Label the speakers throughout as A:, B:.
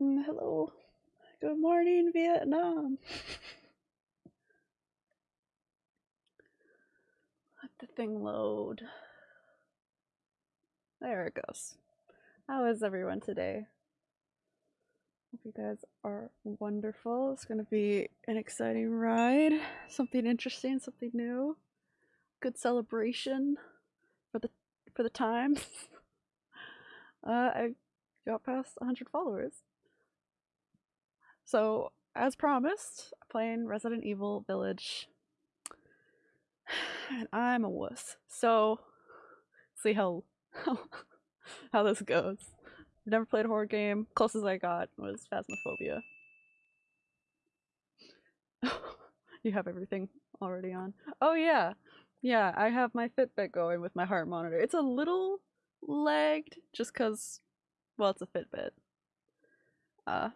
A: Mm, hello. Good morning, Vietnam. Let the thing load. There it goes. How is everyone today? Hope you guys are wonderful. It's going to be an exciting ride. Something interesting, something new. Good celebration for the for the times. uh, I got past 100 followers. So, as promised, playing Resident Evil Village. And I'm a wuss. So, see how how, how this goes. I've never played a horror game. Closest I got was Phasmophobia. you have everything already on. Oh yeah. Yeah, I have my Fitbit going with my heart monitor. It's a little lagged just cuz well, it's a Fitbit. Uh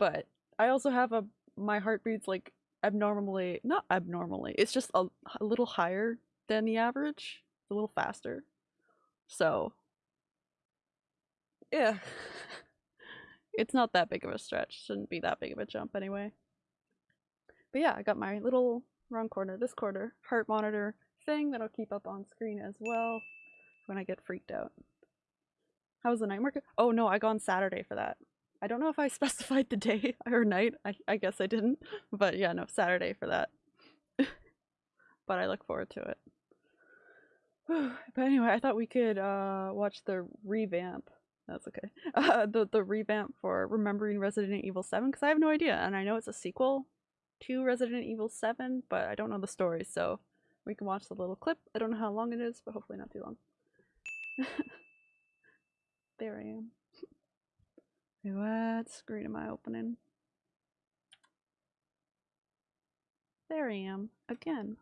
A: but I also have a my heartbeat's like abnormally not abnormally. It's just a, a little higher than the average. It's a little faster. So yeah. it's not that big of a stretch. Shouldn't be that big of a jump anyway. But yeah, I got my little wrong corner, this corner, heart monitor thing that'll keep up on screen as well when I get freaked out. How was the night market? Oh no, I got on Saturday for that. I don't know if I specified the day or night. I, I guess I didn't. But yeah, no, Saturday for that. but I look forward to it. but anyway, I thought we could uh, watch the revamp. That's okay. Uh, the the revamp for Remembering Resident Evil 7 because I have no idea, and I know it's a sequel to Resident Evil 7, but I don't know the story, so we can watch the little clip. I don't know how long it is, but hopefully not too long. there I am. What screen am I opening? There I am, again.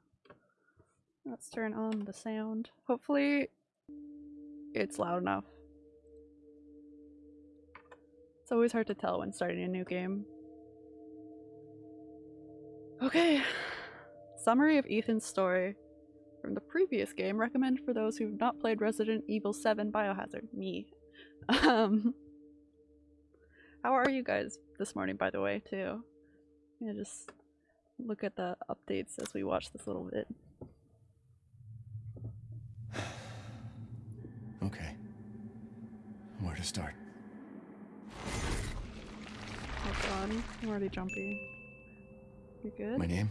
A: Let's turn on the sound. Hopefully it's loud enough. It's always hard to tell when starting a new game. Okay. Summary of Ethan's story from the previous game. Recommend for those who've not played Resident Evil 7 Biohazard. Me. Um, how are you guys this morning, by the way, too? Yeah, just look at the updates as we watch this little bit.
B: Okay. Where to start?
A: Oh god, I'm already jumpy. You good?
B: My name?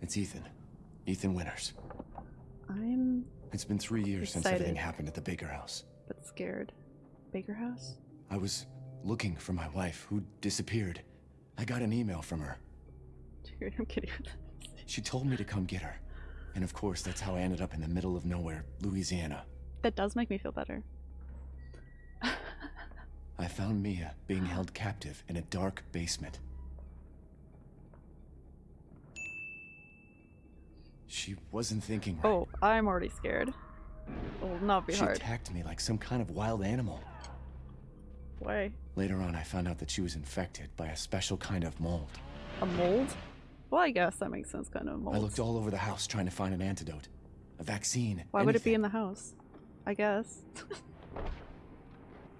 B: It's Ethan. Ethan Winters.
A: I'm
B: It's been three years since everything happened at the Baker house.
A: but scared. Baker House?
B: I was looking for my wife, who disappeared. I got an email from her.
A: Dude, I'm kidding.
B: She told me to come get her. And of course, that's how I ended up in the middle of nowhere, Louisiana.
A: that does make me feel better.
B: I found Mia being held captive in a dark basement. She wasn't thinking right.
A: Oh, I'm already scared. It will not be
B: she
A: hard.
B: attacked me like some kind of wild animal.
A: Why?
B: Later on, I found out that she was infected by a special kind of mold.
A: A mold? Well, I guess that makes sense, kind of mold.
B: I looked all over the house trying to find an antidote, a vaccine.
A: Why would it be in the house? I guess.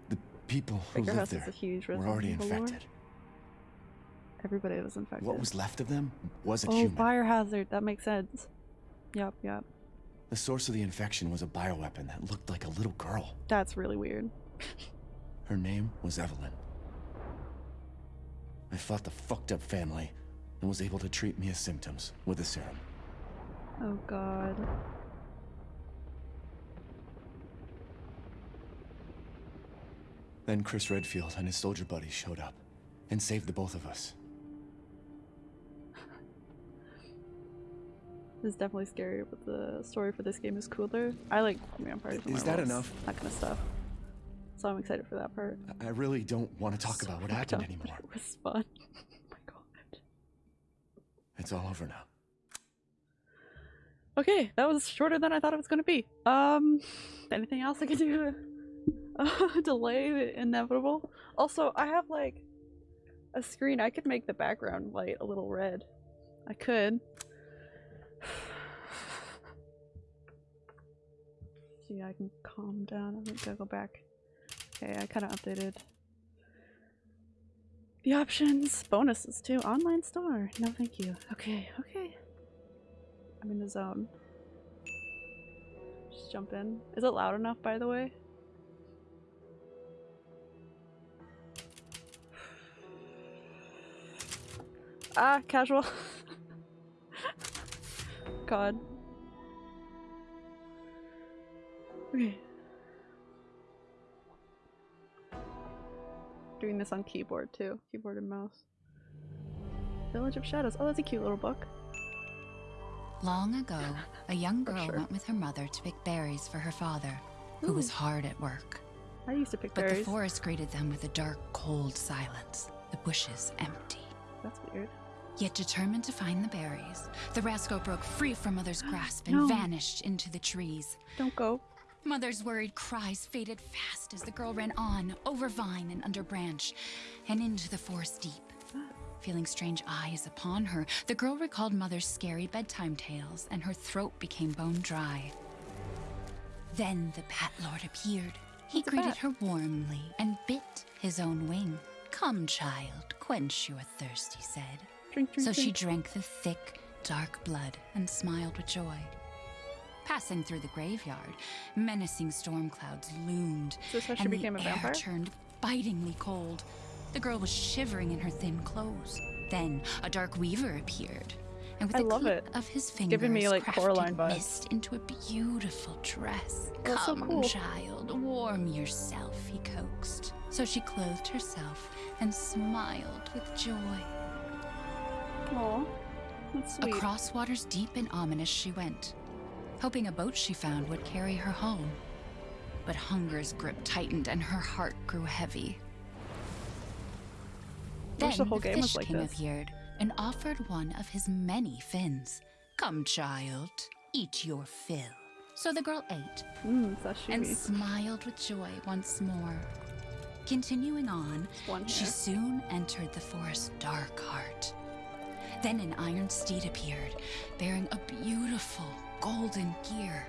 B: The people who
A: Baker
B: lived there were already
A: lore.
B: infected.
A: Everybody was infected.
B: What was left of them wasn't
A: oh,
B: human.
A: fire hazard. That makes sense. Yep, yep.
B: The source of the infection was a bioweapon that looked like a little girl.
A: That's really weird.
B: Her name was Evelyn. I fought the fucked up family and was able to treat me Mia's symptoms with a serum.
A: Oh god.
B: Then Chris Redfield and his soldier buddies showed up and saved the both of us.
A: This is definitely scary, but the story for this game is cooler. I like vampires and
B: Is that enough?
A: That kind of stuff. So I'm excited for that part.
B: I- really don't want to talk about what happened anymore.
A: It was fun. oh my god.
B: It's all over now.
A: Okay, that was shorter than I thought it was going to be. Um, anything else I can do to uh, delay the inevitable? Also, I have like a screen. I could make the background light a little red. I could. See, I can calm down. I think I'll go back. Okay, I kind of updated The options, bonuses too. Online store. No, thank you. Okay, okay. I'm in the zone. Just jump in. Is it loud enough, by the way? Ah, casual. God. Okay. Doing this on keyboard too. Keyboard and mouse. Village of Shadows. Oh, that's a cute little book.
C: Long ago, a young girl
A: sure.
C: went with her mother to pick berries for her father, who was hard at work.
A: I used to pick
C: But
A: berries.
C: But the forest greeted them with a dark, cold silence, the bushes empty.
A: That's weird.
C: Yet determined to find the berries, the rascal broke free from Mother's grasp and
A: No.
C: vanished into the trees.
A: Don't go.
C: Mother's worried cries faded fast as the girl ran on, over vine and under branch, and into the forest deep. Feeling strange eyes upon her, the girl recalled Mother's scary bedtime tales, and her throat became bone dry. Then the Bat Lord appeared. He
A: What's
C: greeted her warmly and bit his own wing. Come, child, quench your thirst, he said.
A: Drink, drink,
C: So she drank the thick, dark blood and smiled with joy. Passing through the graveyard, menacing storm clouds loomed,
A: Is this how she
C: and
A: became
C: the
A: a
C: air
A: vampire?
C: turned bitingly cold. The girl was shivering in her thin clothes. Then a dark weaver appeared, and with
A: I
C: a
A: love it.
C: of his fingers,
A: giving me, like,
C: crafted
A: Coraline vibes.
C: mist into a beautiful dress.
A: That's so
C: Come,
A: cool.
C: child, warm yourself, he coaxed. So she clothed herself and smiled with joy.
A: Aw. That's sweet.
C: Across waters deep and ominous she went, hoping a boat she found would carry her home. But hunger's grip tightened and her heart grew heavy. Then
A: the whole game was
C: Fish
A: like
C: King
A: this.
C: appeared and offered one of his many fins. Come, child, eat your fill. So the girl ate
A: Mmm,
C: and smiled with joy once more. Continuing on, she soon entered the forest's dark heart. Then an iron steed appeared, bearing a beautiful golden gear.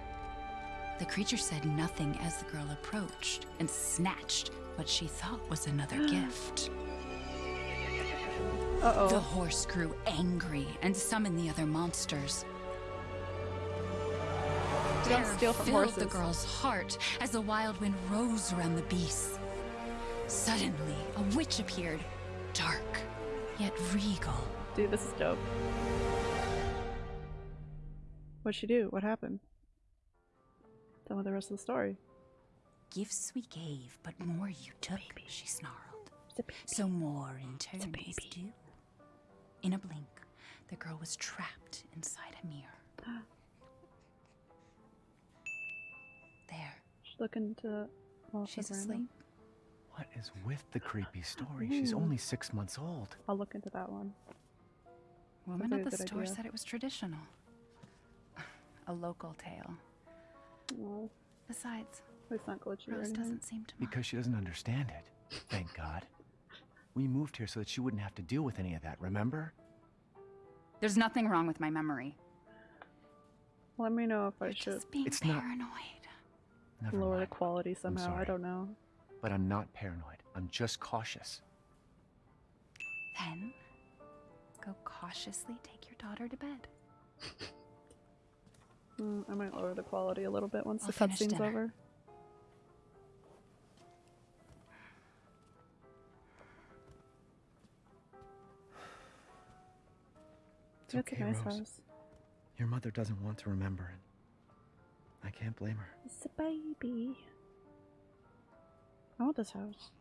C: The creature said nothing as the girl approached and snatched what she thought was another gift.
A: Uh
C: The
A: oh.
C: horse grew angry and summoned the other monsters.
A: Don't
C: Terror
A: steal from
C: filled
A: horses.
C: the girl's heart as the wild wind rose around the beasts. Suddenly, a witch appeared, dark yet regal.
A: Dude, this is dope. What'd she do? What happened? Tell me the rest of the story.
C: Gifts we gave, but more you took, she snarled.
A: It's a baby.
C: So more in turn
A: a
C: is
A: baby.
C: due. In a blink, the girl was trapped inside a mirror. There,
A: She's looking to. Well,
C: she's asleep.
B: What is with the creepy story? She's only six months old.
A: I'll look into that one.
C: Woman
A: like
C: at the store
A: idea.
C: said it was traditional. A local tale.
A: No,
C: Besides,
A: it's not glitchy
C: Rose
A: anything.
C: doesn't seem to mind.
B: Because she doesn't understand it. Thank God. We moved here so that she wouldn't have to deal with any of that, remember?
C: There's nothing wrong with my memory.
A: Let me know if I
C: You're
A: should
C: just being
B: It's not-
C: paranoid.
B: Never
A: lower the quality somehow. I don't know.
B: But I'm not paranoid. I'm just cautious.
C: Then, go cautiously take your daughter to bed.
A: Mm, I might lower the quality a little bit once
C: I'll
A: the cutscene's over.
B: It's
A: It's
B: okay,
A: a nice
B: Rose.
A: house.
B: Your mother doesn't want to remember it. I can't blame her.
A: It's a baby. I want this house.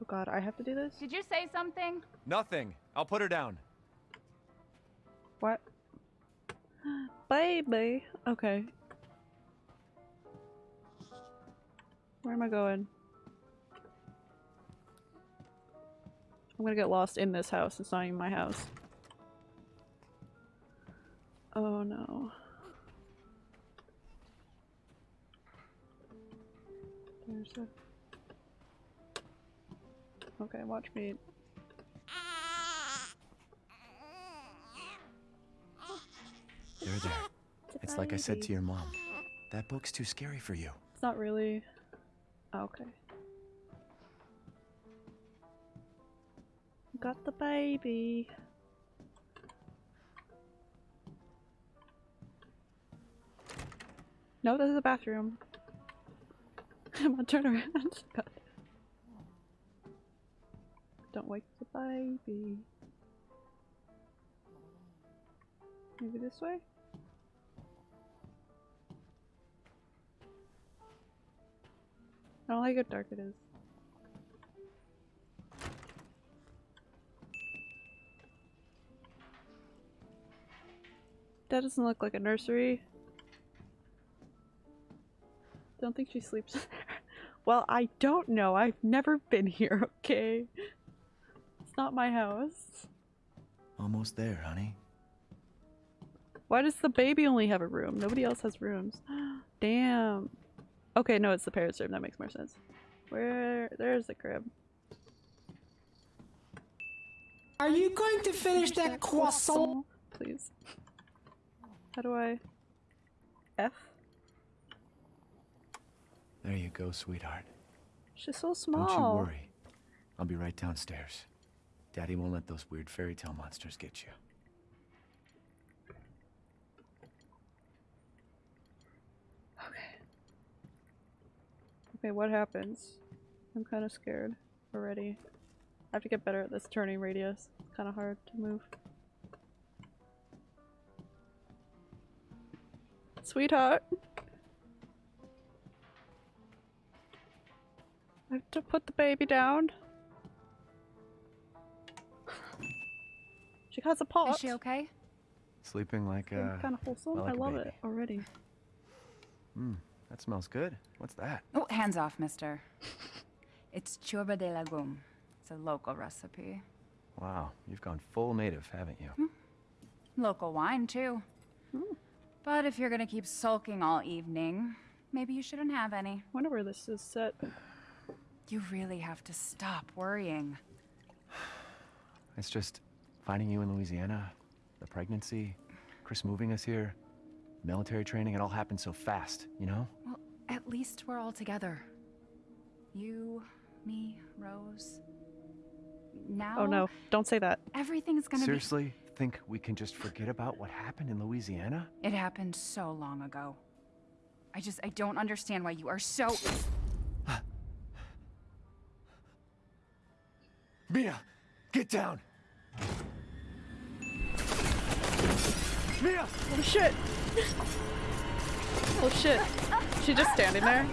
A: Oh god, I have to do this?
D: Did you say something?
B: Nothing. I'll put her down.
A: What? Baby. Okay. Where am I going? I'm gonna get lost in this house. It's not even my house. Oh no. There's a... Okay, watch me.
B: There, there. It's like I said to your mom. That book's too scary for you.
A: It's not really. Oh, okay. Got the baby. No, this is a bathroom. Come on, turn around. God. Don't wake the baby. Maybe this way? I don't like how dark it is. That doesn't look like a nursery. Don't think she sleeps there. Well, I don't know. I've never been here, okay? It's not my house.
B: Almost there, honey.
A: Why does the baby only have a room? Nobody else has rooms. Damn. Okay, no, it's the parents' room. That makes more sense. Where? There's the crib.
D: Are you going to finish that croissant?
A: Please. How do I? F?
B: There you go, sweetheart.
A: She's so small.
B: Don't you worry. I'll be right downstairs. Daddy won't let those weird fairy tale monsters get you.
A: Okay, what happens? I'm kind of scared already. I have to get better at this turning radius. It's kind of hard to move. Sweetheart! I have to put the baby down. She has a pot.
C: Is she okay?
B: Sleeping like, uh...
A: kind of wholesome.
B: like
A: I
B: a
A: love it already.
B: Mmm, that smells good. What's that?
C: Oh, hands off, mister. it's churba de lagum. It's a local recipe.
B: Wow, you've gone full native, haven't you? Hmm.
C: Local wine, too. Hmm. But if you're gonna keep sulking all evening, maybe you shouldn't have any.
A: wonder where this is set.
C: You really have to stop worrying.
B: It's just finding you in Louisiana, the pregnancy, Chris moving us here, military training, it all happened so fast, you know?
C: Well, at least we're all together. You, me, Rose. Now,
A: Oh no, don't say that.
C: everything's gonna be
B: Seriously? Think we can just forget about what happened in Louisiana?
C: It happened so long ago. I just, I don't understand why you are so.
B: Mia, get down! Mia!
A: Oh shit! Oh shit. She just standing there?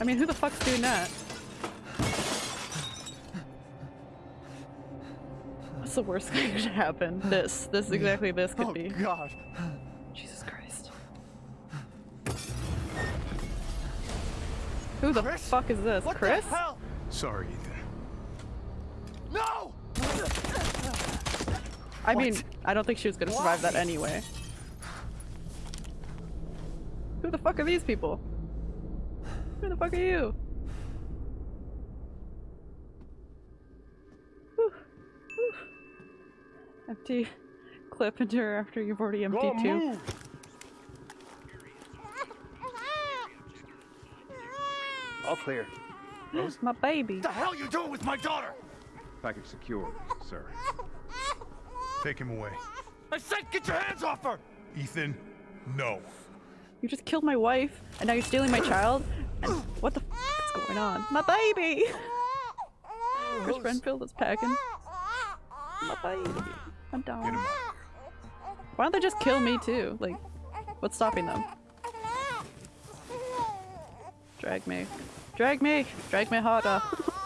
A: I mean, who the fuck's doing that? What's the worst thing that could happen? This. This exactly this could
B: oh,
A: be.
B: Oh god!
A: Jesus Christ. Who the
B: Chris?
A: fuck is this?
B: What
A: Chris?
B: the hell?
E: Sorry,
A: I mean, I don't think she was gonna survive that anyway. Who the fuck are these people? Who the fuck are you? Whew. Whew. Empty clip into her after you've already emptied two.
E: All clear.
A: My baby.
B: What the hell you doing with my daughter?
E: Package secure, sir.
F: Take him away.
B: I said get your hands off her!
F: Ethan, no.
A: You just killed my wife, and now you're stealing my child? And what the f is going on? My baby! Chris Redfield is packing. My baby. I'm
F: Get him
A: down. Why don't they just kill me too? Like, what's stopping them? Drag me. Drag me! Drag me harder.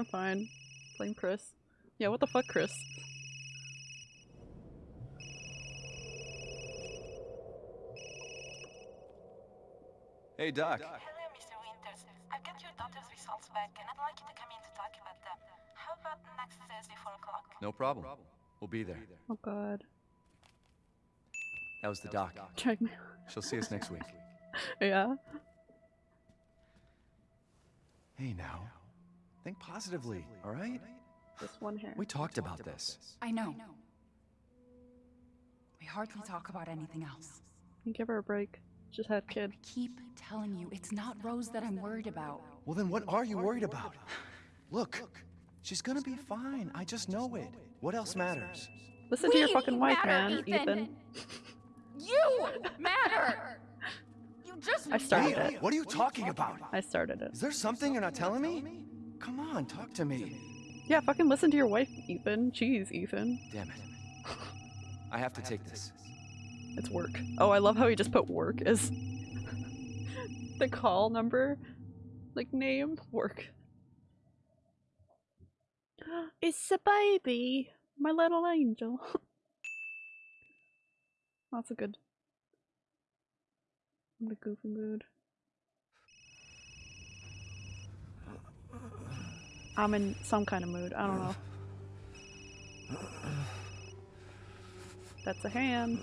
A: I'm fine. Blame Chris. Yeah, what the fuck, Chris?
B: Hey, Doc.
G: Hello, Mr. Winters. I've got your daughter's results back, and I'd like you to come in to talk about them. How about next Thursday, 4 o'clock?
B: No problem. We'll be there.
A: Oh god.
B: That was the doc.
A: Check me.
B: She'll see us next week.
A: Yeah.
B: Hey, now. Think positively, all right?
A: This one hair.
B: We talked about this.
C: I know. We hardly talk about anything else.
A: Give her a break. Just had a kid.
C: Keep telling you, it's not Rose that I'm worried about.
B: Well, then what are you worried about? Look, she's gonna be fine. I just know it. What else matters?
A: Listen to your fucking wife,
C: matter,
A: man,
C: Ethan.
A: Ethan.
C: You matter! You just
A: I started
B: Leah,
A: it.
B: what are you talking about?
A: I started it.
B: Is there something you're not telling me? Come on, talk to me.
A: Yeah, fucking listen to your wife, Ethan. Jeez, Ethan.
B: Damn it. I have to take this.
A: It's work. Oh, I love how he just put work as the call number, like name, work. It's a baby, my little angel. That's a good. I'm in a goofy mood. I'm in some kind of mood. I don't know. That's a hand.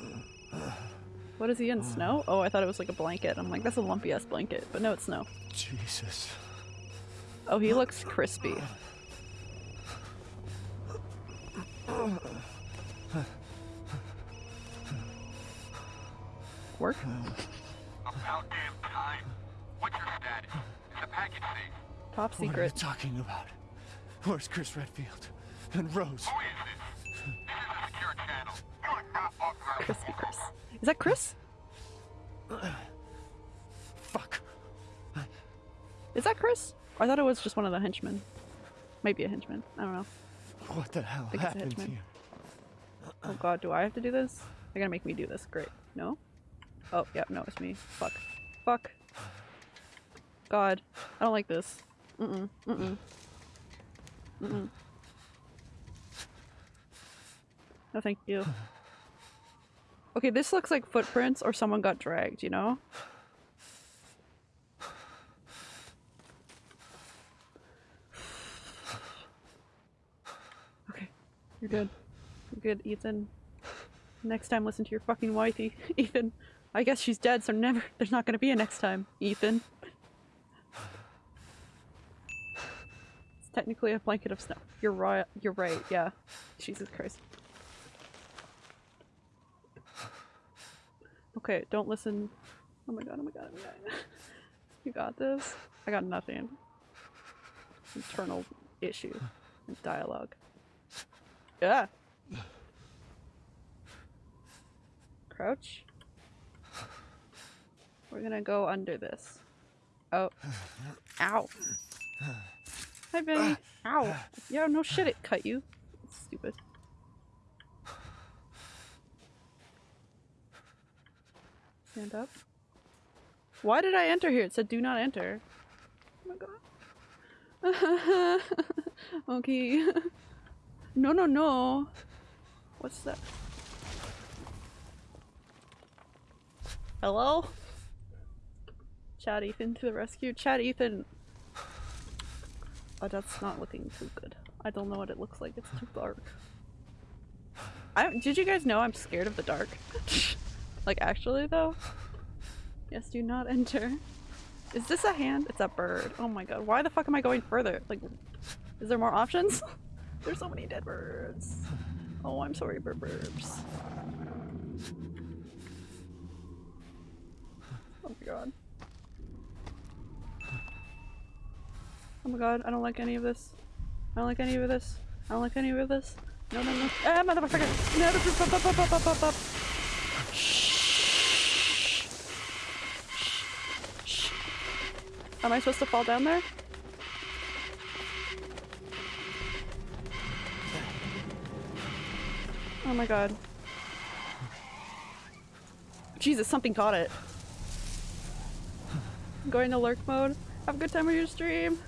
A: What is he in? Snow? Oh, I thought it was like a blanket. I'm like, that's a lumpy ass blanket. But no, it's snow.
B: Jesus.
A: Oh, he looks crispy. Work?
E: About damn time. What's your status? Is the package safe?
A: Top
B: What are you talking about? Where's Chris Redfield? And Rose?
E: Who is this? This is a secure channel. You are not authorized.
A: Crispy Chris. Is that Chris?
B: Fuck.
A: Is that Chris? I thought it was just one of the henchmen. Might be a henchman. I don't know.
B: What the hell
A: think it's a
B: happened here?
A: Oh god, do I have to do this? They're gonna make me do this. Great. No? Oh, yeah, no, it's me. Fuck. Fuck. God. I don't like this. Mm-mm. Mm-mm. Mm-mm. No, thank you. Okay, this looks like footprints or someone got dragged, you know? Okay, you're good. You're good, Ethan. Next time, listen to your fucking wife, E- Ethan. I guess she's dead, so never. There's not gonna be a next time, Ethan. It's technically a blanket of snow. You're right. You're right. Yeah. Jesus Christ. Okay, don't listen. Oh my god. Oh my god. Oh my god. you got this. I got nothing. Internal issue. Dialogue. Yeah. Crouch. We're gonna go under this. Oh. Ow. Hi, Benny. Ow. Yeah, no shit, it cut you. Stupid. Stand up. Why did I enter here? It said do not enter. Oh my god. okay. no, no, no. What's that? Hello? Chad Ethan to the rescue. Chad Ethan. Oh, that's not looking too good. I don't know what it looks like. It's too dark. I did you guys know I'm scared of the dark? like actually though? Yes, do not enter. Is this a hand? It's a bird. Oh my god. Why the fuck am I going further? Like is there more options? There's so many dead birds. Oh, I'm sorry, bird burbs. Oh my god. Oh my god, I don't like any of this. I don't like any of this. I don't like any of this. No, no, no. Ah, motherfucker! No, up, up, up, up, up, up, up. Shh. Shh. Am I supposed to fall down there? Oh my god. Jesus, something caught it. Going to lurk mode. Have a good time with your stream.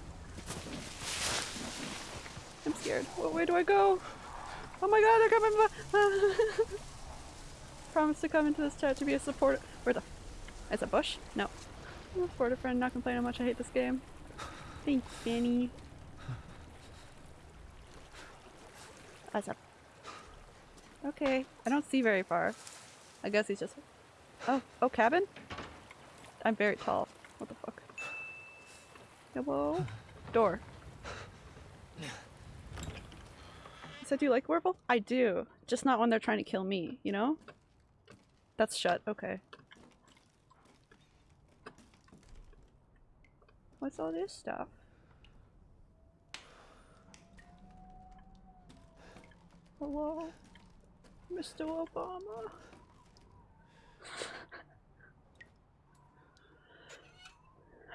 A: I'm scared. What way do I go? Oh my god, they're coming back! Promise to come into this chat to be a support. Where the? It's a bush? No. I'm a supportive friend, not complaining much I hate this game. Thanks, Benny. That's up. Okay, I don't see very far. I guess he's just. Oh, oh, cabin? I'm very tall. What the fuck? Hello? Door. You said you like Werewolf? I do. Just not when they're trying to kill me, you know? That's shut. Okay. What's all this stuff? Hello, Mr. Obama.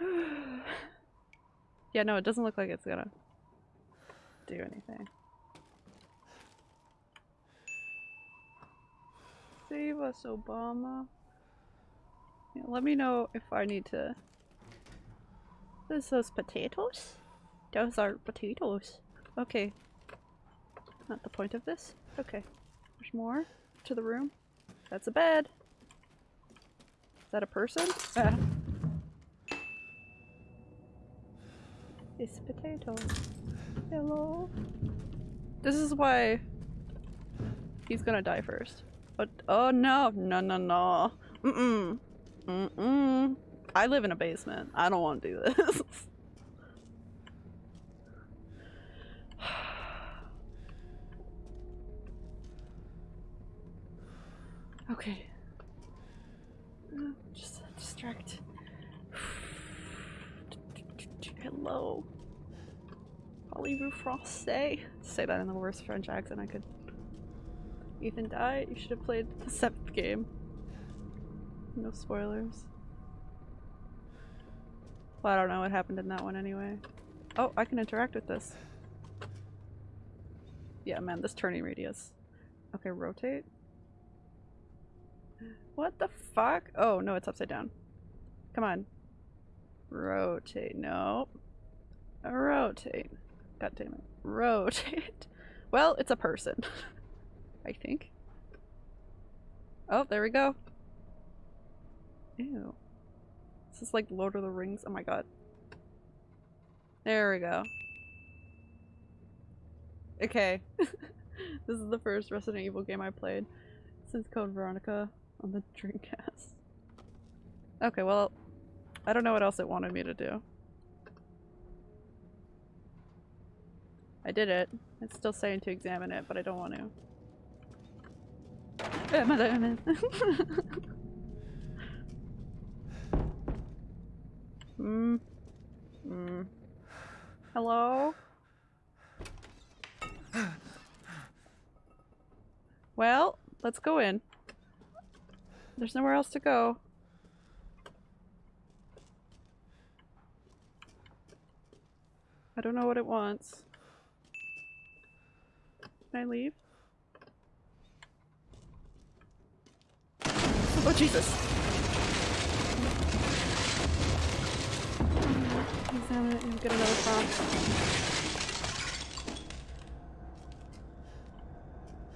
A: yeah, no, it doesn't look like it's gonna do anything. Save us, Obama. Yeah, let me know if I need to. Is those potatoes? Those are potatoes. Okay. Not the point of this. Okay. There's more to the room. That's a bed. Is that a person? Ah. It's potato. Hello. This is why he's gonna die first. But oh no, no, no, no. Mm-mm. Mm-mm. I live in a basement. I don't want to do this. okay. Just distract. Hello. Voulez-vous français? Say that in the worst French accent I could. Ethan died. You should have played the seventh game. No spoilers. Well, I don't know what happened in that one anyway. Oh, I can interact with this. Yeah, man, this turning radius. Okay, rotate. What the fuck? Oh, no, it's upside down. Come on. Rotate. No. Rotate. God damn it. Rotate. Well, it's a person. I think. Oh, there we go. Ew. This is like Lord of the Rings. Oh my god. There we go. Okay. this is the first Resident Evil game I played since Code Veronica on the Dreamcast. Okay, well, I don't know what else it wanted me to do. I did it. It's still saying to examine it, but I don't want to. Hmm. Hmm. Hello? Well, let's go in. There's nowhere else to go. I don't know what it wants. Can I leave? Oh Jesus! Examine it get another prompt.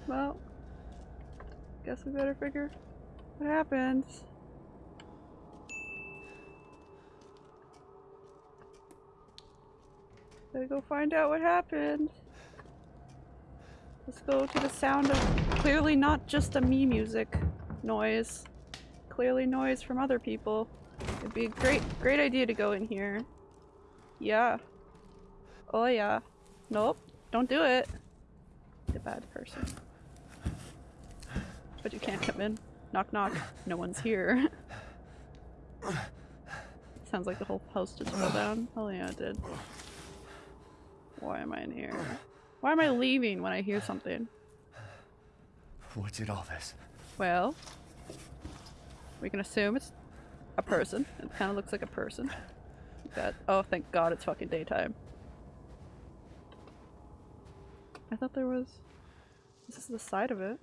A: Well, guess we better figure what happened. Gotta go find out what happened. Let's go to the sound of clearly not just a me music noise. Clearly noise from other people. It'd be a great, great idea to go in here. Yeah. Oh yeah. Nope. Don't do it. The bad person. But you can't come in. Knock knock. No one's here. Sounds like the whole house just fell down. Oh yeah, it did. Why am I in here? Why am I leaving when I hear something?
B: What did all this?
A: Well, we can assume it's a person. It kind of looks like a person. That oh, thank God it's fucking daytime. I thought there was. This is the side of it.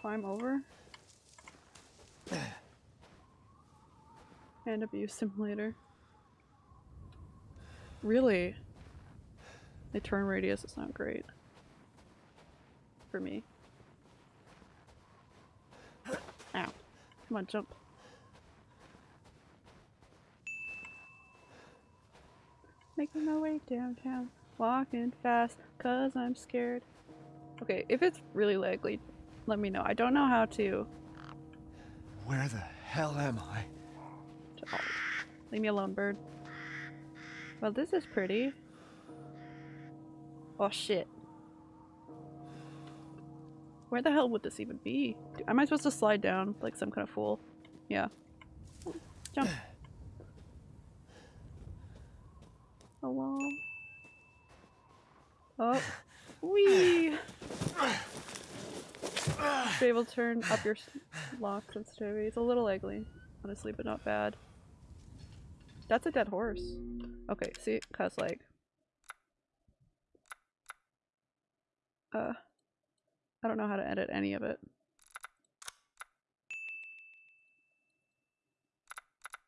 A: Climb over. And abuse simulator. Really? The turn radius is not great. For me. Ow. Come on, jump. Making my way downtown. Walking fast, cause I'm scared. Okay, if it's really laggy, let me know. I don't know how to...
B: Where the hell am I?
A: Oh, leave me alone, bird. Well, this is pretty. Oh shit. Where the hell would this even be? Am I supposed to slide down like some kind of fool? Yeah. Jump. Hello? Oh. Wee! Be able to turn up your lock sensitivity. It's a little ugly, honestly, but not bad. That's a dead horse. Okay, see, cause like, uh, I don't know how to edit any of it.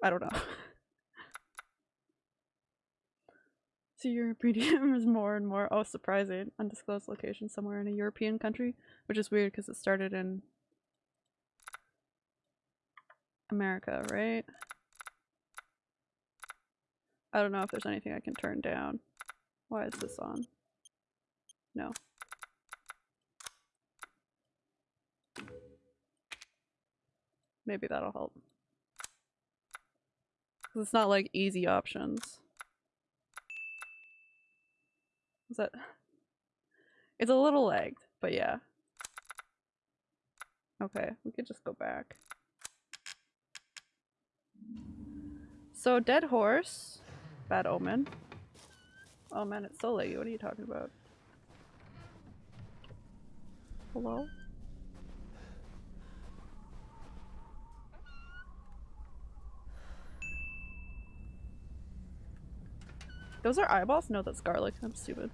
A: I don't know. So your premium is more and more, oh surprising, undisclosed location somewhere in a European country, which is weird because it started in America, right? I don't know if there's anything I can turn down. Why is this on? No. Maybe that'll help. it's not like easy options. Is that? It's a little lagged, but yeah. Okay, we could just go back. So, dead horse, bad omen. Oh man, it's so laggy. What are you talking about? Hello? Those are eyeballs? No, that's garlic. I'm stupid.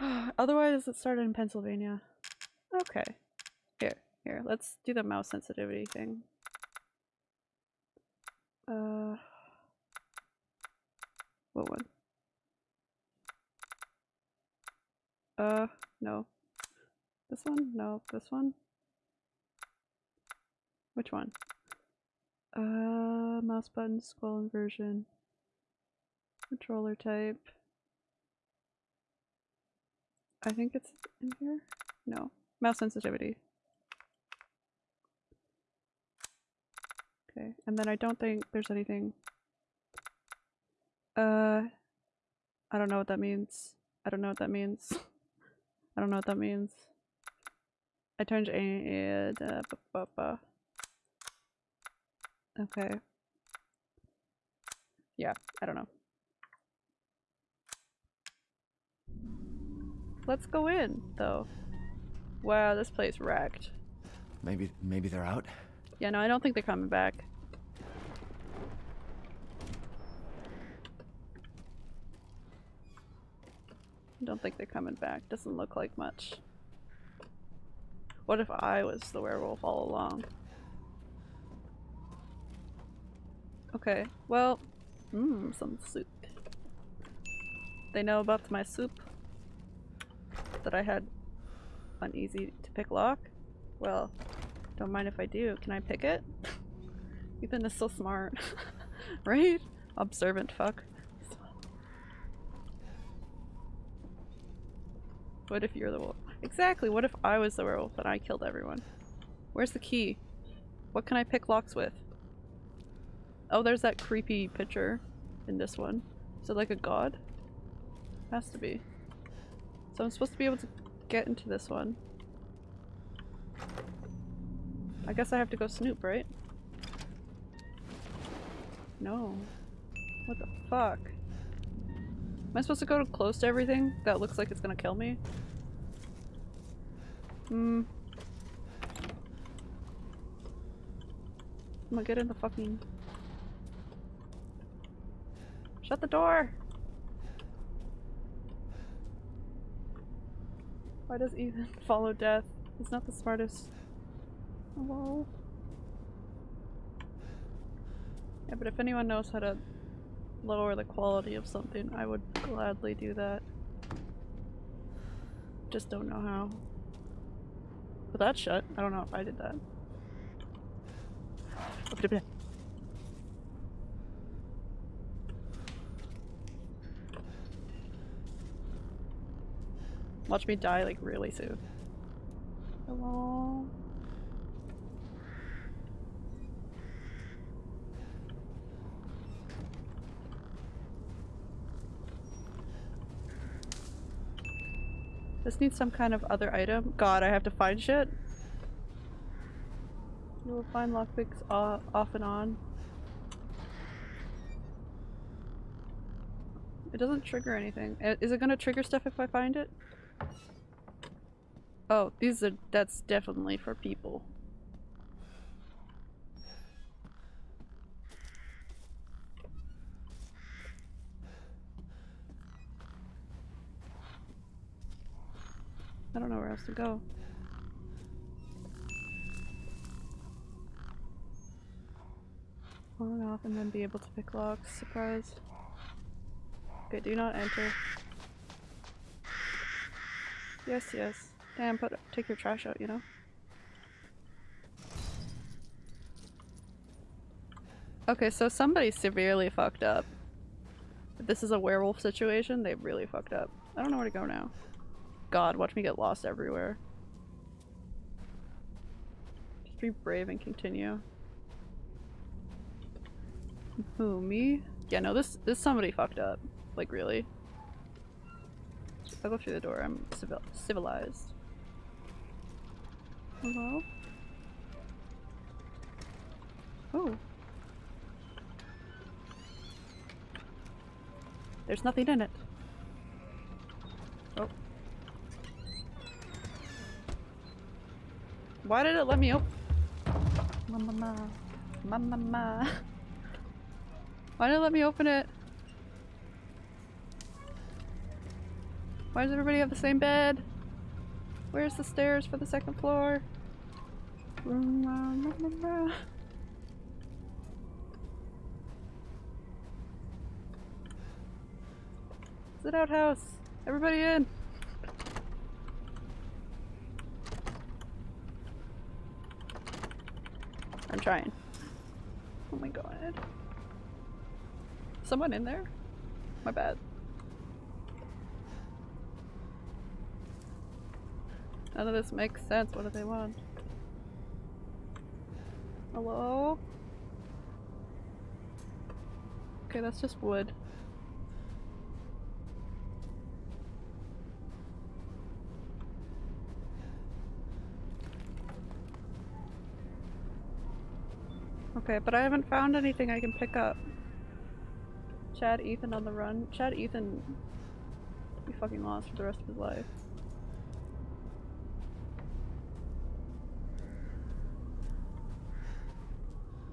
A: Otherwise, it started in Pennsylvania. Okay. Here, here. Let's do the mouse sensitivity thing. Uh, what one? Uh, no. This one? No. This one? Which one? Uh, mouse button, scroll inversion, controller type. I think it's in here. No, mouse sensitivity. Okay, and then I don't think there's anything. Uh, I don't know what that means. I don't know what that means. I don't know what that means. I turned a uh, bu- bu- bu- Okay. Yeah, I don't know. Let's go in, though. Wow, this place wrecked.
B: Maybe, maybe they're out?
A: Yeah, no, I don't think they're coming back. I don't think they're coming back. Doesn't look like much. What if I was the werewolf all along? Okay, well, mmm, some soup. They know about my soup that I had uneasy to pick lock. Well, don't mind if I do. Can I pick it? Ethan is so smart, right? Observant fuck. What if you're the wolf? Exactly. What if I was the werewolf and I killed everyone? Where's the key? What can I pick locks with? Oh, there's that creepy picture in this one. Is it like a god? Has to be. So I'm supposed to be able to get into this one. I guess I have to go snoop, right? No. What the fuck? Am I supposed to go close to everything that looks like it's gonna kill me? Hmm. I'm gonna get in the fucking. Shut the door! Why does Ethan follow death? He's not the smartest. Hello? Yeah, but if anyone knows how to lower the quality of something, I would gladly do that. Just don't know how. But that's shut. I don't know if I did that. Watch me die like really soon. Hello? This needs some kind of other item. God, I have to find shit. You will find lockpicks off and on. It doesn't trigger anything. Is it gonna trigger stuff if I find it? Oh, these are- that's definitely for people. I don't know where else to go. On off and then be able to pick locks. Surprise. Okay, do not enter. Yes, yes. Damn, put take your trash out, you know? Okay, so somebody severely fucked up. If this is a werewolf situation, they really fucked up. I don't know where to go now. God, watch me get lost everywhere. Just be brave and continue. Who, me? Yeah, no, this this somebody fucked up. Like, really. I'll go through the door. I'm civil civilized. Hello? Oh. There's nothing in it. Oh. Why did it let me open? Mama, ma. Mama, ma. Why did it let me open it? Why does everybody have the same bed? Where's the stairs for the second floor? Sit outhouse! Everybody in! I'm trying. Oh my god. Someone in there? My bad. None of this makes sense. What do they want? Hello? Okay, that's just wood. Okay, but I haven't found anything I can pick up. Chad Ethan on the run. Chad Ethan be fucking lost for the rest of his life.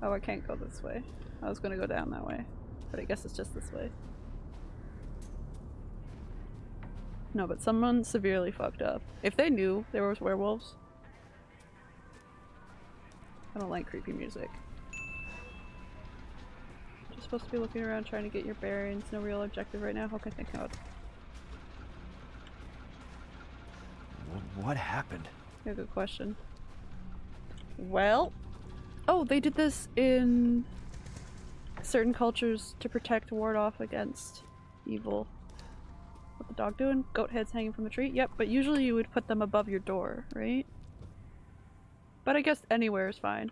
A: Oh, I can't go this way. I was gonna go down that way. But I guess it's just this way. No, but someone severely fucked up. If they knew there was werewolves. I don't like creepy music. You're supposed to be looking around trying to get your bearings. No real objective right now. How can I think about?
B: What happened?
A: Yeah, good question. Well, oh, they did this in certain cultures to protect, ward off against evil. What the dog doing? Goat heads hanging from a tree? Yep, but usually you would put them above your door, right? But I guess anywhere is fine.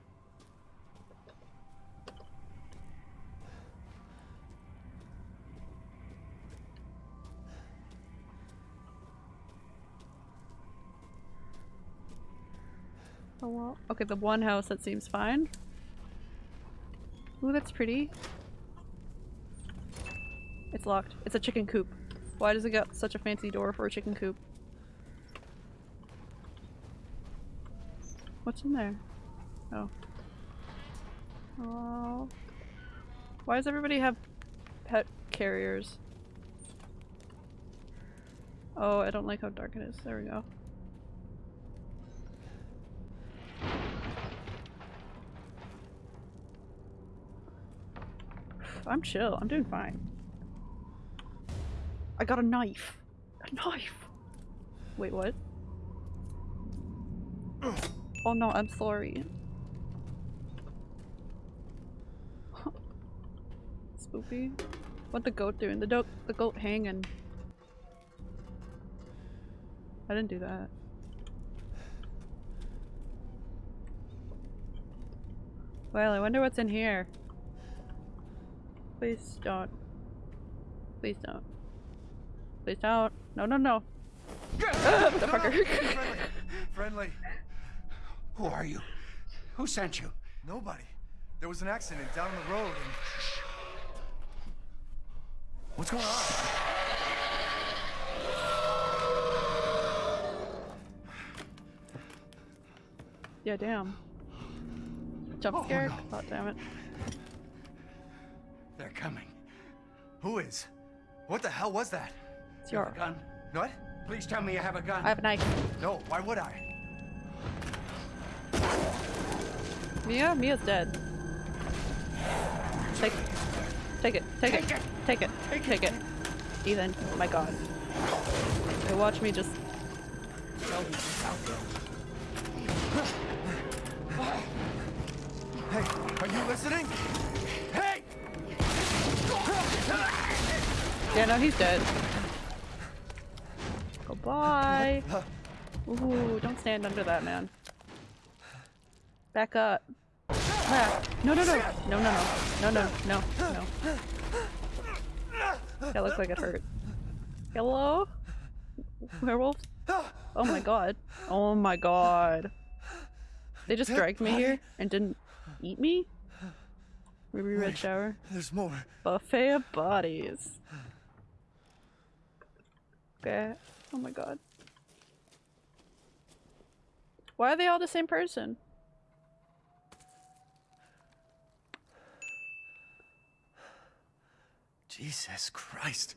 A: Well. Okay, the one house that seems fine. Ooh, that's pretty. It's locked. It's a chicken coop. Why does it got such a fancy door for a chicken coop? What's in there? Oh. Oh. Why does everybody have pet carriers? Oh, I don't like how dark it is. There we go. I'm chill. I'm doing fine. I got a knife. A knife. Wait, what? Oh no, I'm sorry. Spoopy. What the goat doing? The, do the goat hanging. I didn't do that. Well, I wonder what's in here. Please don't. Please don't. Please don't. No, no, no. Ah, motherfucker.
B: Friendly. Friendly.
H: Who are you? Who sent you?
B: Nobody. There was an accident down the road and... What's going on?
A: yeah, damn. Jump
B: Oh,
A: scare?
B: no.
A: God damn it.
H: They're coming.
B: Who is? What the hell was that?
A: It's your.
H: gun?
B: What?
H: Please tell me you have a gun.
A: I have a knife.
B: No, why would I?
A: Mia? Mia's dead. Take Take it. Take, it. Take it. Take, it. Ethan. Oh my god. Okay, watch me just.
B: Hey, are you listening?
A: Yeah, no, he's dead. Goodbye. Ooh, don't stand under that man. Back up. Back. No, no, no. No, no, no. No, no, no, no. That looks like it hurt. Hello? Werewolves? Oh my god. Oh my god. They just dragged me here and didn't eat me? Ruby Red Shower.
B: There's more.
A: Buffet of bodies. Okay. Oh my god. Why are they all the same person?
B: Jesus Christ.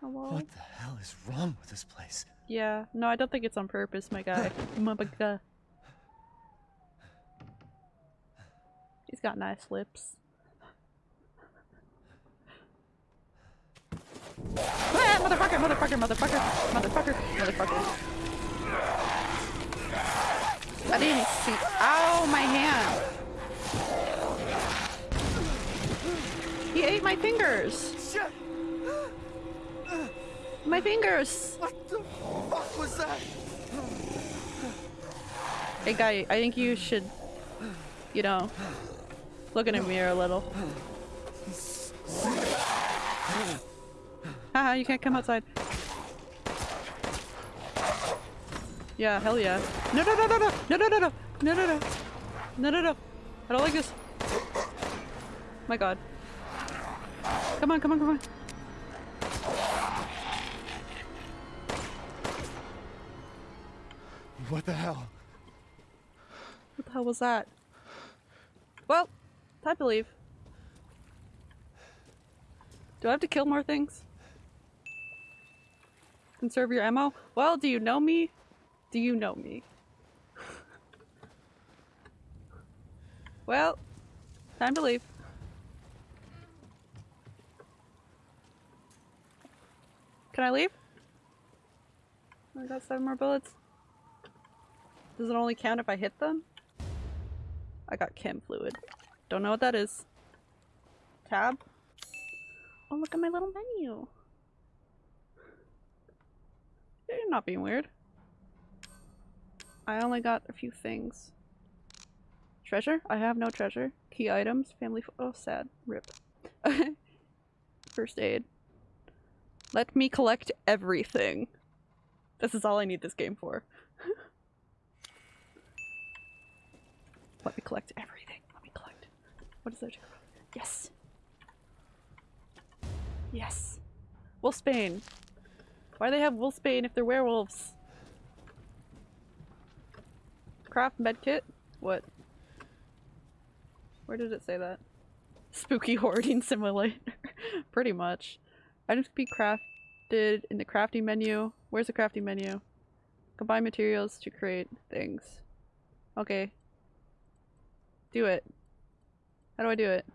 A: Hello?
B: What the hell is wrong with this place?
A: Yeah. No, I don't think it's on purpose, my guy. my guy. Uh. He's got nice lips. Ah, motherfucker, motherfucker, motherfucker, motherfucker, motherfucker. I didn't see. Ow, my hand. He ate my fingers.
B: Shit!
A: My fingers.
B: What the fuck was that?
A: Hey guy, I think you should, you know, look in a mirror a little. Haha, you can't come outside. Yeah, hell yeah. No, no, no, no, no, no, no, no, no, no, no, no, no, no, no. I don't like this. My god. Come on, come on, come on.
B: What the hell?
A: What the hell was that? Well, time to leave. Do I have to kill more things? Conserve your ammo? Well, do you know me? Do you know me? well, time to leave. Can I leave? I got seven more bullets. Does it only count if I hit them? I got chem fluid. Don't know what that is. Tab. Oh, look at my little menu. You're not being weird. I only got a few things. Treasure? I have no treasure. Key items. Family. oh, sad. Rip. First aid. Let me collect everything. This is all I need this game for. Let me collect everything. Let me collect. What is there? to- collect? Yes. Yes. Wolfsbane. Why do they have Wolfsbane if they're werewolves? Craft medkit? What? Where did it say that? Spooky hoarding simulator. Pretty much. Items can be crafted in the crafting menu. Where's the crafting menu? Combine materials to create things. Okay. Do it. How do I do it?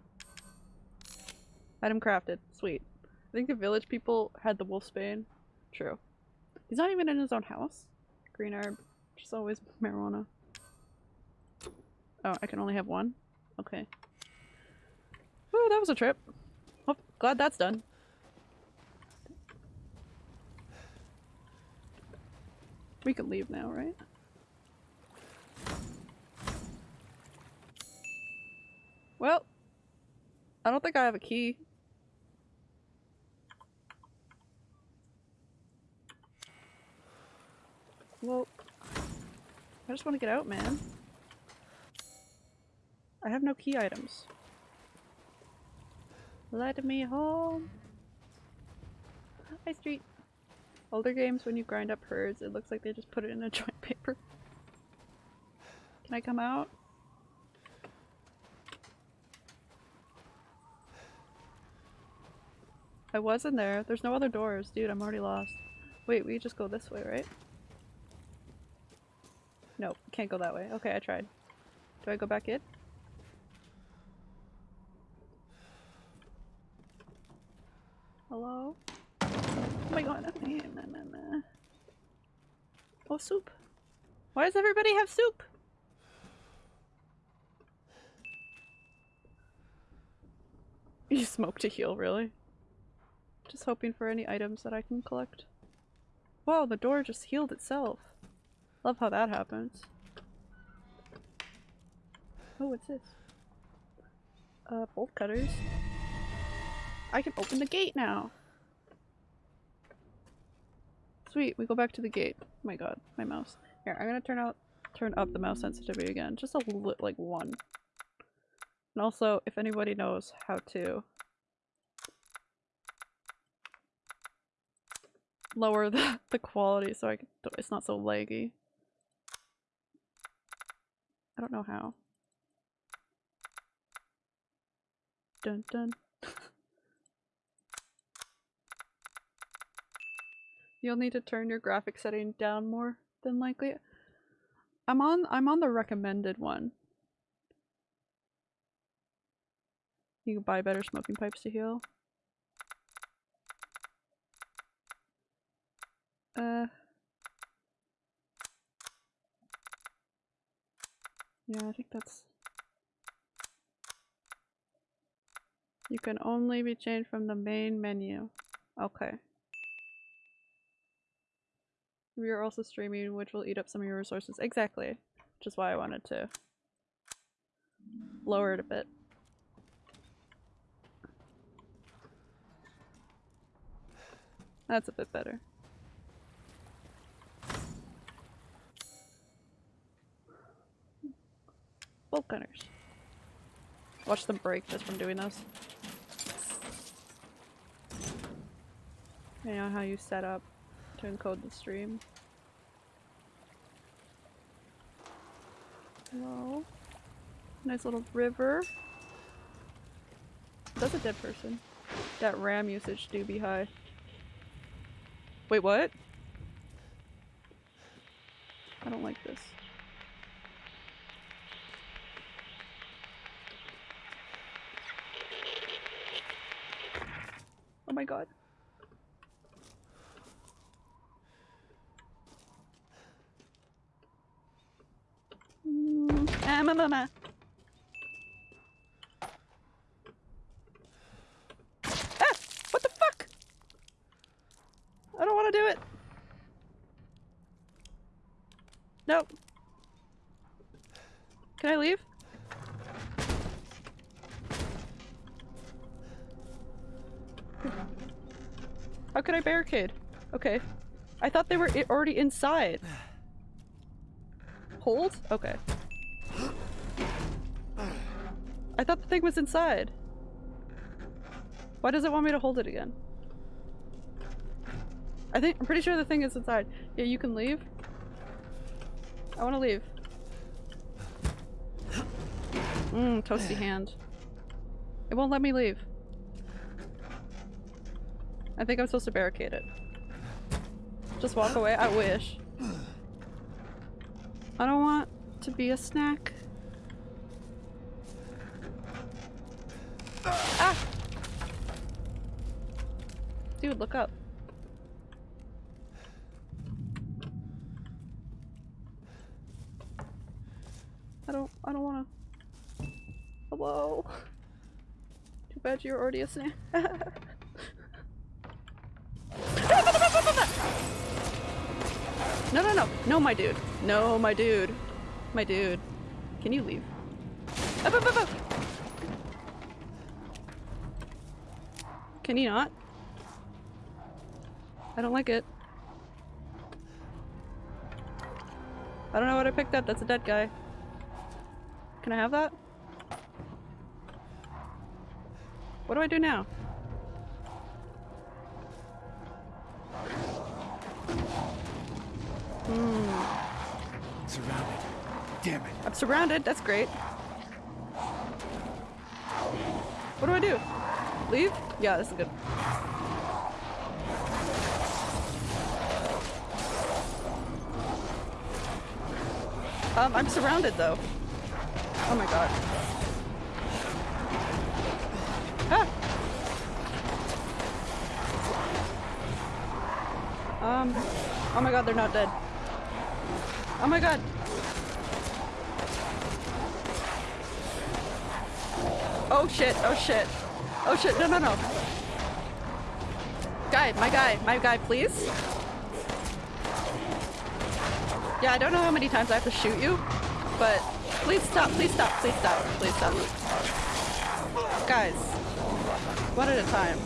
A: Item crafted. Sweet. I think the village people had the wolfsbane. True. He's not even in his own house. Green herb. Just always marijuana. Oh, I can only have one? Okay. Woo, that was a trip. Oh, glad that's done. We can leave now, right? Well, I don't think I have a key. Well, I just want to get out, man. I have no key items. Let me home. Hi, street. Older games, when you grind up herds, it looks like they just put it in a joint paper. Can I come out? I was in there. There's no other doors. Dude, I'm already lost. Wait, we just go this way, right? Nope, can't go that way. Okay, I tried. Do I go back in? Hello? Oh my god. Oh, soup. Why does everybody have soup? You smoke to heal, really? Just hoping for any items that I can collect. Wow, the door just healed itself. Love how that happens. Oh, what's this? Uh, bolt cutters. I can open the gate now! Sweet, we go back to the gate. Oh my god, my mouse. Here, I'm gonna turn out- turn up the mouse sensitivity again. Just a little, like one. And also, if anybody knows how to lower the, the quality so I can, it's not so laggy. I don't know how. Dun dun. You'll need to turn your graphic setting down more than likely. I'm on I'm on the recommended one. You can buy better smoking pipes to heal. Uh. Yeah, I think that's. You can only be changed from the main menu. Okay. We are also streaming, which will eat up some of your resources. Exactly. Which is why I wanted to lower it a bit. That's a bit better. Bolt cutters. Watch them break just from doing those. You know how you set up to encode the stream. Hello? Nice little river. That's a dead person. That RAM usage do be high. Wait, what? I don't like this. My god. Mm, ah. Ah! What the fuck? I don't want to do it. Nope. Can I leave? How could I barricade? Okay. I thought they were already inside. Hold? Okay. I thought the thing was inside. Why does it want me to hold it again? I think- I'm pretty sure the thing is inside. Yeah, you can leave. I want to leave. Mmm, toasty hand. It won't let me leave. I think I'm supposed to barricade it. Just walk away? I wish. I don't want to be a snack. Ah! Dude, look up. I don't- I don't wanna- Hello? Too bad you're already a snack. No, my dude. No, my dude. My dude. Can you leave? Up, up, up, up. Can you not? I don't like it. I don't know what I picked up. That's a dead guy. Can I have that? What do I do now?
B: Surrounded. Damn it.
A: I'm surrounded. That's great. What do I do? Leave? Yeah, this is good. Um, I'm surrounded though. Oh my god. Ah! Um, oh my god, they're not dead. Oh my god. Oh shit, oh shit. Oh shit, no, no, no. Guy, my guy, my guy, please. Yeah, I don't know how many times I have to shoot you, but please stop, please stop, please stop, please stop. Guys, one at a time.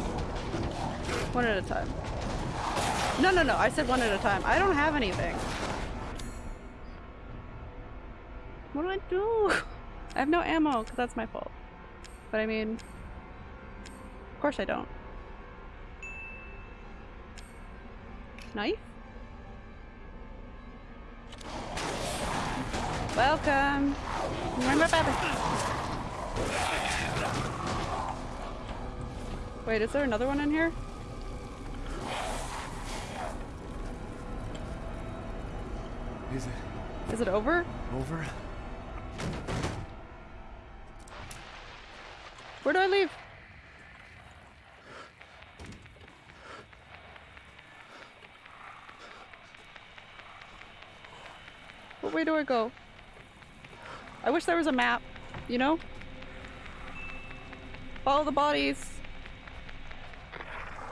A: One at a time. No, no, no, I said one at a time. I don't have anything. Do I? I have no ammo, because that's my fault. But I mean, of course I don't. Knife? Welcome! Remember Baby Wait, is there another one in here?
B: Is it
A: Is it over?
B: over?
A: I leave? What way do I go? I wish there was a map, you know? Follow the bodies.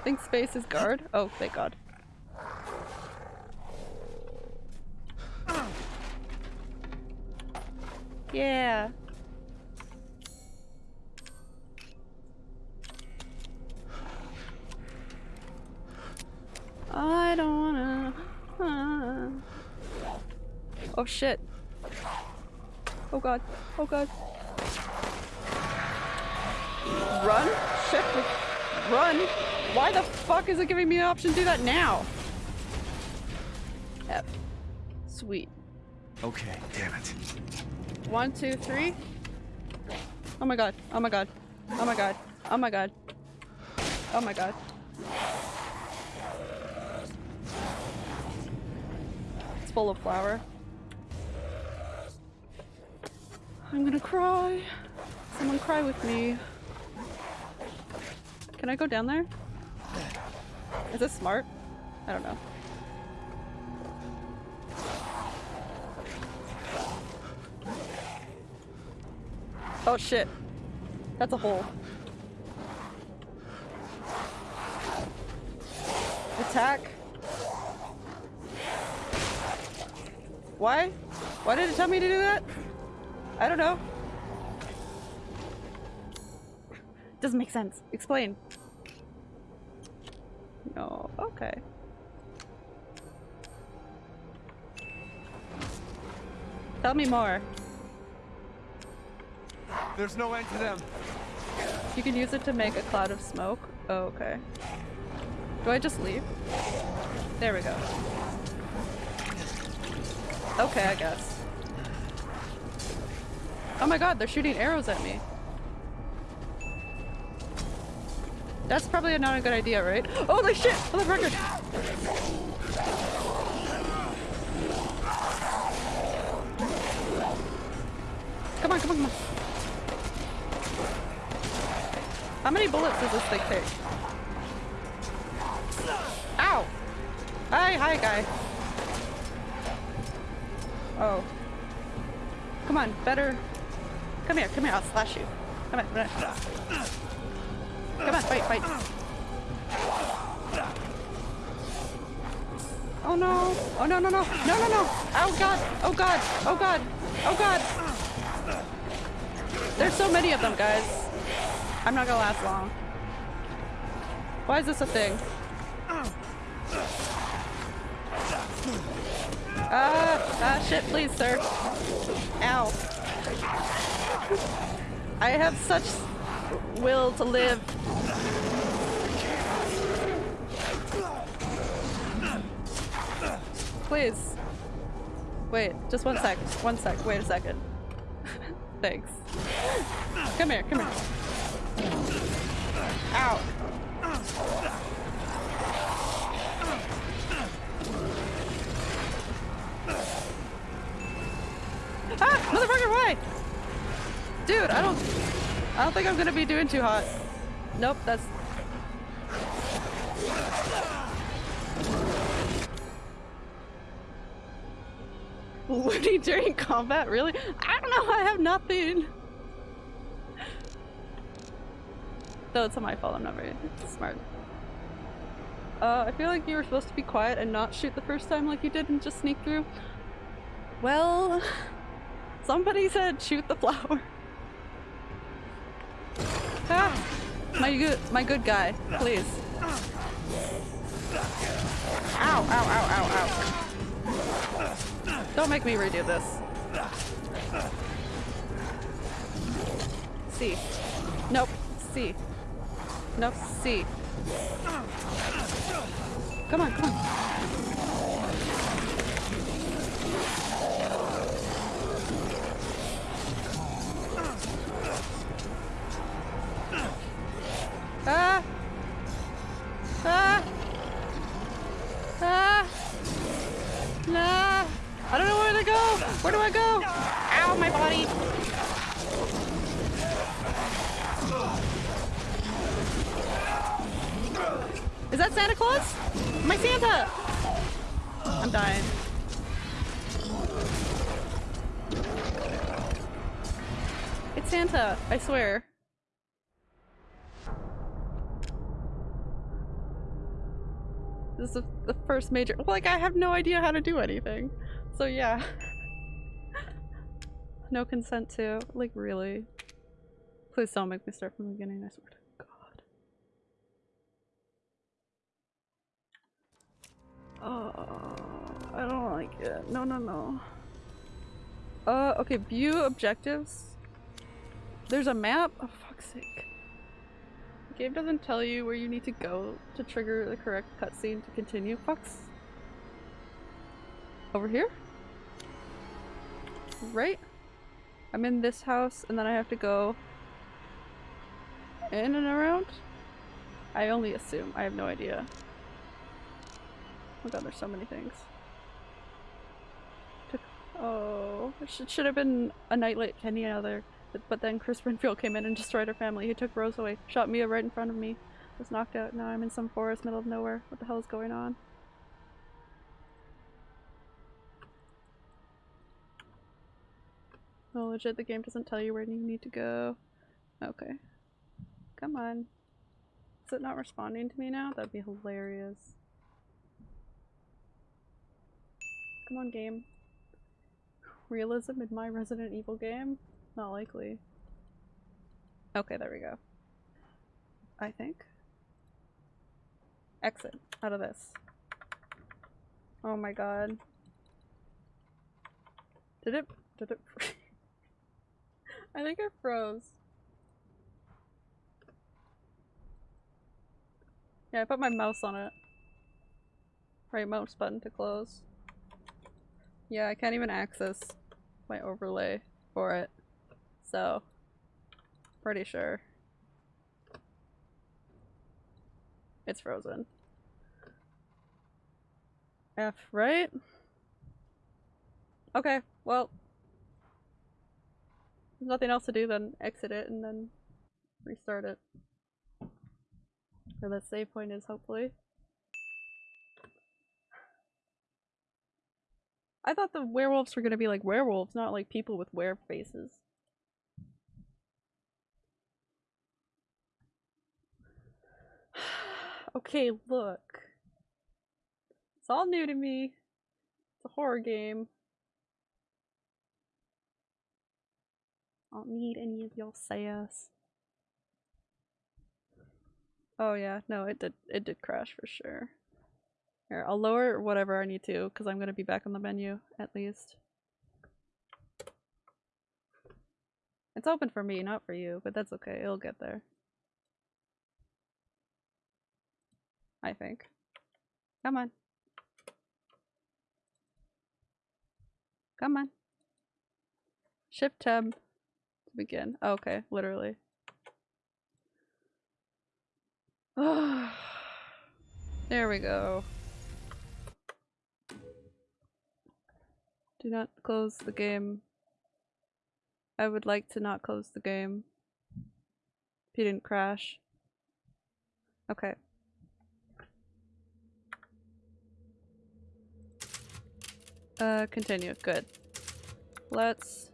A: Think space is guard? Oh, thank god. Yeah. Shit. Oh god. Oh god. Run? Shit. Run? Why the fuck is it giving me the option to do that now? F. Sweet.
B: Okay, damn it.
A: One, two, three. Oh my god. Oh my god. Oh my god. Oh my god. Oh my god. It's full of flour. I'm gonna cry. Someone cry with me. Can I go down there? Is this smart? I don't know. Oh shit. That's a hole. Attack. Why? Why did it tell me to do that? I don't know. Doesn't make sense. Explain. No. Okay. Tell me more.
B: There's no end to them.
A: You can use it to make a cloud of smoke. Oh, okay. Do I just leave? There we go. Okay, I guess. Oh my god, they're shooting arrows at me. That's probably not a good idea, right? Holy shit! The record! Come on, come on, come on. How many bullets does this thing take? Ow! Hi, hi, guy. Oh. Come on, better. Come here, come here, I'll slash you. Come on, come on. Come on, fight, fight. Oh no! Oh no, no, no! No, no, no! Oh god! Oh god! Oh god! Oh god! There's so many of them, guys. I'm not gonna last long. Why is this a thing? Ah, ah, shit, please, sir. Ow. I have such will to live. Please. Wait, just one sec. One sec. Wait a second. Thanks. Come here, come here. Ow. Dude, I don't... I don't think I'm gonna be doing too hot. Nope, that's... Woody during combat? Really? I don't know, I have nothing! No, it's not my fault, I'm not very smart. Uh, I feel like you were supposed to be quiet and not shoot the first time like you did and just sneak through. Well... Somebody said shoot the flower. Ah, my good, my good guy, please. Ow, ow, ow, ow, ow. Don't make me redo this. C. Nope. C. Nope. C. Come on, come on. Ah! Ah! Ah! Nah! I don't know where to go! Where do I go? Ow, my body! Is that Santa Claus? My Santa! I'm dying. It's Santa, I swear. This is the- first major- like I have no idea how to do anything. So yeah. no consent to, like really. Please don't make me start from the beginning, I swear to god. Oh, I don't like it. No, no, no. Uh, okay, view objectives. There's a map? Oh, fuck's sake. Game doesn't tell you where you need to go to trigger the correct cutscene to continue. Fucks. Over here? Right? I'm in this house and then I have to go in and around? I only assume. I have no idea. Oh god, there's so many things. Oh, it should, should have been a nightlight, any other. But, then Chris Redfield came in and destroyed her family. He took Rose away, shot Mia right in front of me. Was knocked out. Now I'm in some forest, middle of nowhere. What the hell is going on? Oh, legit, the game doesn't tell you where you need to go. Okay. Come on. Is it not responding to me now? That'd be hilarious. Come on, game. Realism in my Resident Evil game? Not likely. Okay, there we go. I think. Exit out of this. Oh my god. Did it- did it- I think it froze. Yeah, I put my mouse on it. Right mouse button to close. Yeah, I can't even access my overlay for it. So, pretty sure. It's frozen. F, right? Okay, well. There's nothing else to do then exit it and then restart it. Where that save point is, hopefully. I thought the werewolves were gonna be like werewolves, not like people with were faces. Okay, look. It's all new to me. It's a horror game. I don't need any of your sass. Oh yeah, no, it did it did crash for sure. Here, I'll lower whatever I need to because I'm gonna be back on the menu at least. It's open for me, not for you, but that's okay. It'll get there. I think. Come on. Come on. Shift tab to begin. Oh, okay, literally. there we go. Do not close the game. I would like to not close the game. If you didn't crash. Okay. Uh, continue. Good. Let's...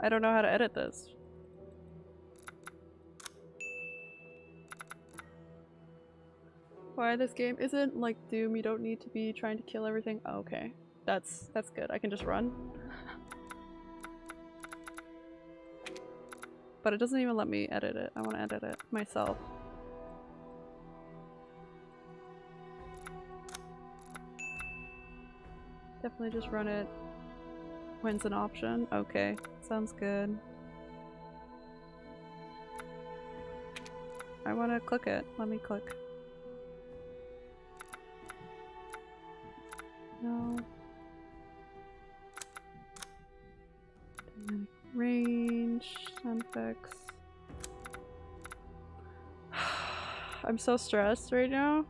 A: I don't know how to edit this. Why this game isn't like Doom, you don't need to be trying to kill everything. Oh, okay. That's that's good. I can just run. but it doesn't even let me edit it. I want to edit it myself. Definitely just run it when's an option. Okay, sounds good. I want to click it. Let me click. No. Range, effects. I'm so stressed right now.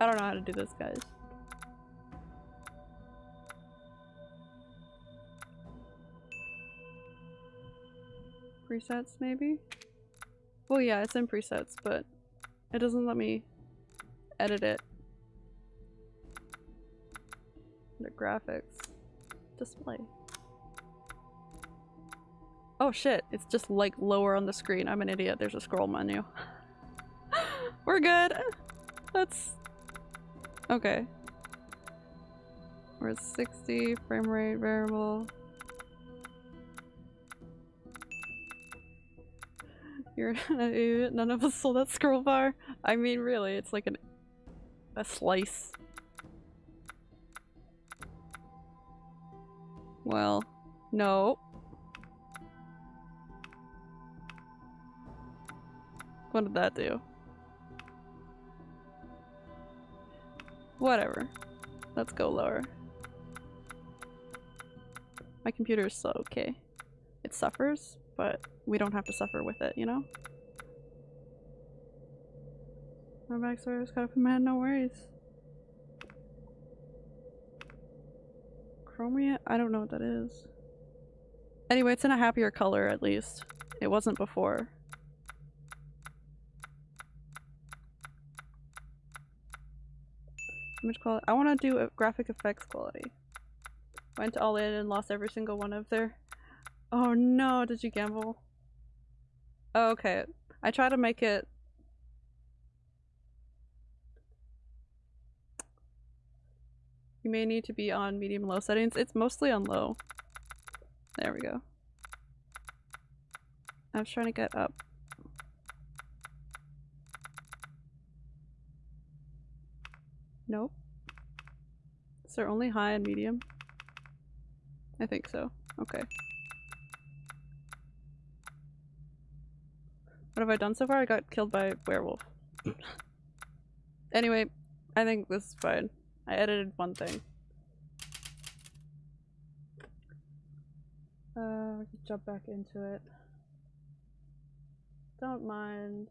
A: I don't know how to do this, guys. Presets, maybe? Well, yeah, it's in presets, but it doesn't let me edit it. Under graphics. Display. Oh shit, it's just like lower on the screen. I'm an idiot. There's a scroll menu. We're good. That's okay. We're at 60 frame rate variable. You're an idiot. None of us saw that scroll bar. I mean, really, it's like an a slice. Well, no. What did that do? Whatever. Let's go lower. My computer is slow, okay. It suffers, but we don't have to suffer with it, you know? My backstory's got up in my head, no worries. Chromia? I don't know what that is. Anyway, it's in a happier color at least. It wasn't before. Image quality. I want to do a graphic effects quality. Went all in and lost every single one of their. Oh no, did you gamble? Oh, okay. I try to make it You may need to be on medium low settings. It's mostly on low. There we go. I was trying to get up. Nope. Is there only high and medium? I think so. Okay. What have I done so far? I got killed by werewolf. anyway, I think this is fine. I edited one thing. Uh, we can jump back into it. Don't mind.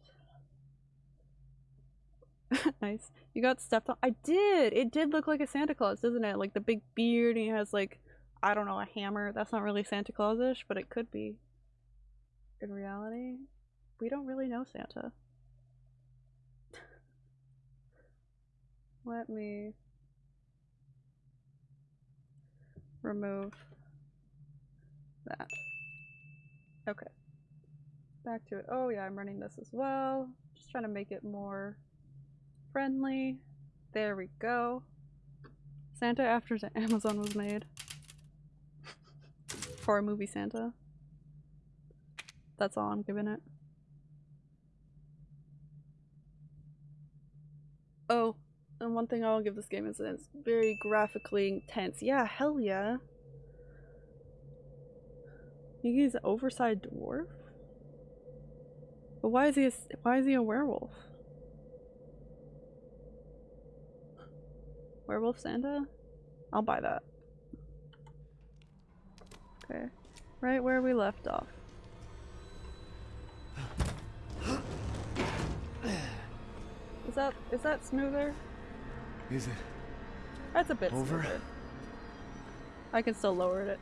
A: nice. You got stepped on. I did! It did look like a Santa Claus, doesn't it? Like the big beard and he has like, I don't know, a hammer. That's not really Santa Claus-ish, but it could be. In reality, we don't really know Santa. Let me remove that. Okay. Back to it. Oh yeah, I'm running this as well. Just trying to make it more friendly. There we go. Santa after Amazon was made. For a movie Santa. That's all I'm giving it. Oh, and one thing I'll give this game is that it's very graphically intense. Yeah, hell yeah. He's an oversized dwarf? But why is he a, why is he a werewolf? Werewolf Santa? I'll buy that. Okay. Right where we left off. Is that is that smoother?
B: Is it
A: That's a bit
B: over?
A: smoother. I can still lower it.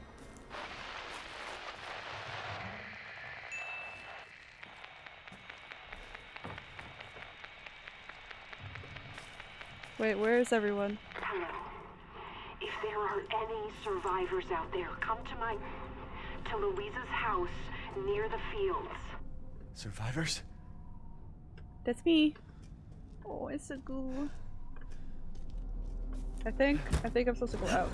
A: Wait, where is everyone?
I: Hello. If there are any survivors out there, come to my. to Luiza's house near the fields.
B: survivors?
A: That's me. Oh, it's a goo. I think I think I'm supposed to go out.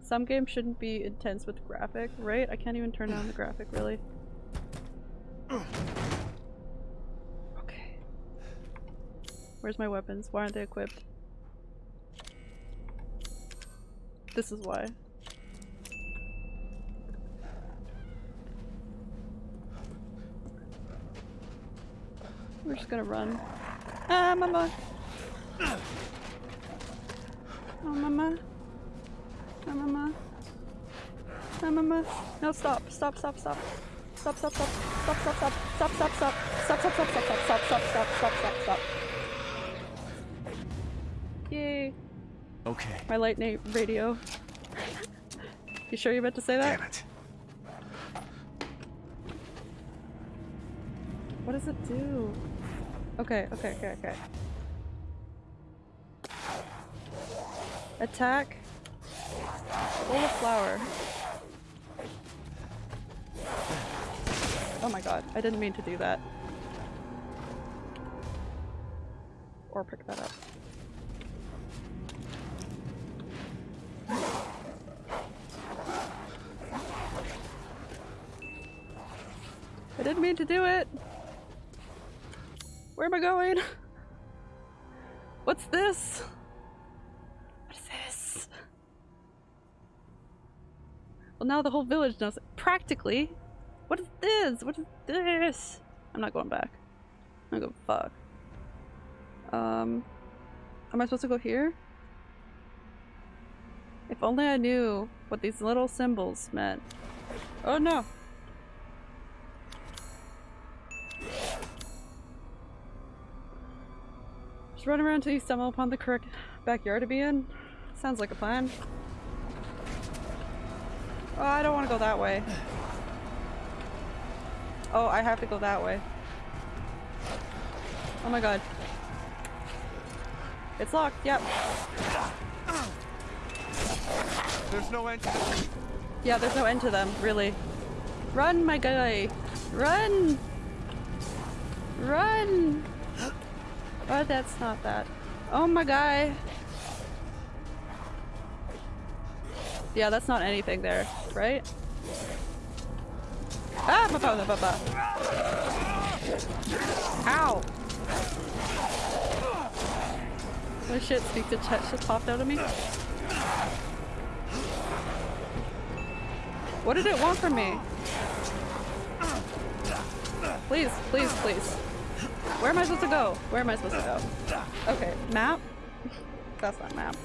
A: Some games shouldn't be intense with graphic, right? I can't even turn down the graphic really. Where's my weapons? Why aren't they equipped? This is why. We're just gonna run. Ah, mama! Oh, mama. Oh, mama. Oh, mama. No, stop. Stop, stop, stop. Stop, stop, stop. Stop, stop, stop. Stop, stop, stop. Stop, stop, stop, stop, stop, stop, stop, stop, stop, stop, stop.
B: Okay.
A: My light na- radio. You sure you're about to say that?
B: Damn it.
A: What does it do? Okay, okay, okay, okay. Attack. Pull a flower. Oh my god, I didn't mean to do that. Or pick that up. I didn't mean to do it! Where am I going? What's this? What is this? Well, now the whole village knows. Practically. What is this? What is this? I'm not going back. I'm gonna go fuck. Um, am I supposed to go here? If only I knew what these little symbols meant. Oh no! Just run around till you stumble upon the correct backyard to be in. Sounds like a plan. Oh, I don't want to go that way. Oh, I have to go that way. Oh my god. It's locked, yep.
B: There's no end.
A: Yeah, there's no end to them, really. Run, my guy! Run! Run! Oh, that's not that. Oh my guy! Yeah, that's not anything there, right? Ah! Ba -ba -ba. Ow! Oh shit, speak to chat just popped out of me. What did it want from me? Please, please, please. Where am I supposed to go? Where am I supposed to go? Okay, map? That's not map.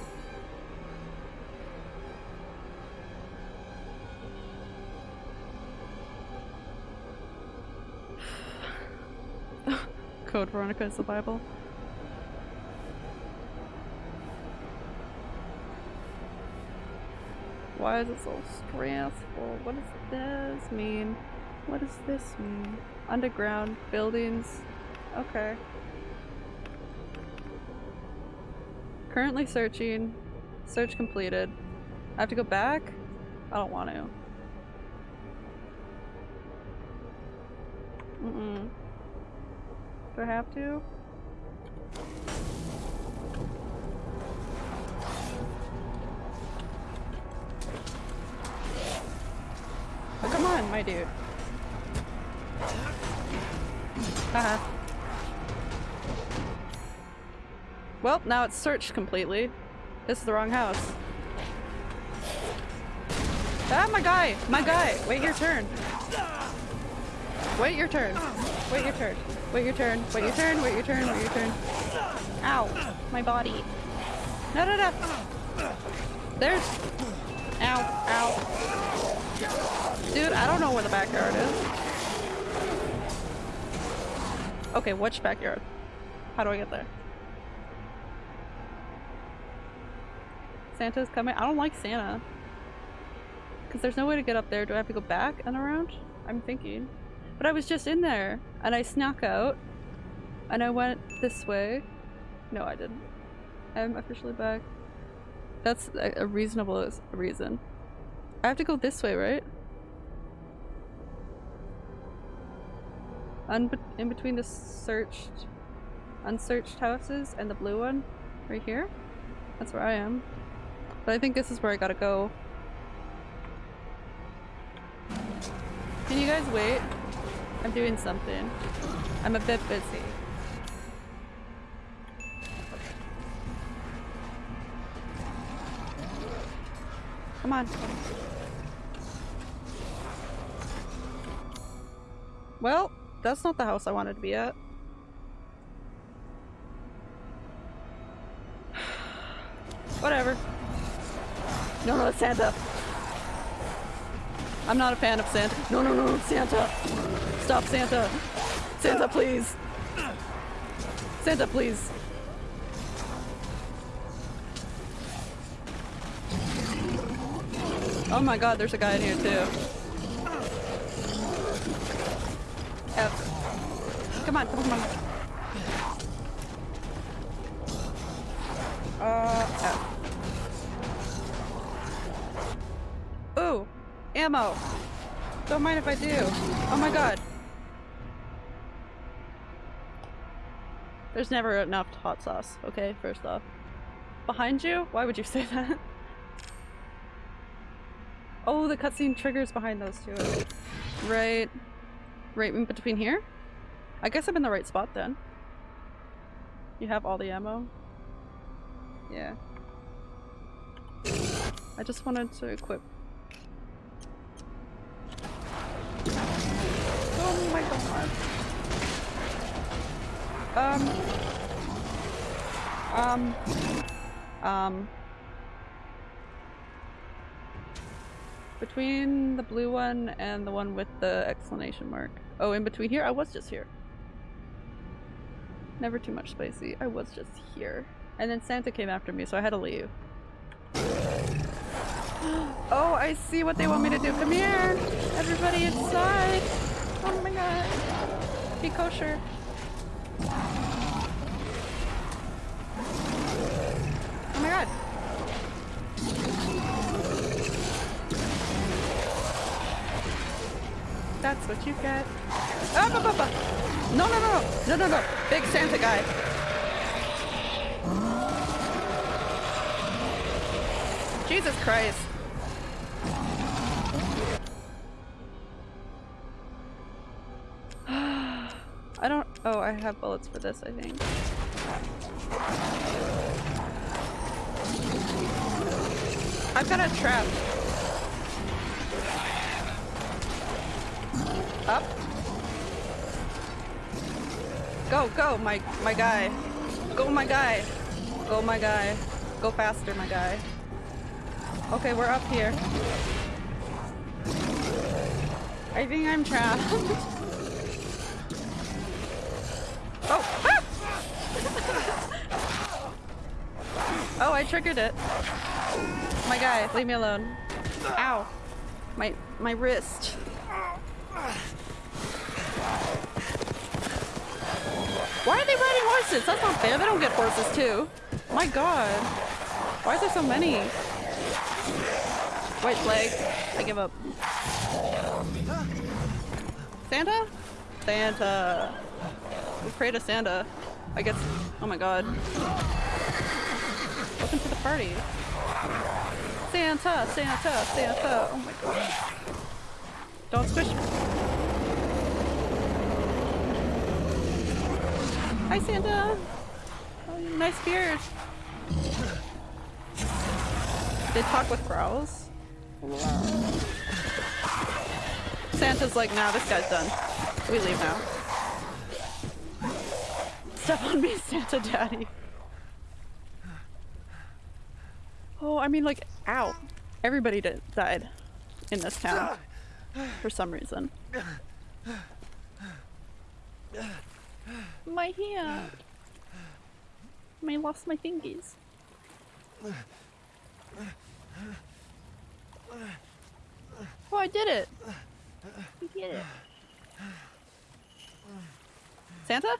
A: Code Veronica is the Bible. Why is it so stressful? What does this mean? What does this mean? Underground buildings. Okay. Currently searching. Search completed. I have to go back? I don't want to. Mm-mm. Do I have to? Oh, come on, my dude. Haha. Well, now it's searched completely. This is the wrong house. Ah, my guy! My guy! Wait your turn. Wait your turn. Wait your turn. Wait your turn. Wait your turn. Wait your turn. Wait your turn. Ow. My body. No, no, no. There's... Ow. Ow. Dude, I don't know where the backyard is. Okay, which backyard? How do I get there? Santa's coming? I don't like Santa. Because there's no way to get up there. Do I have to go back and around? I'm thinking. But I was just in there, and I snuck out, and I went this way. No, I didn't. I'm officially back. That's a, reasonable reason. I have to go this way, right? Un in between the searched, unsearched houses and the blue one, right here. That's where I am. But I think this is where I gotta go. Can you guys wait? I'm doing something. I'm a bit busy. Come on. Well, that's not the house I wanted to be at. Whatever. No, no, Santa. I'm not a fan of Santa. No, no, no, Santa. Stop, Santa. Santa, please. Santa, please. Oh my god, there's a guy in here too. F. Come on, come on, come on. Ammo. Don't mind if I do. Oh my god. There's never enough hot sauce, okay, first off. Behind you? Why would you say that? Oh, the cutscene triggers behind those two. Right. Right in between here? I guess I'm in the right spot then. You have all the ammo? Yeah. I just wanted to equip. Um. Um. Um. Between the blue one and the one with the exclamation mark. Oh, in between here? I was just here. Never too much spicy. I was just here. And then Santa came after me, so I had to leave. Oh, I see what they want me to do. Come here! Everybody inside! Oh my god. Be kosher. Oh my god. That's what you get. Ah, ba, ba, ba. No, no, no, no, no, no, no. Big Santa guy. Jesus Christ. Have bullets for this, I think. I've got a trap. Up. Go, go, my my guy. Go, my guy. Go, my guy. Go faster, my guy. Okay, we're up here. I think I'm trapped. oh! ah! oh, I triggered it. My guy, leave me alone. Ow. My my wrist. Why are they riding horses? That's not fair. They don't get horses too. My god. Why is there so many? White flag. I give up. Santa? Santa. We pray to Santa. I guess. Oh my god. Party. Santa, Santa, Santa. Oh my god. Don't squish me. Hi, Santa. Oh, nice beard. They talk with growls. Santa's like, nah, this guy's done. We leave now. Step on me, Santa Daddy. Oh, I mean, like, ow. Everybody did, died in this town for some reason. My hand. I lost my fingies. Oh, I did it! We did it. Santa?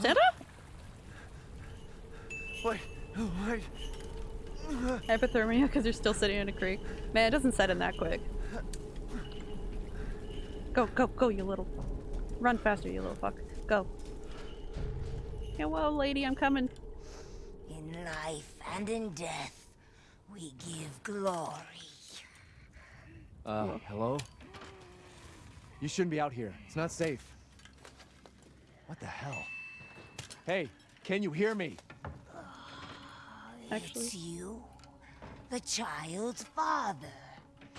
A: Santa?
B: Wait, wait.
A: Hypothermia because you're still sitting in a creek. Man, it doesn't set in that quick. Go, go, go, you little. Run faster, you little fuck. Go. Yeah, Hello, lady, I'm coming.
J: In life and in death, we give glory.
B: Uh, hello? You shouldn't be out here. It's not safe. What the hell? Hey, can you hear me?
A: Actually.
J: It's you, the child's father.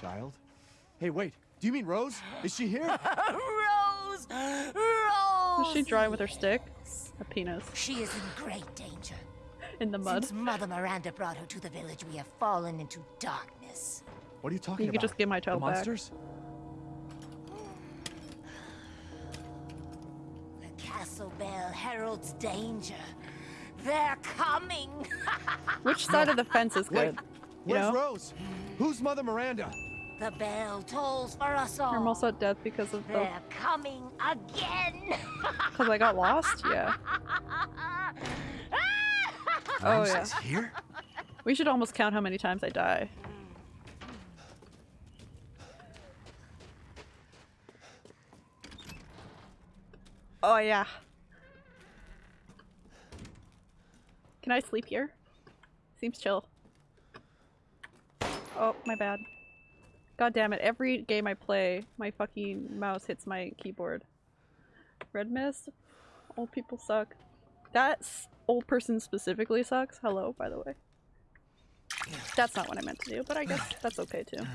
B: Child? Hey, wait. Do you mean Rose? Is she here?
J: Rose! Rose!
A: Is she drawing with her stick? A penis.
J: She is in great danger.
A: In the mud.
J: Since Mother Miranda brought her to the village, we have fallen into darkness.
B: What are you talking
A: You
B: about?
A: could just give my child
B: the
A: back.
B: monsters?
J: The castle bell heralds danger. They're coming!
A: Which side of the fence is
B: Wait,
A: good? You
B: where's
A: know?
B: Rose? Who's Mother Miranda?
J: the bell tolls for us all.
A: I'm also at death because of the.
J: They're coming again!
A: Because I got lost? Yeah. Oh, yeah.
B: here?
A: We should almost count how many times I die. Oh yeah. Can I sleep here? Seems chill. Oh, my bad. God damn it, every game I play, my fucking mouse hits my keyboard. Red mist? Old people suck. That old person specifically sucks. Hello, by the way. That's not what I meant to do, but I guess that's okay too.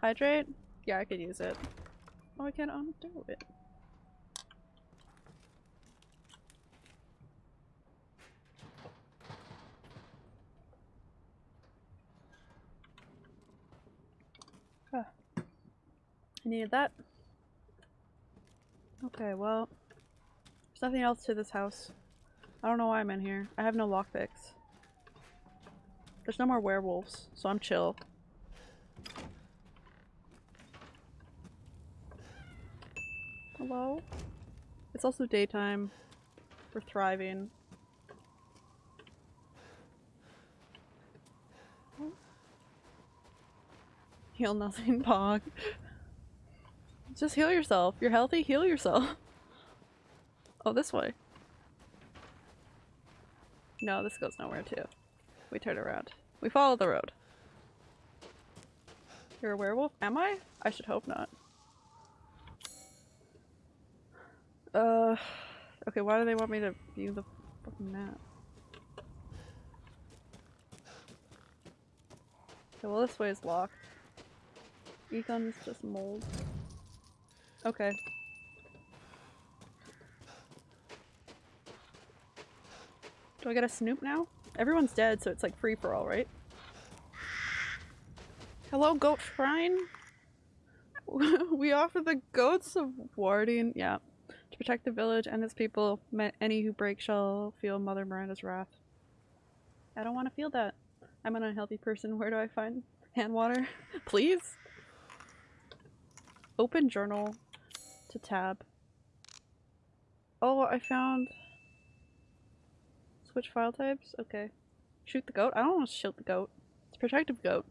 A: Hydrate? Yeah, I could use it. Oh, I can't undo it. Needed that. Okay, well, there's nothing else to this house. I don't know why I'm in here. I have no lockpicks. There's no more werewolves, so I'm chill. Hello? It's also daytime. We're thriving. Heal nothing, Pog. Just heal yourself. You're healthy, heal yourself. Oh, this way. No, this goes nowhere too. We turn around. We follow the road. You're a werewolf? Am I? I should hope not. Uh, okay, why do they want me to view the fucking map? Okay, well this way is locked. Egon's just mold. Okay. Do I get a snoop now? Everyone's dead, so it's like free for all, right? Hello, goat shrine? we offer the goats of warding, yeah, to protect the village and its people. Any who break shall feel Mother Miranda's wrath. I don't want to feel that. I'm an unhealthy person. Where do I find hand water? Please? Open journal to tab. Oh, I found. Switch file types? Okay. Shoot the goat? I don't want to shoot the goat. It's a protective goat.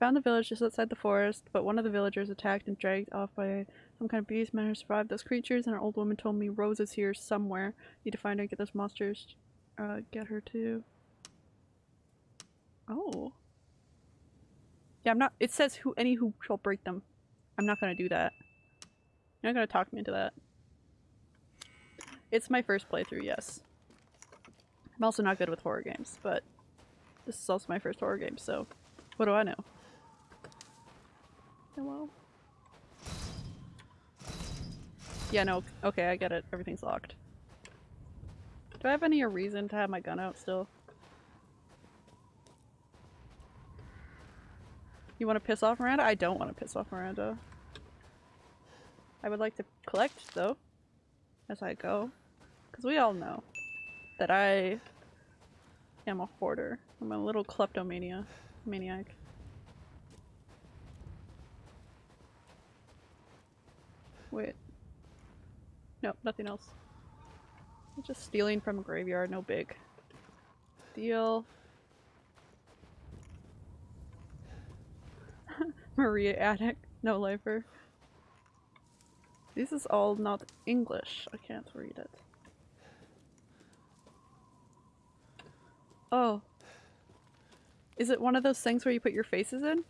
A: Found the village just outside the forest, but one of the villagers attacked and dragged off by some kind of beast. Managed to survive those creatures, and an old woman told me Rose is here somewhere. Need to find her and get those monsters. Uh, get her too. Oh. Yeah, I'm not. It says who any who shall break them. I'm not gonna do that. You're not gonna talk me into that. It's my first playthrough, yes. I'm also not good with horror games, but this is also my first horror game, so what do I know? Hello? Yeah, no, okay, I get it. Everything's locked. Do I have any reason to have my gun out still? You want to piss off Miranda? I don't want to piss off Miranda. I would like to collect, though, as I go. Because we all know that I am a hoarder. I'm a little kleptomania maniac. Wait. Nope, nothing else. Just stealing from a graveyard, no big deal. Maria Attic, no lifer. This is all not English. I can't read it. Oh. Is it one of those things where you put your faces in?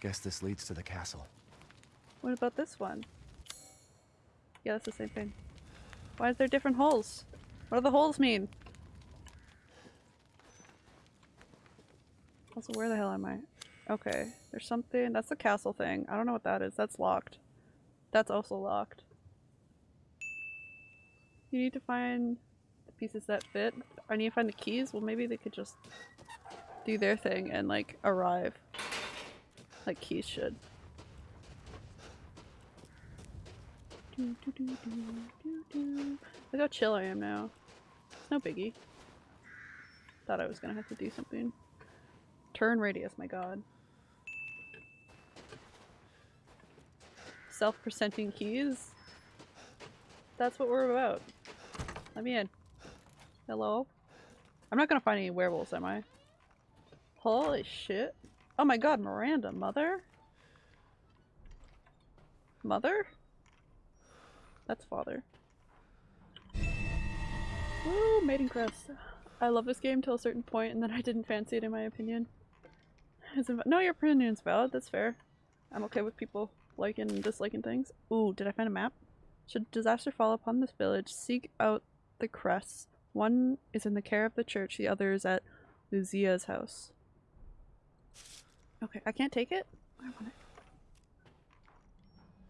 B: Guess this leads to the castle.
A: What about this one? Yeah, that's the same thing. Why is there different holes? What do the holes mean? Also, where the hell am I? Okay, there's something- that's the castle thing. I don't know what that is. That's locked. That's also locked. You need to find the pieces that fit. I need to find the keys? Well, maybe they could just do their thing and, like, arrive. Like keys should. Do, do, do. Look how chill I am now. It's no biggie. Thought I was gonna have to do something. Turn radius, my god. Self-presenting keys? That's what we're about. Let me in. Hello? I'm not gonna find any werewolves, am I? Holy shit. Oh my god, Miranda, mother? Mother? That's father. Woo, Maiden Crest. I love this game till a certain point and then I didn't fancy it in my opinion. no, your opinion's valid, that's fair. I'm okay with people liking and disliking things. Ooh, did I find a map? Should disaster fall upon this village, seek out the crests. One is in the care of the church, the other is at Luiza's house. Okay, I can't take it? I want it.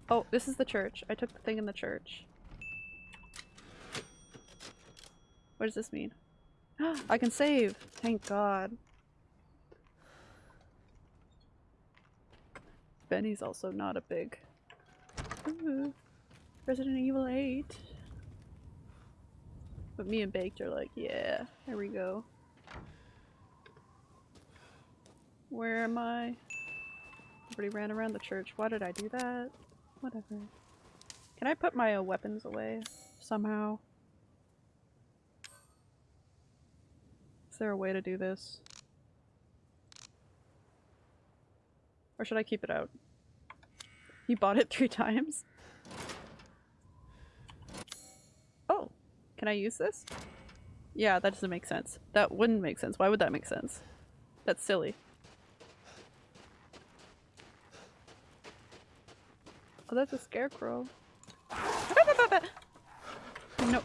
A: Oh, this is the church. I took the thing in the church. What does this mean? I can save! Thank god. Benny's also not a big... Ooh. Resident Evil 8. But me and Baked are like, yeah, there we go. Where am I? Everybody ran around the church. Why did I do that? Whatever. Can I put my uh, weapons away somehow? Is there a way to do this? Or should I keep it out? You bought it three times? Oh, can I use this? Yeah, that doesn't make sense. That wouldn't make sense. Why would that make sense? That's silly. Oh, that's a scarecrow. no.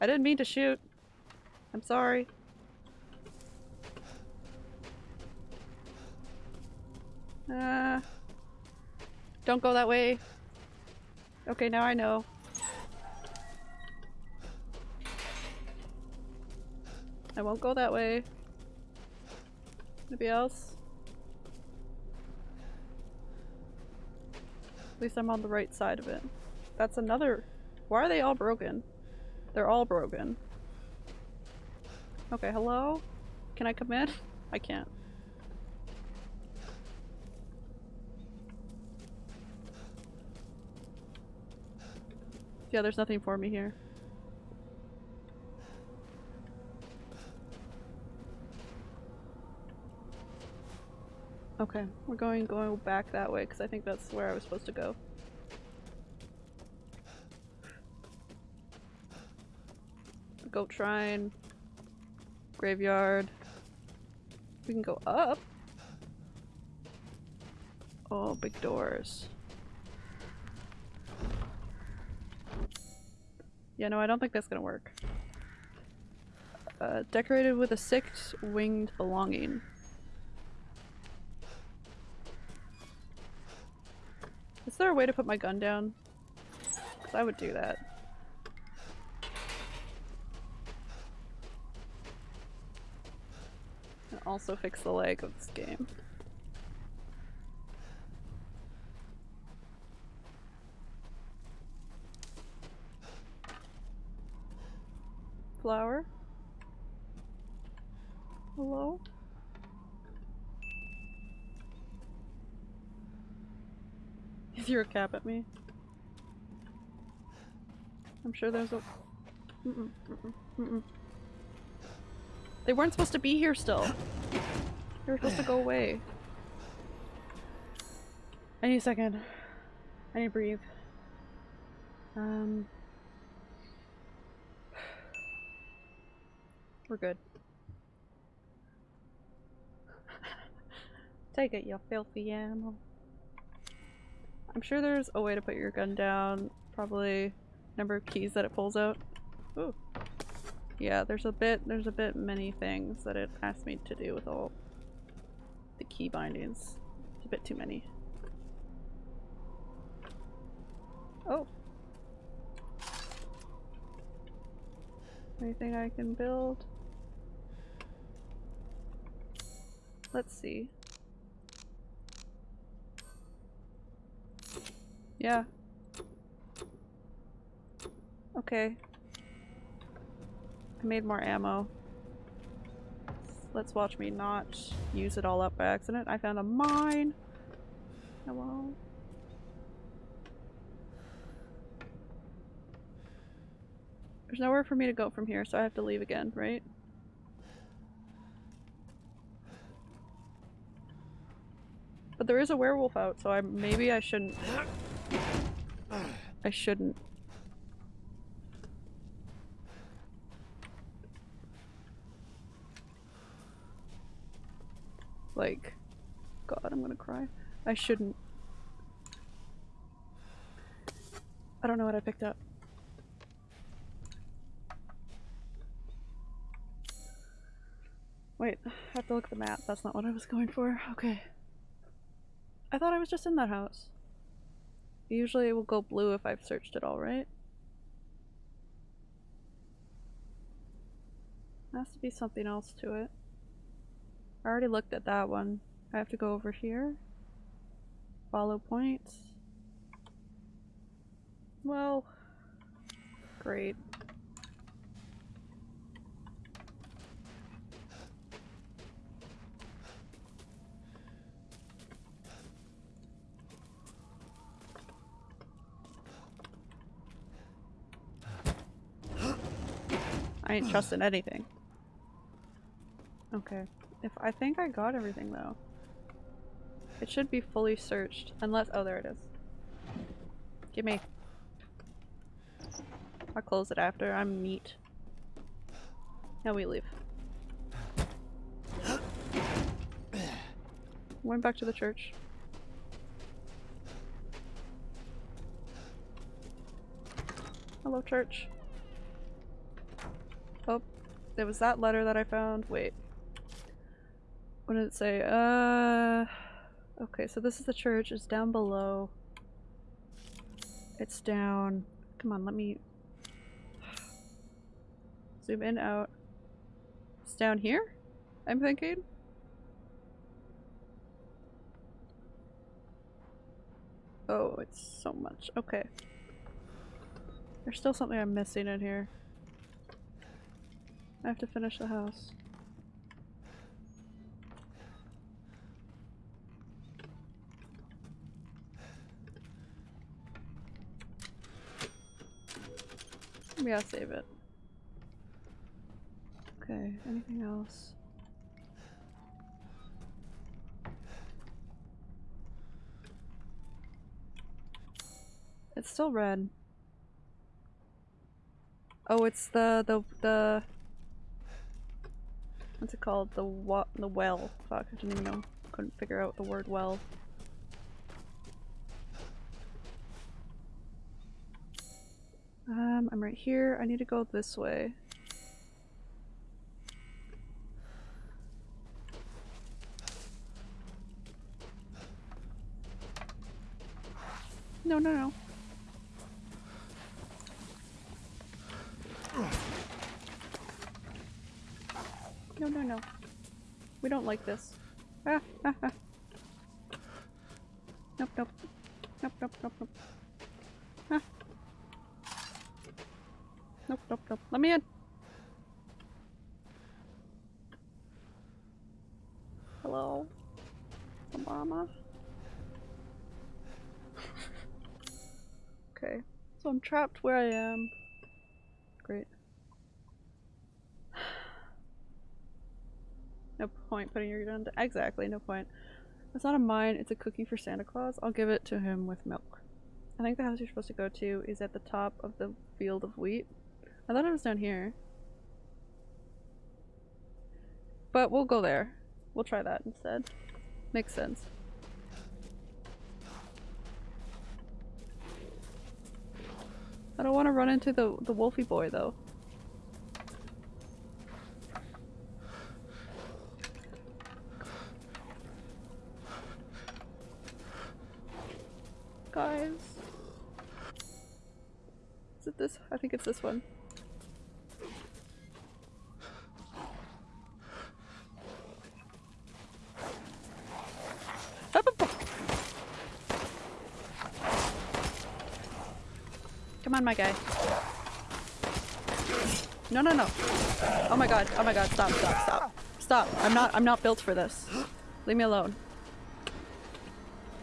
A: I didn't mean to shoot. I'm sorry. Uh, don't go that way. Okay, now I know. I won't go that way. Maybe else? At least I'm on the right side of it. That's another- why are they all broken? They're all broken. Okay, hello? Can I come in? I can't. Yeah, there's nothing for me here. Okay, we're going going back that way because I think that's where I was supposed to go. Goat shrine, graveyard. We can go up. Oh, big doors. Yeah, no, I don't think that's gonna work. Uh, decorated with a six-winged belonging. Is there a way to put my gun down? 'Cause I would do that. And also fix the lag of this game. Flower? Hello? He threw a cap at me. I'm sure there's a. Mm-mm, mm-mm, mm-mm. They weren't supposed to be here still. They were supposed to go away. I need a second. I need to breathe. Um. We're good. Take it, you filthy animal. I'm sure there's a way to put your gun down. Probably number of keys that it pulls out. Ooh. Yeah, there's a bit there's a bit many things that it asked me to do with all the key bindings. It's a bit too many. Oh. Anything I can build? Let's see. Yeah. Okay. I made more ammo. Let's watch me not use it all up by accident. I found a mine! Hello? There's nowhere for me to go from here, so I have to leave again, right? But there is a werewolf out, so I maybe I shouldn't. I shouldn't. Like, God, I'm gonna cry. I shouldn't. I don't know what I picked up. Wait, I have to look at the map. That's not what I was going for. Okay. I thought I was just in that house. Usually it will go blue if I've searched it all, right? Has to be something else to it. I already looked at that one. I have to go over here. Follow points. Well, great. I ain't trusting anything. Okay. If I think I got everything though. It should be fully searched. Unless- oh there it is. Give me. I'll close it after. I'm neat. Now we leave. Went back to the church. Hello church. Oh, there was that letter that I found. Wait. What did it say? Uh, okay, so this is the church. It's down below. It's down. Come on, let me zoom in, out. It's down here? I'm thinking? Oh, it's so much. Okay. There's still something I'm missing in here. I have to finish the house. Gotta save it. Okay, anything else? It's still red. Oh, it's the the the what's it called? The what? The well. Fuck, I didn't even know. Couldn't figure out the word well. Um, I'm right here. I need to go this way. No, no, no. No, no, no. We don't like this. Ah, ah, ah. Nope, nope. Nope, nope, nope, nope. Ah. Nope, nope, nope. Let me in. Hello? Mama? okay. So I'm trapped where I am. Great. No point putting your gun down. Exactly, no point. It's not a mine, it's a cookie for Santa Claus. I'll give it to him with milk. I think the house you're supposed to go to is at the top of the field of wheat. I thought it was down here. But we'll go there. We'll try that instead. Makes sense. I don't want to run into the, the wolfy boy though. Guys. Is it this? I think it's this one. Come on, my guy. No, no, no. Oh my god. Oh my god. Stop, stop, stop. Stop. I'm not I'm not built for this. Leave me alone.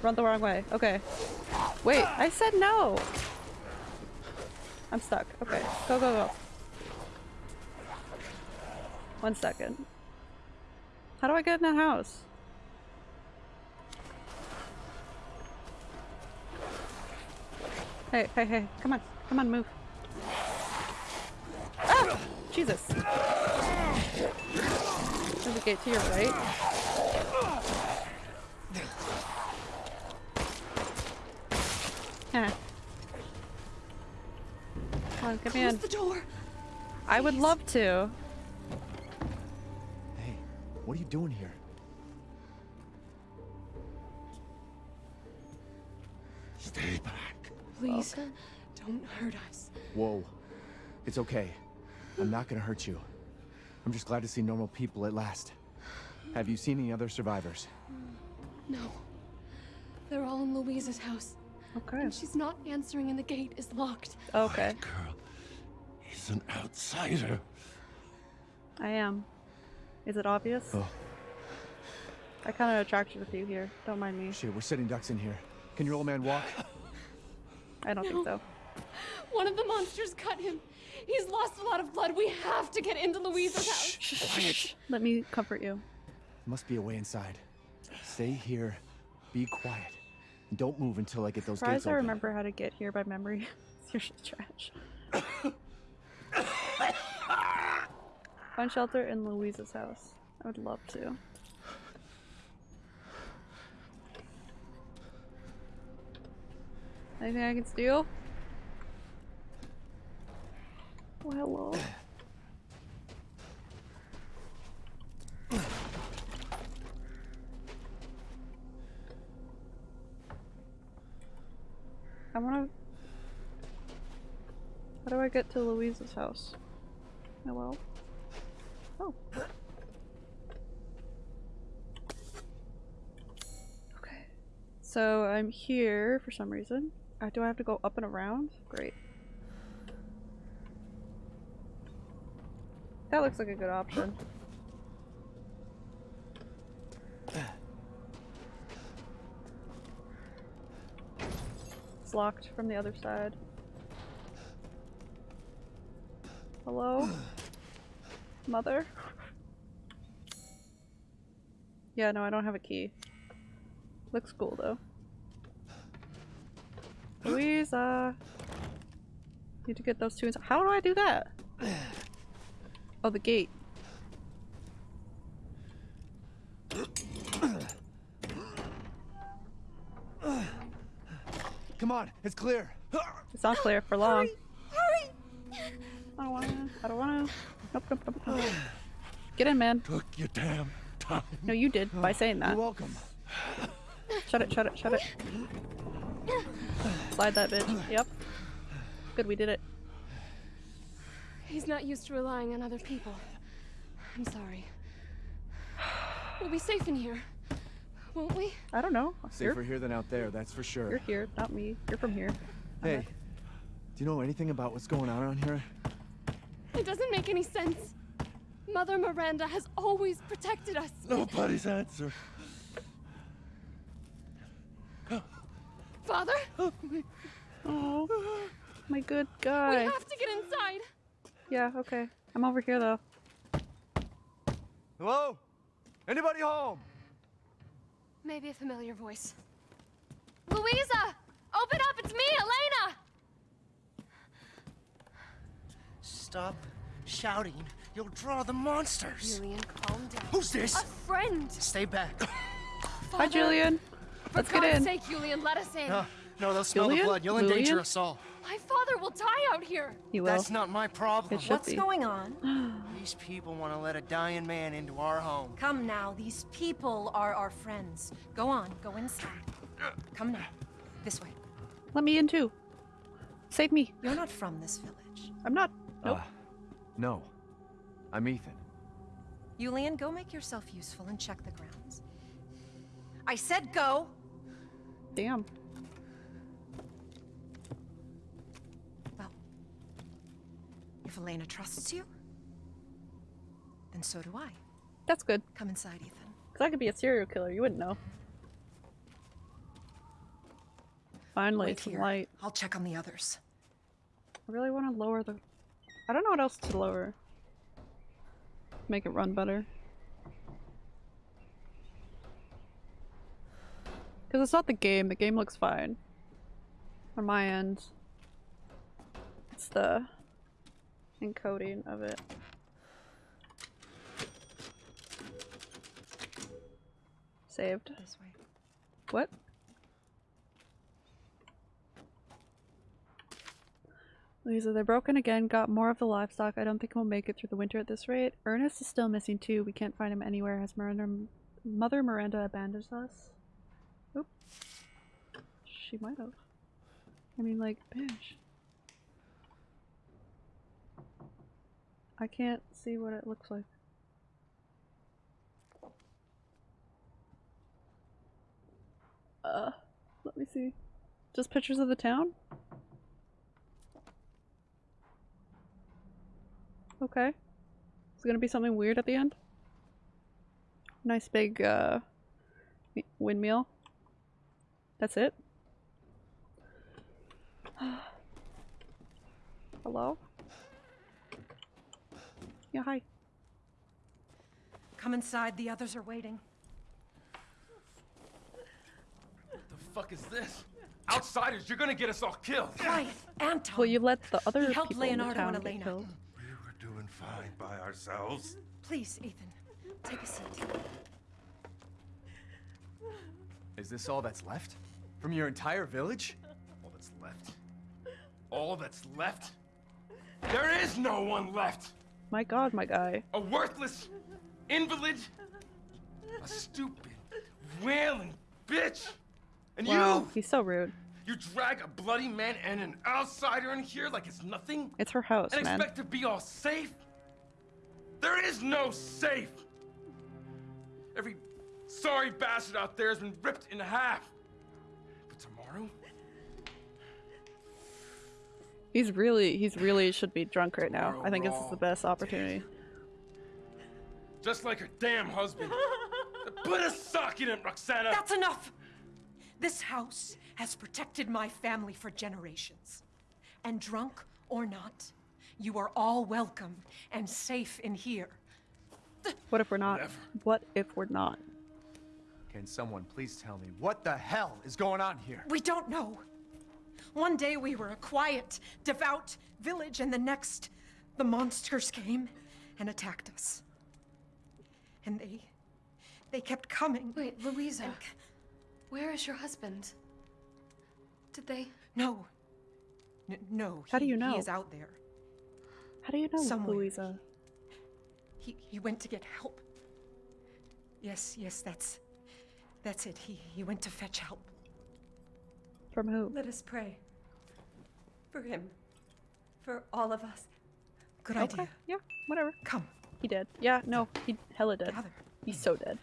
A: Run the wrong way. Okay. Wait, I said no. I'm stuck. Okay. Go, go, go. One second. How do I get in that house? Hey, hey, hey. Come on. Come on, move. Ah! Jesus. There's a gate to your right. Huh. Oh, come on, get me in.
K: Close the door.
A: I would love to.
B: Hey, what are you doing here?
H: Stay back.
K: Please, oh. don't hurt us.
B: Whoa. It's okay. I'm not gonna hurt you. I'm just glad to see normal people at last. Have you seen any other survivors?
K: No. They're all in Luiza's house.
A: Okay.
K: And she's not answering and the gate is locked.
A: Okay.
H: White Girl, he's an outsider.
A: I am. Is it obvious?
B: Oh.
A: I kind of attracted with you here. Don't mind me.
B: Shit, we're sitting ducks in here. Can your old man walk?
A: I don't think so.
K: One of the monsters cut him. He's lost a lot of blood. We have to get into Luiza's house.
B: Quiet.
A: Let me comfort you.
B: Must be a way inside. Stay here. Be quiet. And don't move until I get those
A: Surprised
B: gates
A: I
B: open.
A: remember how to get here by memory. You're just trash. Find shelter in Luiza's house. I would love to. Anything I can steal? Oh, hello. Wanna... How do I get to Louise's house? Hello? Oh. Okay. So I'm here for some reason. Uh, do I have to go up and around? Great. That looks like a good option. Locked from the other side. Hello? Mother? Yeah, no, I don't have a key. Looks cool though. Luiza! Need to get those two inside. How do I do that? Oh, the gate.
B: Come on, it's clear.
A: It's not clear for long.
K: Hurry!
A: I don't wanna. Nope, nope, nope, nope. Get in, man.
F: Took your damn time.
A: No, you did by saying that.
B: You're welcome.
A: Shut it, shut it, shut it. Slide that bitch. Yep. Good, we did it.
K: He's not used to relying on other people. I'm sorry. We'll be safe in here, won't we?
A: I don't know.
B: Safer
A: You're,
B: here than out there, that's for sure.
A: you're here, not me. You're from here.
B: Hey, do you know anything about what's going on around here?
K: It doesn't make any sense. Mother Miranda has always protected us.
F: Nobody's answer.
K: Father,
A: Oh, my oh, good
K: we
A: guy.
K: have to get inside.
A: Yeah, okay. I'm over here though.
B: Hello? Anybody home?
K: Maybe a familiar voice. Luiza! Open up! It's me, Elena!
H: Stop shouting. You'll draw the monsters.
K: Julian, calm down.
H: Who's this?
K: A friend!
H: Stay back.
A: Hi, Julian.
K: For
A: Let's
K: God's
A: get in.
K: sake, Julian, let us in.
H: No, no, they'll smell the blood. You'll endanger
A: Julian?
H: us all.
K: My father will die out here.
A: You will.
H: That's not my problem.
A: It
L: What's
A: be.
L: going on?
H: These people want to let a dying man into our home.
L: Come now, these people are our friends. Go on, go inside. Come now. This way.
A: Let me in too. Save me.
L: You're not from this village.
A: I'm not. Nope.
B: Uh, no. I'm Ethan.
L: Julian, go make yourself useful and check the grounds. I said go!
A: Damn.
L: If Elena trusts you, then so do I.
A: That's good.
L: Come inside, Ethan.
A: Cause I could be a serial killer. You wouldn't know. Finally,
L: Wait
A: some
L: here.
A: light.
L: I'll check on the others.
A: I really want to lower the. I don't know what else to lower. Make it run better. Because it's not the game. The game looks fine. On my end. It's the encoding of it. Saved.
L: This way.
A: What? Lisa, they're broken again. Got more of the livestock. I don't think we'll make it through the winter at this rate. Ernest is still missing too. We can't find him anywhere. Has Miranda, Mother Miranda abandoned us? Oop. She might have. I mean, like, bitch. I can't see what it looks like. Uh, let me see. Just pictures of the town? Okay. Is it gonna be something weird at the end? Nice big, uh, windmill. That's it? Hello? Yeah, hi.
L: Come inside, the others are waiting.
E: What the fuck is this? Outsiders, you're gonna get us all killed.
L: Quiet, Anton!
A: Well, you let the other
L: He helped
A: people in the
L: Leonardo
A: town
L: and
A: get
L: Elena.
A: killed.
F: We were doing fine by ourselves.
L: Please, Ethan, take a seat.
B: Is this all that's left? From your entire village?
E: All that's left. All that's left? There is no one left!
A: My god, my guy.
E: A worthless invalid? A stupid, wailing bitch! And
A: Wow,
E: you!
A: he's so rude.
E: You drag a bloody man and an outsider in here like it's nothing?
A: It's her house,
E: and
A: man.
E: expect to be all safe? There is no safe! Every sorry bastard out there has been ripped in half. But tomorrow?
A: He's really, he's really should be drunk right now. I think
E: we're
A: this is the best opportunity.
E: Just like her damn husband. Put a sock in it, Roxana!
L: That's enough! This house has protected my family for generations. And drunk or not, you are all welcome and safe in here.
A: What if we're not?
E: Whatever.
A: What if we're not?
B: Can someone please tell me what the hell is going on here?
L: We don't know. One day we were a quiet, devout village, and the next, the monsters came and attacked us. And they. they kept coming.
K: Wait, Luiza.
L: And-
K: Where is your husband? Did they?
L: No. N- no.
A: How do you know?
L: He is out there.
A: How do you know
L: Somewhere.
A: Luiza?
L: He he went to get help. Yes, yes, that's that's it. He he went to fetch help.
A: From who?
M: Let us pray. For him. For all of us.
L: Good
A: Okay,
L: idea.
A: Yeah, whatever.
L: Come.
A: He did. Yeah, no, he hella dead.
L: Gather.
A: He's so dead.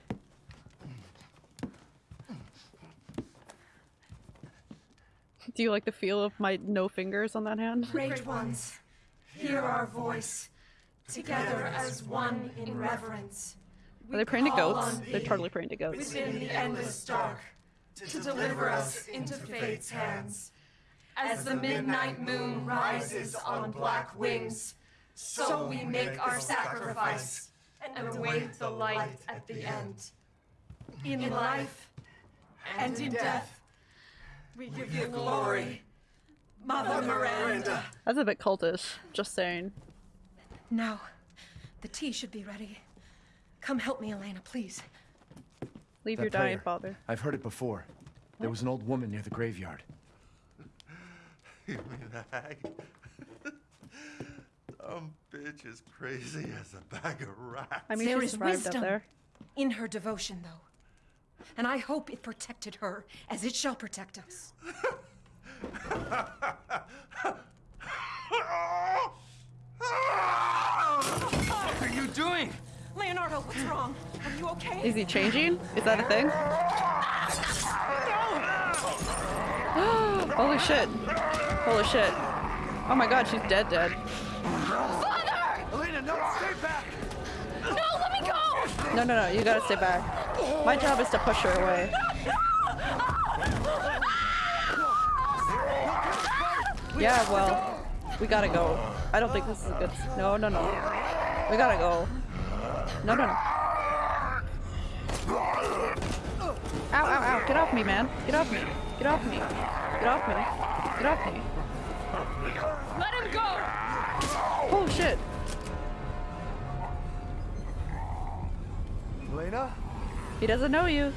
A: Do you like the feel of my no fingers on that hand?
M: Great ones, hear our voice. Together as one in reverence.
A: Are they praying to goats? They're totally praying to goats.
M: Within the endless dark. To deliver us into fate's hands. As the midnight moon rises on black wings. So we make our sacrifice. And await the light at the end. In life and in death. We give you glory. Mother Miranda.
A: That's a bit cultish, just saying.
L: Now, the tea should be ready. Come help me, Elena, please.
A: Leave
B: That
A: your dying father.
B: I've heard it before. There was an old woman near the graveyard.
F: You mean the hag? Dumb bitch is crazy as a bag of rats.
A: I mean,
L: there
A: she
L: is
A: survived
L: wisdom
A: there.
L: in her devotion, though. And I hope it protected her as it shall protect us.
E: What are you doing?
L: Leonardo, what's wrong? Are you okay?
A: Is he changing? Is that a thing? Holy shit. Holy shit. Oh my god, she's dead dead.
B: Elena, no, stay back!
M: No, let me go!
A: No, no, no, you gotta stay back. My job is to push her away. Yeah, well, we gotta go. I don't think this is a good. No, no, no. We gotta go. No, no, no. Ow, ow, ow. Get off me, man. Get off me. Get off me. Get off me. Get off me.
M: Let him go!
A: Oh, shit.
B: Lena?
A: He doesn't know you.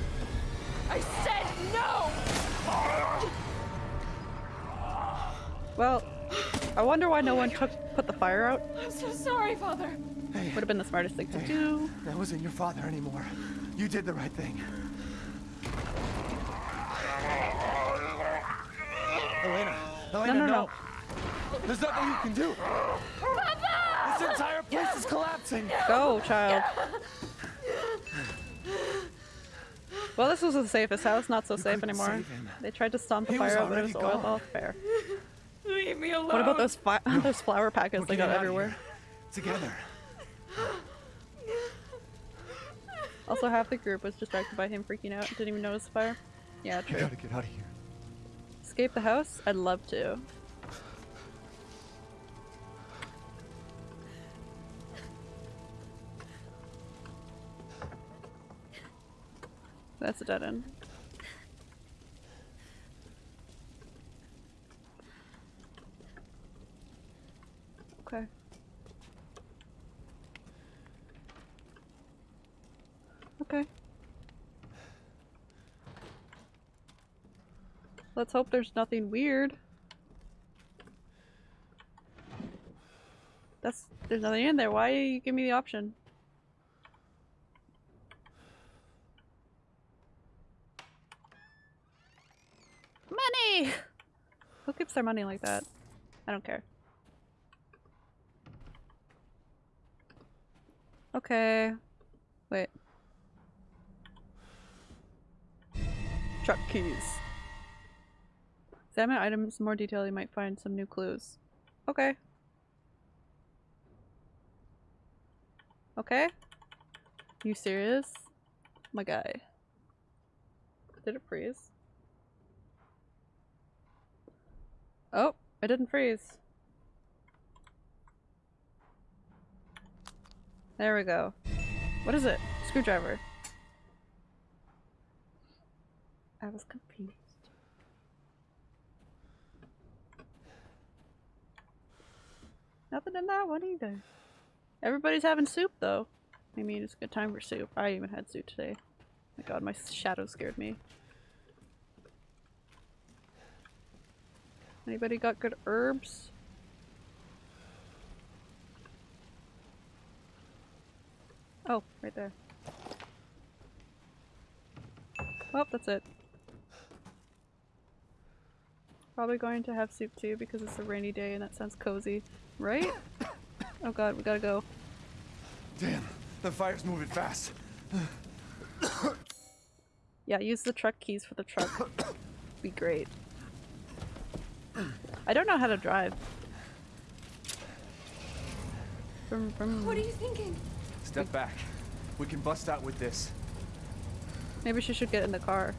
M: I said no!
A: Well, I wonder why no one took put the fire out.
M: I'm so sorry, Father.
A: Would have been the smartest thing to do.
B: That wasn't your father anymore. You did the right thing. Elena, Elena,
A: no, no.
B: There's nothing you can do. Papa! This entire place is collapsing.
A: Go, child. Well, this was the safest house, not so safe anymore. They tried to stomp the
B: He
A: fire out, but it was
B: already
A: oil
B: gone.
A: off fair.
M: Leave me alone.
A: What about those fi- those flower packets
B: We're
A: they got everywhere?
B: Together.
A: Also, half the group was distracted by him freaking out. Didn't even notice the fire. Yeah, true.
B: gotta get out of here.
A: Escape the house? I'd love to. That's a dead end. Okay. Okay. Let's hope there's nothing weird. That's there's nothing in there. Why you give me the option? Money! Who keeps their money like that? I don't care. Okay. Wait. Truck keys. Examine items in more detail, you might find some new clues. Okay. Okay? You serious? My guy. Did it freeze? Oh, it didn't freeze. There we go. What is it? Screwdriver. I was confused. Nothing in that one either. Everybody's having soup though. I mean, it's a good time for soup. I even had soup today. My god, my shadow scared me. Anybody got good herbs? Oh, right there. Oh, that's it. Probably going to have soup too because it's a rainy day and that sounds cozy, right? Oh god, we gotta go.
B: Damn, the fire's moving fast.
A: Yeah, use the truck keys for the truck. Be great. I don't know how to drive. Vroom, vroom.
K: What are you thinking?
B: Step back. We can bust out with this.
A: Maybe she should get in the car.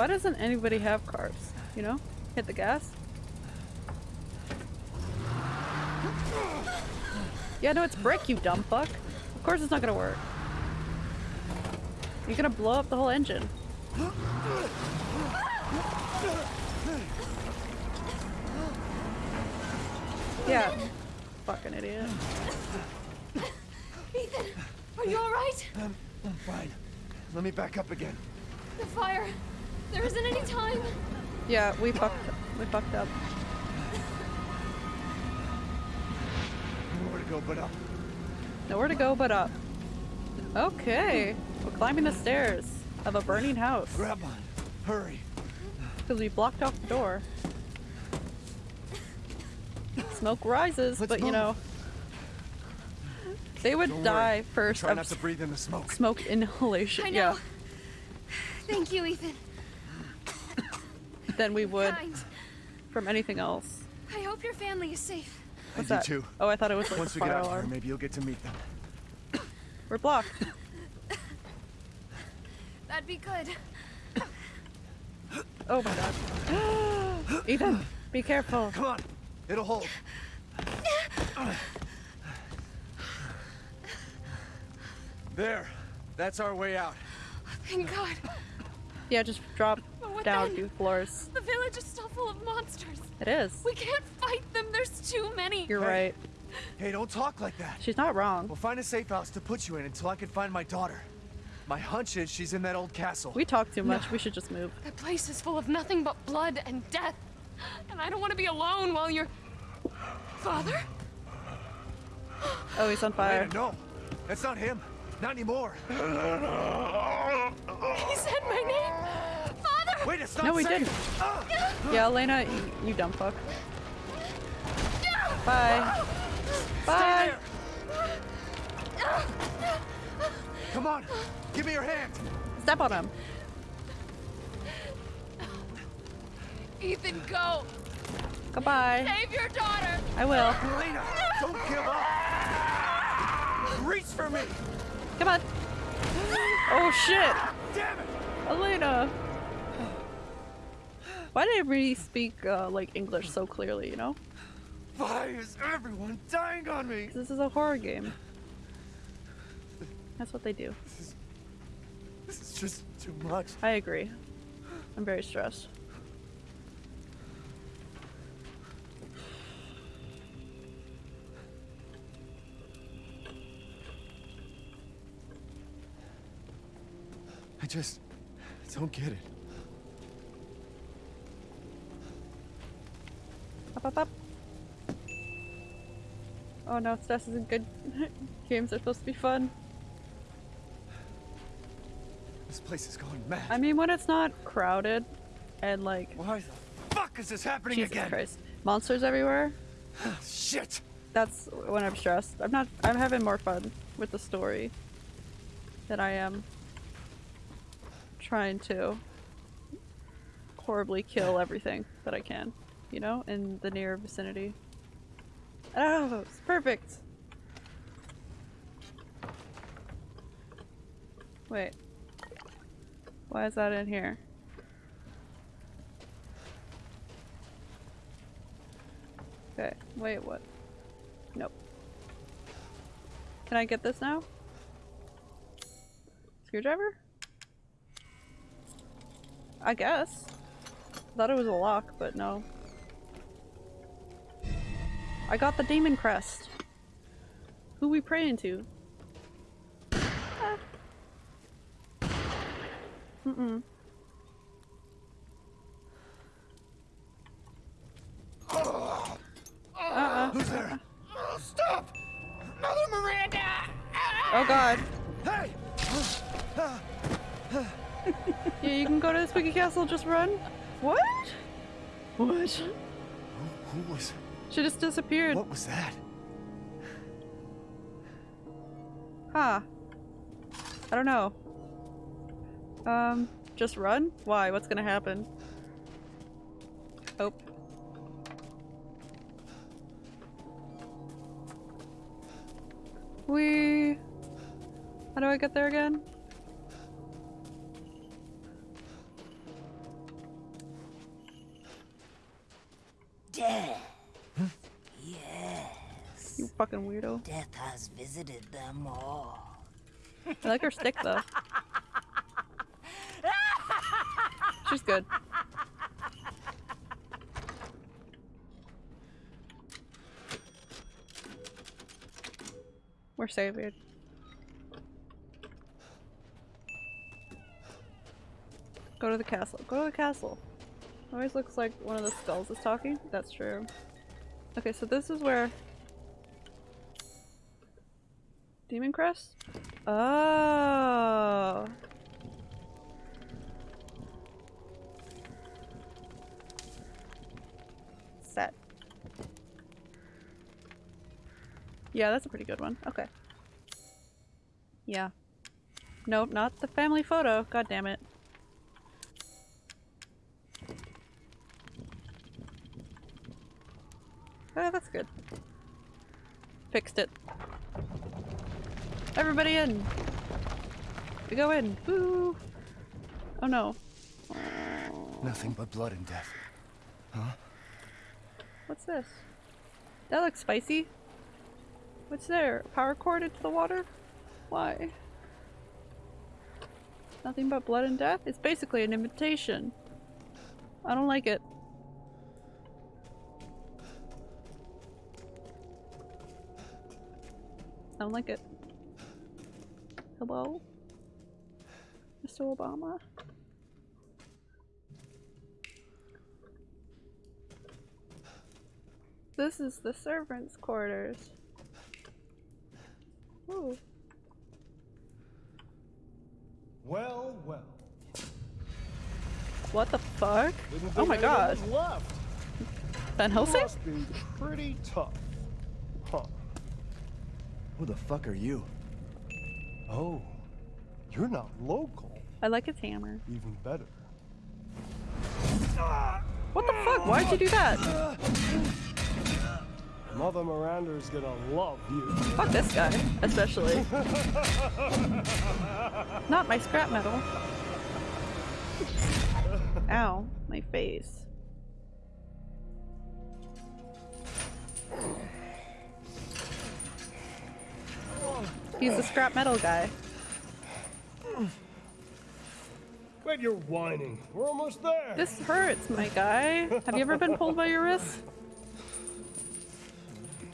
A: Why doesn't anybody have cars? You know? Hit the gas? Yeah, no, it's brick, you dumb fuck. Of course it's not gonna work. You're gonna blow up the whole engine. Yeah. Fucking idiot.
K: Ethan, are you alright?
B: I'm, I'm fine. Let me back up again.
K: The fire. There isn't any time.
A: Yeah, we fucked we fucked up.
B: Nowhere to go but up.
A: Nowhere to go but up. Okay. We're climbing the stairs of a burning house.
B: Grab on. Hurry.
A: Because we blocked off the door. Smoke rises,
B: Let's
A: but you know. They would
B: Don't worry.
A: die first
B: Try
A: of
B: not to breathe in the smoke.
A: smoke inhalation.
K: I
A: Yeah.
K: know. Thank you, Ethan.
A: Than we would from anything else.
K: I hope your family is safe.
A: What's
B: I
A: that?
B: do too.
A: Oh, I thought it was like
B: Once
A: a
B: we get
A: out
B: out here,
A: alarm.
B: maybe you'll get to meet them.
A: We're blocked.
K: That'd be good.
A: Oh my god. Ethan, be careful.
B: Come on. It'll hold. There. That's our way out.
K: Thank God.
A: Yeah, just drop
K: But what
A: down
K: then?
A: two floors.
K: The village is still full of monsters.
A: It is.
K: We can't fight them. There's too many.
A: You're
B: Hey.
A: right.
B: Hey, don't talk like that.
A: She's not wrong.
B: We'll find a safe house to put you in until I can find my daughter. My hunch is she's in that old castle.
A: We talk too much. We should just move.
K: That place is full of nothing but blood and death. And I don't want to be alone while you're. Father?
A: Oh, he's on fire.
B: Elena, no. That's not him. Not anymore.
K: He said my name! Father!
B: Wait, it's not
A: No, we
B: safe.
A: didn't.
B: Ah!
A: Yeah, Elena, you, you dumb fuck. Bye. Bye.
B: Come on. Give me your hand.
A: Step on him.
K: Ethan, go!
A: Goodbye.
K: Save your daughter!
A: I will.
B: Elena, don't give up. Reach for me.
A: Come on. Oh shit.
B: Damn it.
A: Elena. Why did everybody speak uh, like English so clearly, you know?
B: Why is everyone dying on me?
A: This is a horror game. That's what they do.
B: This is just too much.
A: I agree. I'm very stressed.
B: I just don't get it.
A: Up, up, up. Oh no, stress isn't good. Games are supposed to be fun.
B: This place is going mad.
A: I mean, when it's not crowded and like.
B: Why the fuck is this happening
A: Jesus
B: again?
A: Christ. Monsters everywhere?
B: Shit.
A: That's when I'm stressed. I'm not. I'm having more fun with the story than I am trying to horribly kill everything that I can, you know, in the near vicinity. Oh, it's perfect. Wait. Why is that in here? Okay, wait, what? Nope. Can I get this now? Screwdriver? I guess. I thought it was a lock, but no. I got the demon crest. Who we praying to? Ah. Mm-mm. Uh-uh.
B: Stop! Mother Miranda! Ah! Oh god.
A: Yeah, you go to the spooky castle, just run. What? What?
B: Who was...
A: She just disappeared.
B: What was that?
A: Huh. I don't know. Um, just run? Why? What's gonna happen? Oh. We. How do I get there again? Weirdo.
J: Death has visited them all.
A: I like her stick though. She's good. We're saved. Go to the castle. Go to the castle. Always looks like one of the skulls is talking. That's true. Okay, so this is where Demon Crest? Oh. Set. Yeah, that's a pretty good one. Okay. Yeah. Nope, not the family photo. God damn it. Oh, that's good. Fixed it. Everybody in! We go in! Woo! Oh no.
B: Nothing but blood and death. Huh?
A: What's this? That looks spicy. What's there? Power cord into the water? Why? Nothing but blood and death? It's basically an invitation. I don't like it. I don't like it. Hello? Mr. Obama? This is the servants' quarters. Ooh.
N: Well, well.
A: What the fuck?
N: Didn't
A: Oh my
N: anyone
A: god.
N: was Left.
A: Van Helsing?
N: Must be pretty tough. Huh.
B: Who the fuck are you?
N: Oh, you're not local.
A: I like his hammer.
N: Even better.
A: What the fuck? Why'd you do that?
N: Mother Miranda's gonna love you.
A: Fuck this guy, especially. Not my scrap metal. Ow, my face. He's the scrap metal guy.
N: Wait, you're whining. We're almost there.
A: This hurts, my guy. Have you ever been pulled by your wrist?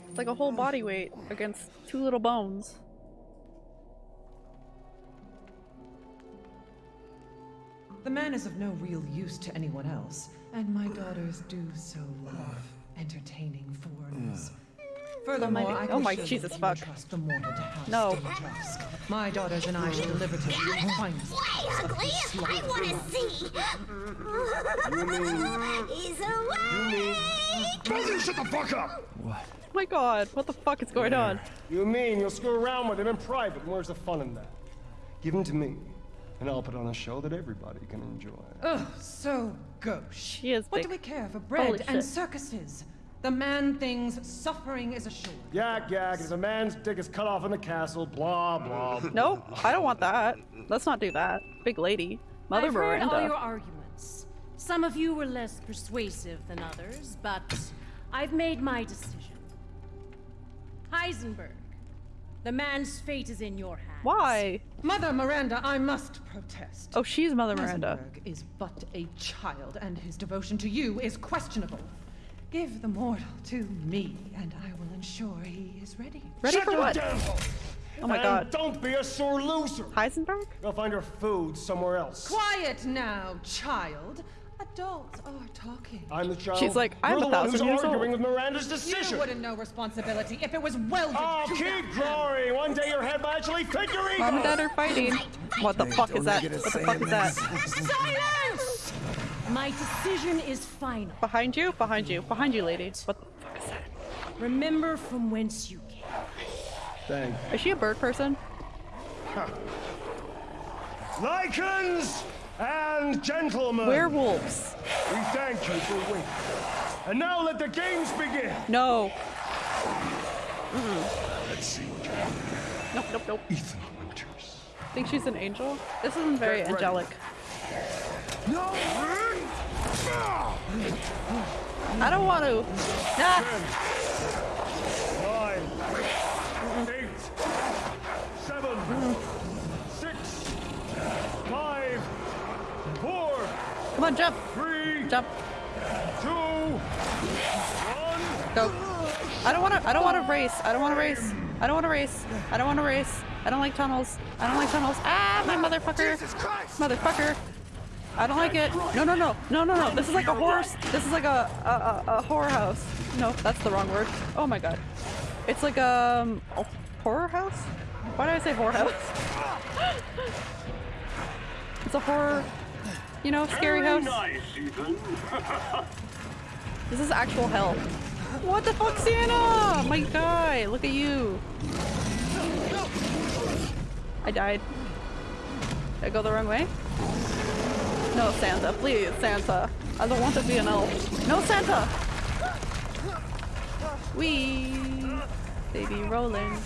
A: It's like a whole body weight against two little bones.
L: The man is of no real use to anyone else, and my daughters do so love entertaining foreigners. Furthermore,
A: Oh my- oh my
L: wish
A: Jesus
L: would
A: fuck.
L: trust the mortal to House
A: No.
L: Dimitrescu. My daughters and I shall deliver to you the finest
J: Way ugly! I want to see! He's away!
N: Told you to shut the fuck up!
B: What?
A: Oh my god, what the fuck is going on?
N: You mean you'll screw around with him in private? and Where's the fun in that? Give him to me, and I'll put on a show that everybody can enjoy.
L: Oh, so gauche.
A: She is
L: What
A: big.
L: do we care for bread
A: Holy
L: and
A: shit.
L: circuses? The man thinks suffering is assured.
N: Yak yak, as a man's dick is cut off in the castle, blah blah.
A: Nope, I don't want that. Let's not do that. Big lady. Mother
O: I've heard all your arguments. Some of you were less persuasive than others, but I've made my decision. Heisenberg, the man's fate is in your hands.
A: Why?
L: Mother Miranda, I must protest.
A: Oh, she's Mother Miranda.
L: Heisenberg is but a child, and his devotion to you is questionable. Give the mortal to me, and I will ensure he is ready.
A: Ready
N: Shut
A: for
N: your
A: what?
N: damn hole!
A: Oh my
N: And
A: god.
N: Don't be a sore loser.
A: Heisenberg?
N: Go find your food somewhere else.
L: Quiet now, child.
P: Adults are talking.
N: I'm the child.
A: She's like, I'm
N: You're
A: a
N: the one who's
A: thousand years
N: arguing
A: old.
N: with Miranda's decision.
P: You wouldn't know responsibility if it was welded
N: Oh,
P: to
N: keep
P: that.
N: glory! One day your head might actually fit your ego!
A: Mom and dad are fighting. What the fuck is that? What the fuck is that?
O: Silence! My decision is final.
A: Behind you? Behind you. Behind you, lady. What the fuck is that?
O: Remember from whence you came.
N: Thank
A: Is she a bird person?
N: Lycans and gentlemen!
A: Werewolves.
N: We thank you for waiting. And now let the games begin!
A: No.
N: Let's see what you have.
A: Nope, nope, nope.
N: Ethan Winters.
A: Think she's an angel? This isn't very angelic.
N: No!
A: I don't want to. Ah!
N: Nine, eight, seven, six, five, four,
A: Come on, jump.
N: three,
A: Jump.
N: two, one.
A: Go. I don't want to. I don't want to race. I don't want to race. I don't want to race. I don't want to race. I don't like tunnels. I don't like tunnels. Ah, my motherfucker. Motherfucker. I don't like it. No, no, no, no, no, no. This is like a horse. This is like a a, a, a horror house. No, that's the wrong word. Oh my god. It's like um, a horror house. Why did I say horror house? it's a horror. You know, scary house. This is actual hell. What the fuck, Santa? My guy, look at you. I died. Did I go the wrong way? No, Santa, please, Santa. I don't want to be an elf. No, Santa! We baby rolling.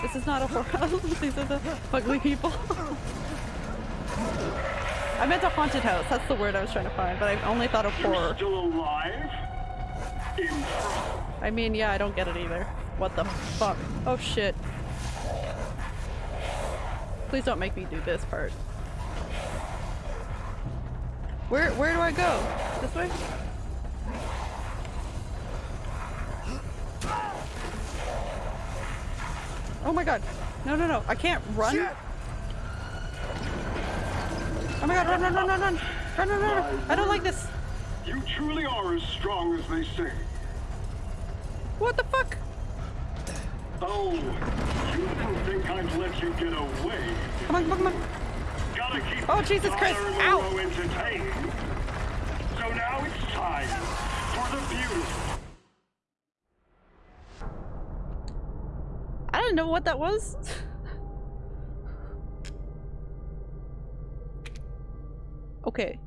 A: This is not a horror house. These are the ugly people. I meant a haunted house. That's the word I was trying to find, but I only thought of horror.
Q: Still alive? In
A: I mean, yeah, I don't get it either. What the fuck? Oh shit. Please don't make me do this part. Where where do I go? This way? Oh my god. No, no, no. I can't run. Oh my god, run, run, run, run, run. Run, run, run. run. I don't like this.
Q: You truly are as strong as they say.
A: What the fuck?
Q: Oh, you didn't think I'd let you get away.
A: Come on, come on, come on. Oh, Jesus Christ. Ow.
Q: So now it's time for the beautiful.
A: I don't know what that was. okay.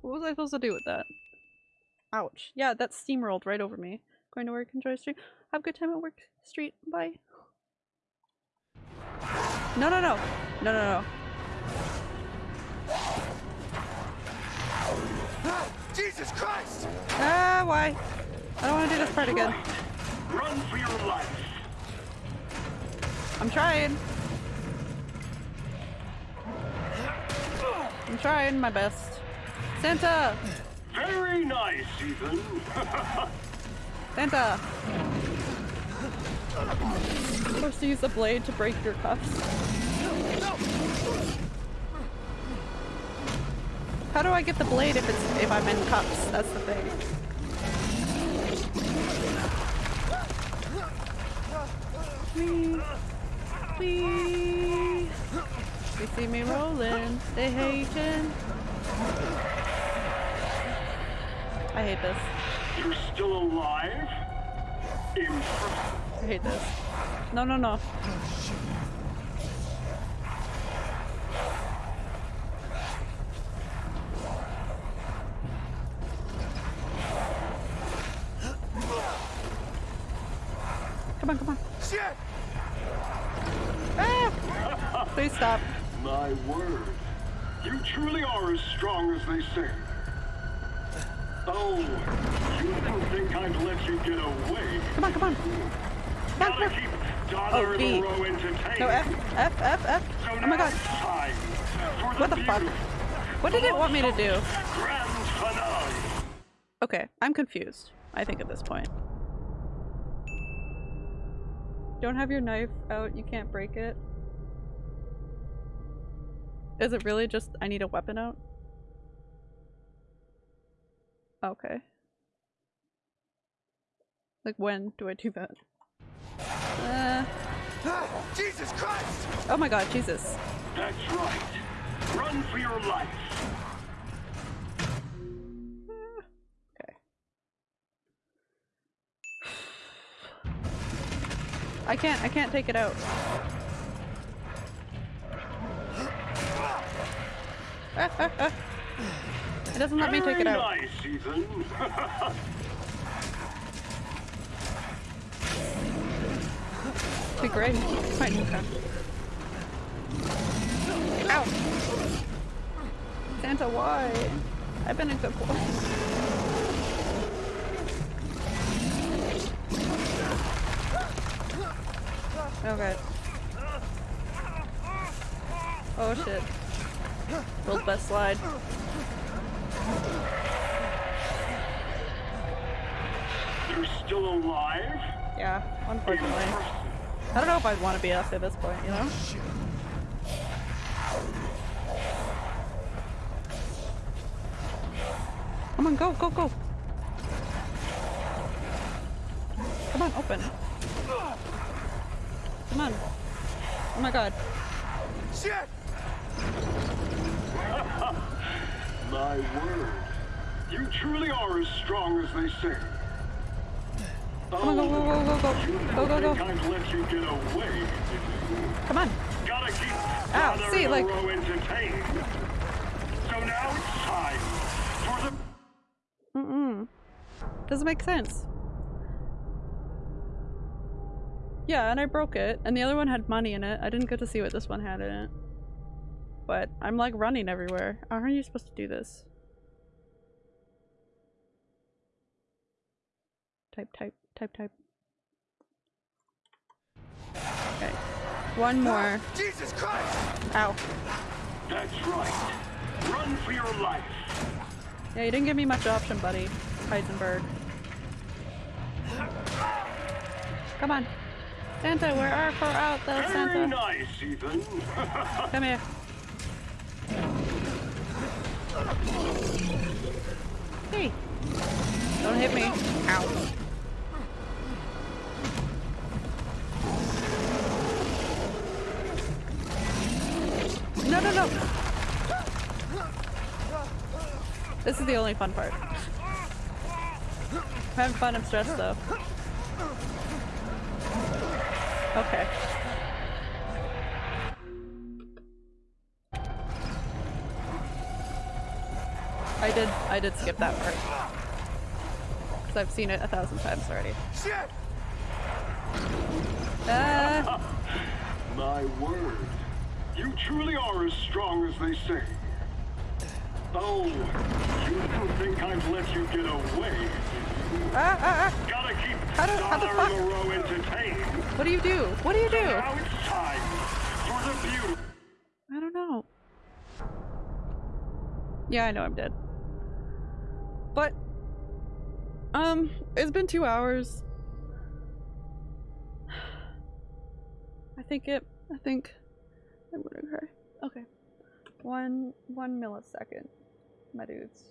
A: What was I supposed to do with that? Ouch. Yeah, that steamrolled right over me. Going to work, enjoy street. Have a good time at work, street. Bye. No, no, no. No, no, no.
F: Jesus Christ!
A: Ah, why? I don't want to do this part again.
Q: Run for your life.
A: I'm trying. I'm trying my best. Santa!
Q: Very nice, Ethan.
A: Santa! Supposed to use the blade to break your cuffs. How do I get the blade if it's if I'm in cuffs? That's the thing. Please, please. They see me rolling. They hating. I hate this.
Q: You're still alive? Impressive.
A: I hate this. No, no, no. Come on, come on.
F: Shit!
A: Ah! Please stop.
Q: My word. You truly are as strong as they say. Oh, you didn't think I'd let you get away.
A: Come on, come on.
Q: Gotta keep Dollar
A: Oh, B. No, F, F, F, F. Oh my god.
Q: now it's time for
A: What the fuck? What did it want me to do? Okay, I'm confused. I think at this point. Don't have your knife out, you can't break it. Is it really just I need a weapon out? Okay. Like when do I do that? Uh,
E: Jesus Christ!
A: oh my god, Jesus.
Q: That's right. Run for your life.
A: Okay. I can't I can't take it out. Ah, ah, ah. It doesn't let me take it out.
Q: nice, Ethan.
A: Be great. Fine, okay. Ow! Santa, why? I've been a good boy. Okay. Oh, oh shit. World's best slide.
Q: You're still alive?
A: Yeah, unfortunately. I don't know if I'd want to be us at this point, you know? Come on, go, go, go! Come on, open. Come on. Oh my god.
E: Shit!
Q: My word. You truly are as strong as they say.
A: Come on, go, go, go, go, go. Go, go, go.
Q: think I'd let you get away.
A: Come on.
Q: Gotta keep
A: oh,
Q: Ow,
A: see, like-
Q: So now it's time for the
A: Mm-mm. Doesn't make sense. Yeah, and I broke it, and the other one had money in it. I didn't get to see what this one had in it. But I'm like running everywhere. How are you supposed to do this? Type, type, type, type. Okay. One more.
E: Jesus Christ!
A: Ow.
Q: That's right. Run for your life.
A: Yeah, you didn't give me much option, buddy. Heisenberg. Come on. Santa, where are for out the
Q: Very
A: Santa?
Q: nice, Ethan.
A: Come here. Hey. Don't hit me. Ow. No, no, no. This is the only fun part. I'm having fun, I'm stressed though. Okay. I did I did skip that part. Because I've seen it a thousand times already.
E: Shit!
A: Ah,
Q: My word. You truly are as strong as they say. Oh, you didn't think I'd let you get away.
A: ah, ah,
Q: Gotta keep
A: How do- how the fuck?
Q: Moreau entertained.
A: What do you do? What do you do?
Q: Now it's time for the beauty.
A: I don't know. Yeah, I know I'm dead. But um, it's been two hours. Think it. I think I'm gonna cry. Okay, one one millisecond, my dudes.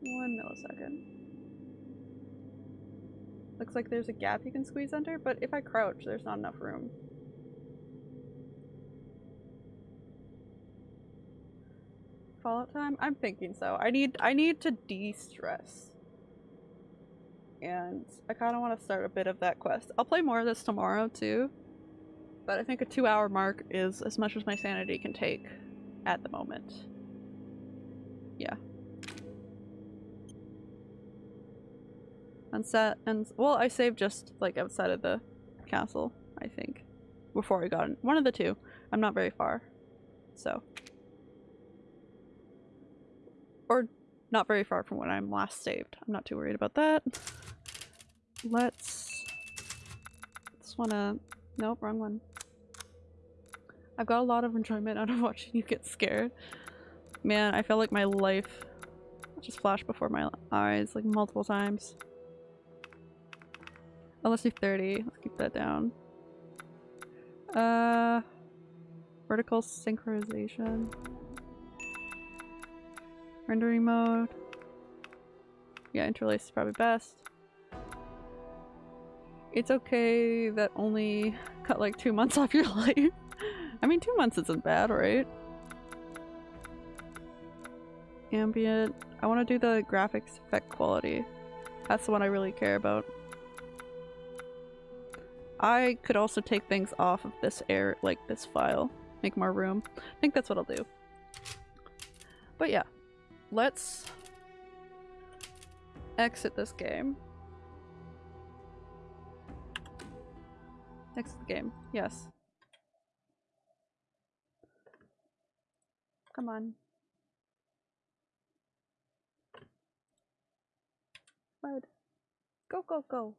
A: One millisecond. Looks like there's a gap you can squeeze under, but if I crouch, there's not enough room. Fallout time? I'm thinking so. I need I need to de-stress. And I kind of want to start a bit of that quest. I'll play more of this tomorrow too. But I think a two hour mark is as much as my sanity can take at the moment. Yeah. And set and well, I saved just like outside of the castle, I think. Before we got in. One of the two. I'm not very far. So or not very far from when I'm last saved. I'm not too worried about that. Let's just wanna nope, wrong one. I've got a lot of enjoyment out of watching you get scared. Man, I feel like my life just flashed before my eyes like multiple times. Oh, let's do 30. Let's keep that down. Uh, vertical synchronization. Rendering mode. Yeah, interlace is probably best. It's okay that only cut like two months off your life. I mean, two months isn't bad, right? Ambient. I want to do the graphics effect quality. That's the one I really care about. I could also take things off of this air, like this file. Make more room. I think that's what I'll do. But yeah, let's exit this game. Exit the game. Yes. Come on. Bud. Go, go, go.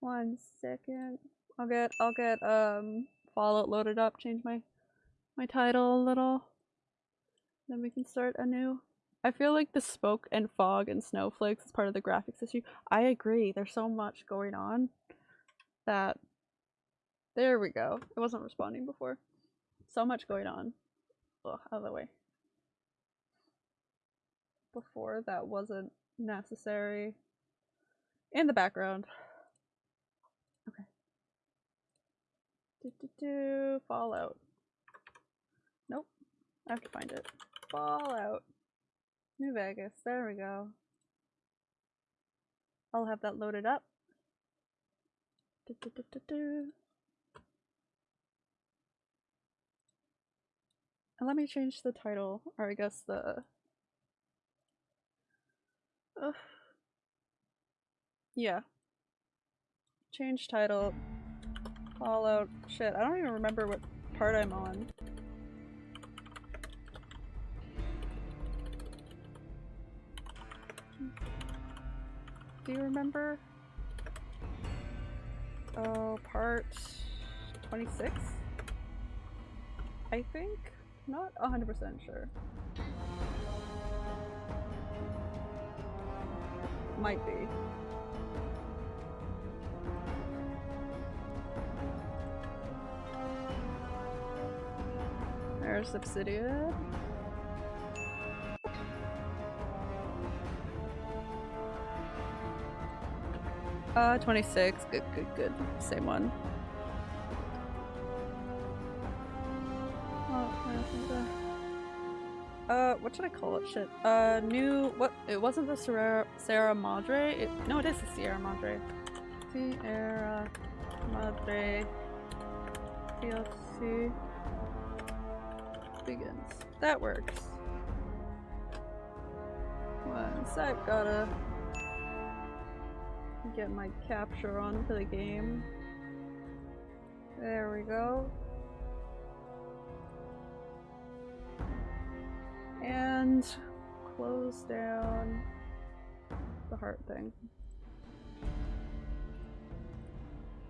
A: One second. I'll get, I'll get, um, Fallout loaded up, change my, my title a little. Then we can start anew. I feel like the smoke and fog and snowflakes is part of the graphics issue. I agree. There's so much going on that. There we go. It wasn't responding before. So much going on. Ugh, out of the way. Before that wasn't necessary. In the background. Okay. Do, do, do. Fallout. Nope. I have to find it. Fallout. New Vegas. There we go. I'll have that loaded up. Do, do. And let me change the title, or I guess the. Ugh. Yeah. Change title. Fallout. Shit, I don't even remember what part I'm on. Do you remember? Oh, part 26? I think? Not 100% sure. Might be. There's Obsidian. Uh, 26. Good, good, good. Same one. Uh, what should I call it? Shit. Uh, new. What? It wasn't the Sierra, Sierra Madre. It, no, it is the Sierra Madre. Sierra Madre DLC begins. That works. One sec, gotta get my capture onto the game. There we go. And close down the heart thing.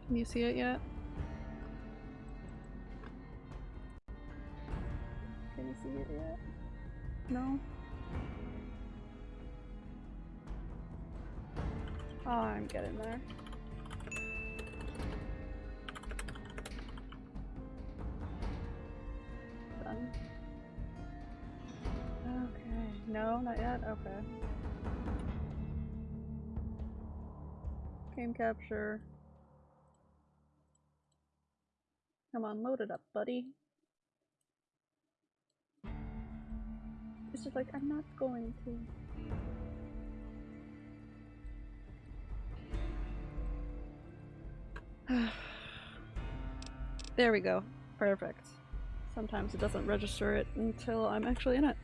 A: Can you see it yet? Can you see it yet? No? Oh, I'm getting there. Done. Okay. No, not yet? Okay. Game capture. Come on, load it up, buddy. It's just like, I'm not going to. there we go. Perfect. Sometimes it doesn't register it until I'm actually in it.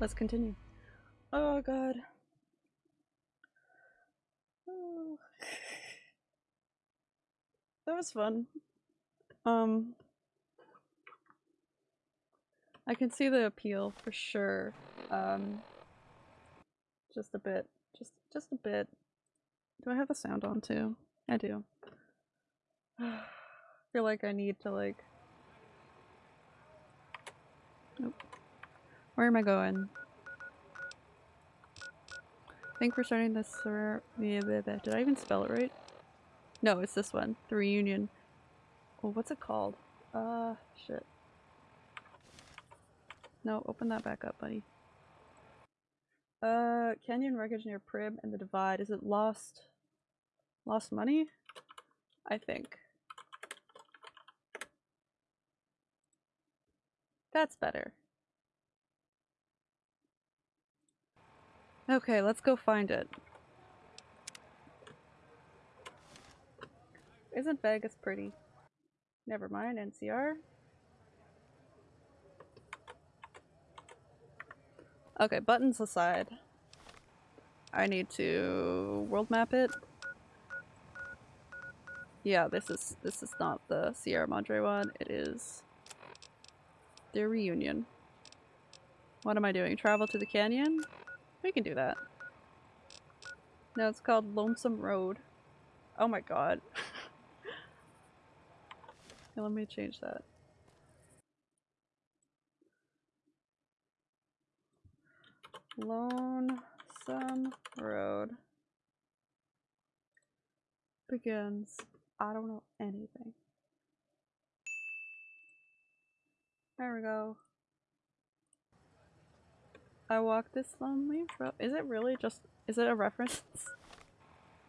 A: Let's continue. Oh god. Oh. That was fun. Um I can see the appeal for sure. Um just a bit. Just just a bit. Do I have the sound on too? I do. I feel like I need to like Nope. Where am I going? I think we're starting this Did I even spell it right? No, it's this one. The reunion. Oh, what's it called? Uh, shit. No, open that back up, buddy. Uh, canyon wreckage near Prim and the Divide. Is it lost? Lost money? I think. That's better. Okay, let's go find it. Isn't Vegas pretty? Never mind, NCR. Okay, buttons aside. I need to world map it. Yeah, this is this is not the Sierra Madre one. It is the reunion. What am I doing? Travel to the canyon? We can do that. No, it's called Lonesome Road. Oh my god. okay, let me change that. Lonesome Road begins. I don't know anything. There we go. I walk this lonely road. Is it really just- is it a reference?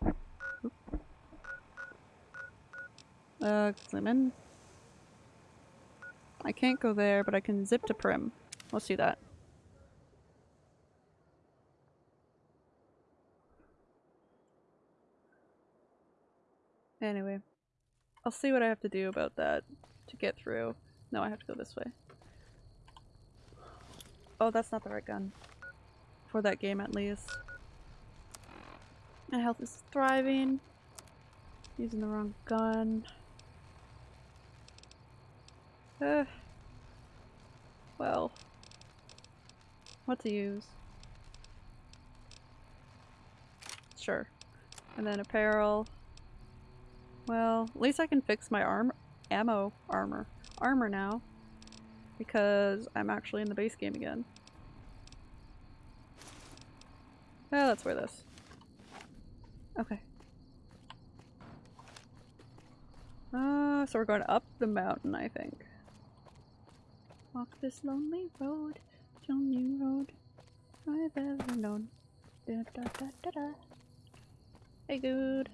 A: uh, zoom in. I can't go there, but I can zip to Prim. Let's do that. Anyway, I'll see what I have to do about that to get through. No, I have to go this way. Oh, that's not the right gun. For that game at least. My health is thriving. Using the wrong gun. Uh, well. What to use? Sure. And then apparel. Well, at least I can fix my arm ammo armor. Armor now. Because I'm actually in the base game again. Oh, let's wear this. Okay. Uh, so we're going up the mountain, I think. Walk this lonely road, only road I've ever known. Da, da, da, da, da. Hey, dude.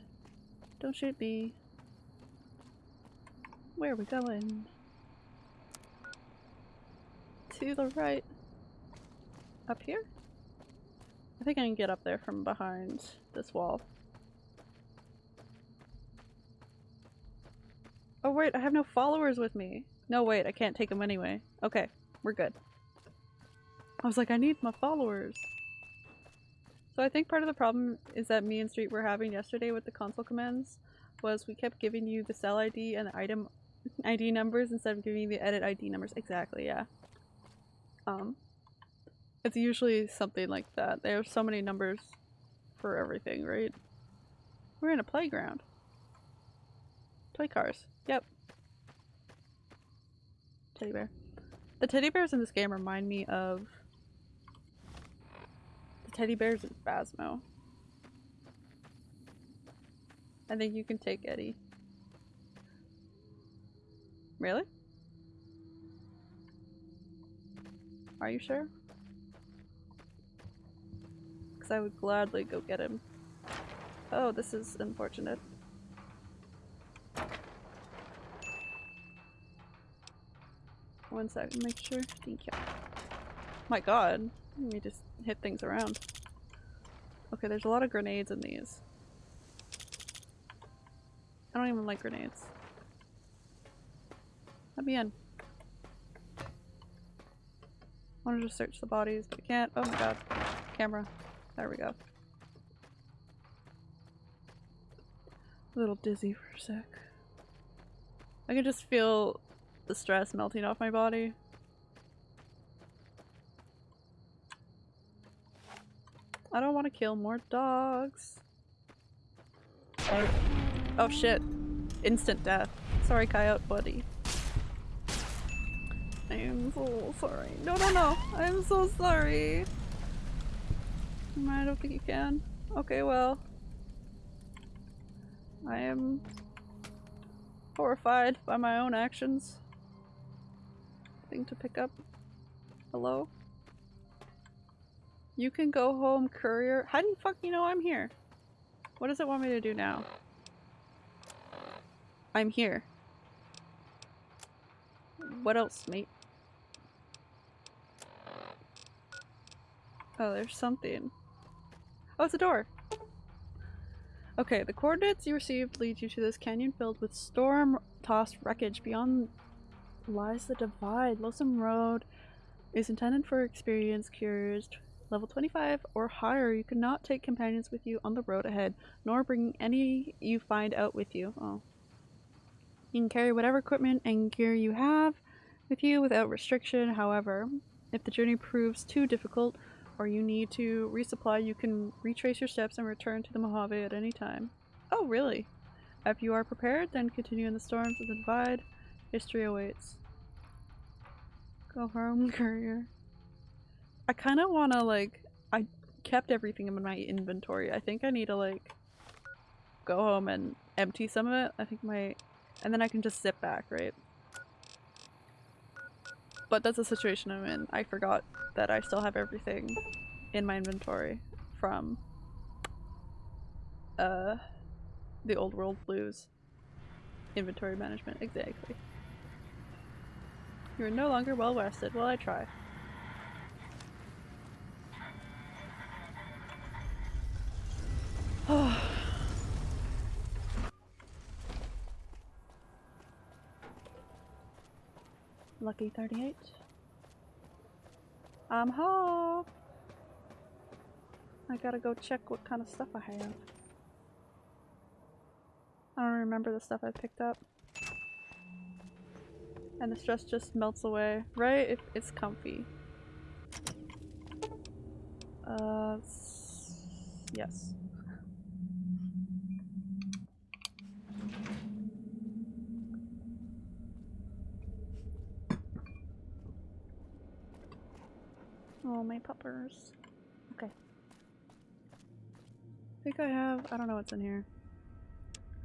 A: Don't shoot me. Where are we going? To the right. Up here? I think I can get up there from behind this wall. Oh wait, I have no followers with me. No wait, I can't take them anyway. Okay, we're good. I was like, I need my followers. So I think part of the problem is that me and Street were having yesterday with the console commands was we kept giving you the cell ID and the item ID numbers instead of giving you the edit ID numbers. Exactly, yeah. Um, it's usually something like that. There's so many numbers for everything, right? We're in a playground. Toy cars. Yep. Teddy bear. The teddy bears in this game remind me of the teddy bears in Phasmo. I think you can take Eddie. Really? Are you sure? Because I would gladly go get him. Oh, this is unfortunate. One second, make sure. Thank you. My god. Let me just hit things around. Okay, there's a lot of grenades in these. I don't even like grenades. Let me in. Wanted to search the bodies, but I can't. Oh my god. Camera. There we go. A little dizzy for a sec. I can just feel the stress melting off my body. I don't want to kill more dogs. Oh, oh shit. Instant death. Sorry, coyote buddy. I am so sorry. No, no, no. I'm so sorry. I don't think you can. Okay, well. I am horrified by my own actions. Thing to pick up. Hello? You can go home, courier. How do you fucking know I'm here? What does it want me to do now? I'm here. What else, mate? Oh, there's something. Oh, it's a door! Okay, the coordinates you received lead you to this canyon filled with storm-tossed wreckage. Beyond lies the Divide. Lonesome Road is intended for experienced couriers. Level 25 or higher, you cannot take companions with you on the road ahead, nor bring any you find out with you. Oh. You can carry whatever equipment and gear you have with you without restriction. However, if the journey proves too difficult or you need to resupply, you can retrace your steps and return to the Mojave at any time. Oh, really? If you are prepared, then continue in the storms of the Divide. History awaits. Go home, courier. I kind of want to, like, I kept everything in my inventory. I think I need to, like, go home and empty some of it. I think my... And then I can just zip back, right? But that's the situation I'm in. I forgot that I still have everything in my inventory from uh the old world blues. Inventory management exactly. You're no longer well rested well i try lucky 38 I'm home. I gotta go check what kind of stuff I have. I don't remember the stuff I picked up. And the stress just melts away, right? It, it's comfy. Uh, yes. Oh, my puppers. Okay. I think I have- I don't know what's in here.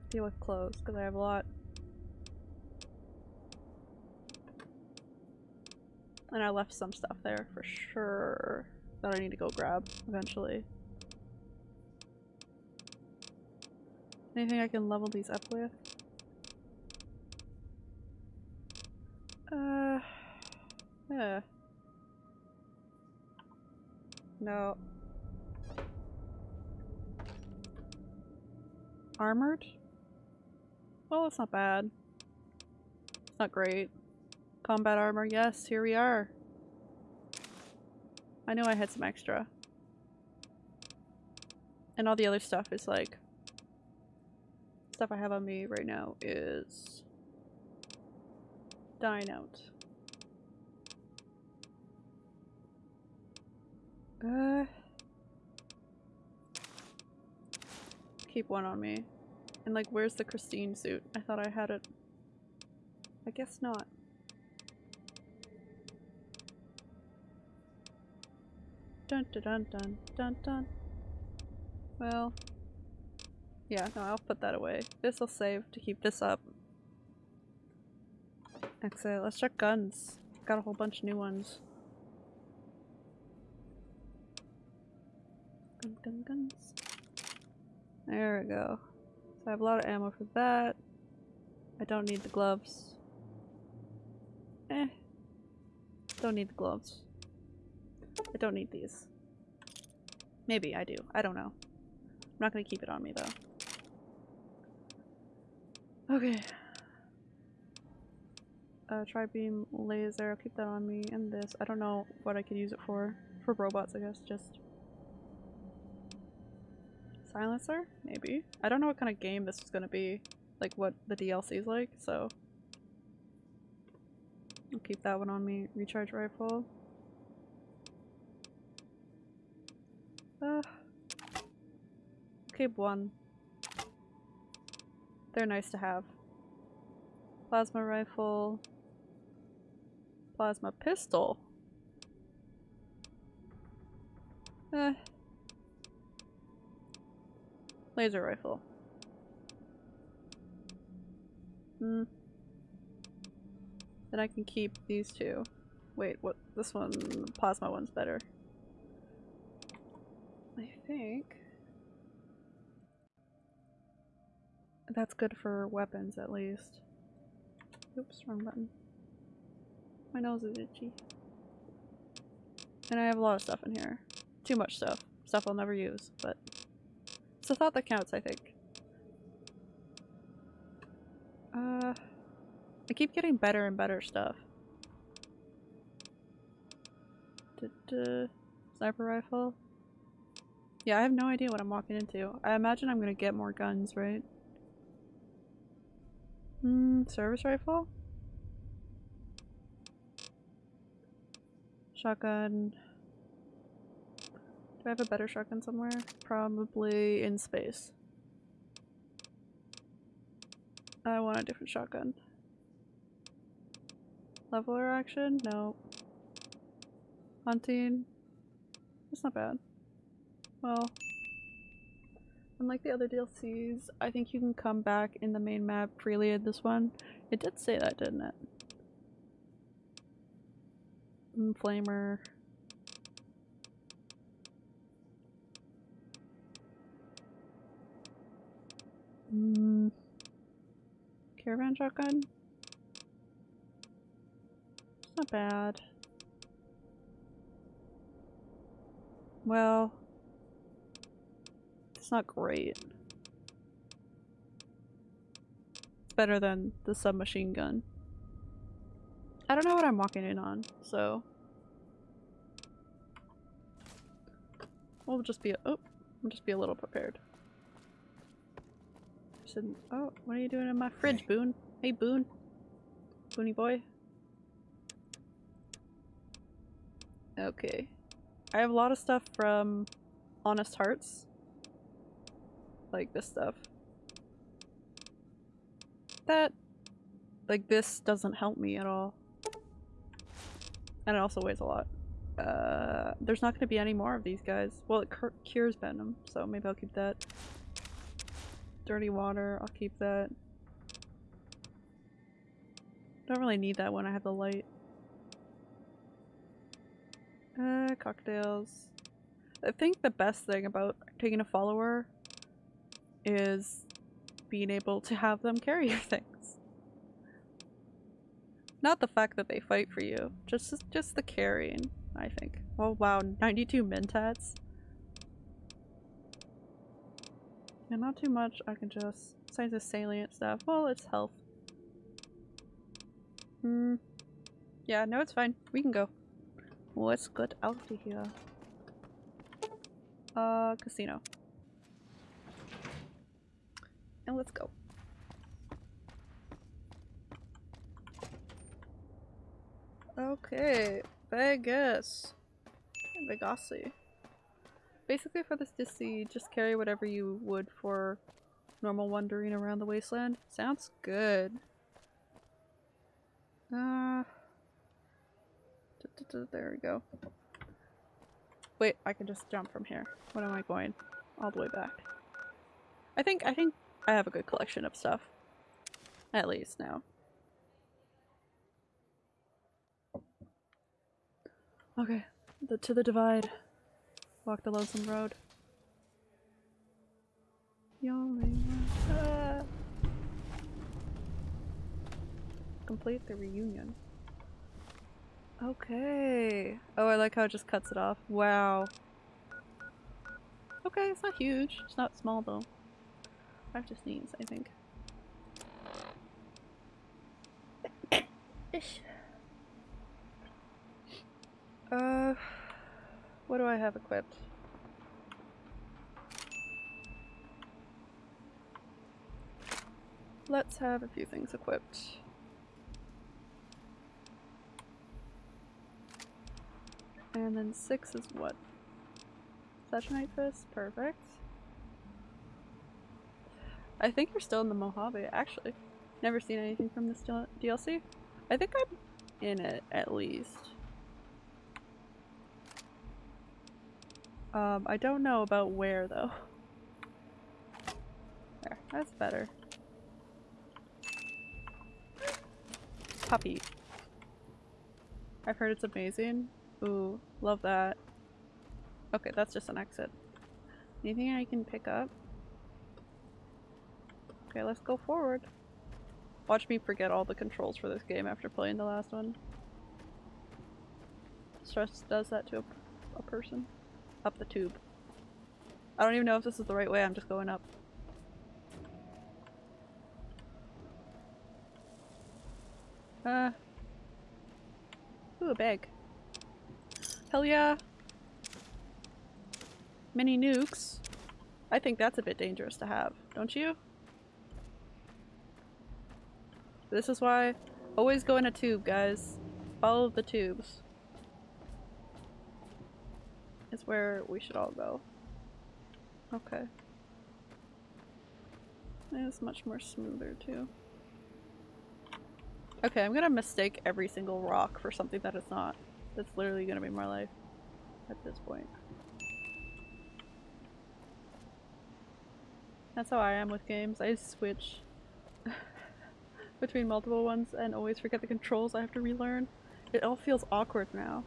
A: Deal with clothes, because I have a lot. And I left some stuff there for sure that I need to go grab eventually. Anything I can level these up with? Uh, yeah. No. Armored? Well, it's not bad. It's not great. Combat armor, yes, here we are. I knew I had some extra. And all the other stuff is like... Stuff I have on me right now is... Dying out. Uh, keep one on me. And like, where's the Christine suit? I thought I had it. I guess not. Dun dun dun dun dun dun. Well, yeah, no, I'll put that away. This will save to keep this up. Exit. Let's check guns. Got a whole bunch of new ones. Gun, gun, guns. There we go. So I have a lot of ammo for that. I don't need the gloves. Eh. Don't need the gloves. I don't need these. Maybe I do. I don't know. I'm not gonna keep it on me though. Okay. Uh, tri-beam laser, I'll keep that on me, and this. I don't know what I could use it for. For robots, I guess, just. Silencer? Maybe. I don't know what kind of game this is gonna be. Like what the DLC is like, so. I'll keep that one on me. Recharge rifle. Uh, keep one. They're nice to have. Plasma rifle. Plasma pistol. Eh. Laser rifle. Hmm. Then I can keep these two. Wait, what? this one, plasma one's better. I think that's good for weapons at least. Oops, wrong button. My nose is itchy. And I have a lot of stuff in here. Too much stuff. Stuff I'll never use, but it's a thought that counts, I think. Uh, I keep getting better and better stuff. Da-da. Sniper rifle. Yeah, I have no idea what I'm walking into. I imagine I'm gonna get more guns, right? Hmm, service rifle? Shotgun. Do I have a better shotgun somewhere? Probably in space. I want a different shotgun. Leveler action? No. Hunting? That's not bad. Well, unlike the other DLCs, I think you can come back in the main map freely in this one. It did say that, didn't it? Mm, Flamer. Mm. Caravan shotgun? It's not bad. Well, it's not great. It's better than the submachine gun. I don't know what I'm walking in on, so we'll just be oh, we'll just be a little prepared. Said, oh, what are you doing in my fridge, Boone? Hey, Boone. Boony boy. Okay. I have a lot of stuff from Honest Hearts. Like this stuff. That, like this doesn't help me at all. And it also weighs a lot. Uh, there's not going to be any more of these guys. Well, it cures venom, so maybe I'll keep that. Dirty water, I'll keep that. Don't really need that when I have the light. Uh, cocktails. I think the best thing about taking a follower is being able to have them carry your things. Not the fact that they fight for you, just just the carrying, I think. Oh wow, 92 mentats. Yeah, not too much. I can just besides the salient stuff. Well, it's health. Hmm. Yeah, no, it's fine. We can go. Let's get out of here. Uh, casino. And let's go. Okay, Vegas. Vegasy. Basically for this DC, just carry whatever you would for normal wandering around the wasteland. Sounds good. Uh, there we go. Wait, I can just jump from here. What am I going? All the way back. I think I think I have a good collection of stuff. At least now. Okay, the, to the divide. Walk the lonesome road. Ah. Complete the reunion. Okay. Oh, I like how it just cuts it off. Wow. Okay, it's not huge. It's not small though. I have to sneeze, I think. Ish. Uh, what do I have equipped? Let's have a few things equipped. And then six is what? Sessionite Fist? Perfect. I think you're still in the Mojave, actually. Never seen anything from this DLC. I think I'm in it, at least. Um, I don't know about where, though. There, that's better. Puppy. I've heard it's amazing. Ooh, love that. Okay, that's just an exit. Anything I can pick up? Okay, let's go forward. Watch me forget all the controls for this game after playing the last one. Stress does that to a, a person. Up the tube. I don't even know if this is the right way, I'm just going up. Uh. Ooh, a bag. Hell yeah! Mini nukes. I think that's a bit dangerous to have, don't you? This is why always go in a tube, guys. Follow the tubes. Is where we should all go. Okay. It's much more smoother too. Okay, I'm gonna mistake every single rock for something that it's not. That's literally gonna be my life at this point. That's how I am with games. I switch between multiple ones and always forget the controls I have to relearn. It all feels awkward now.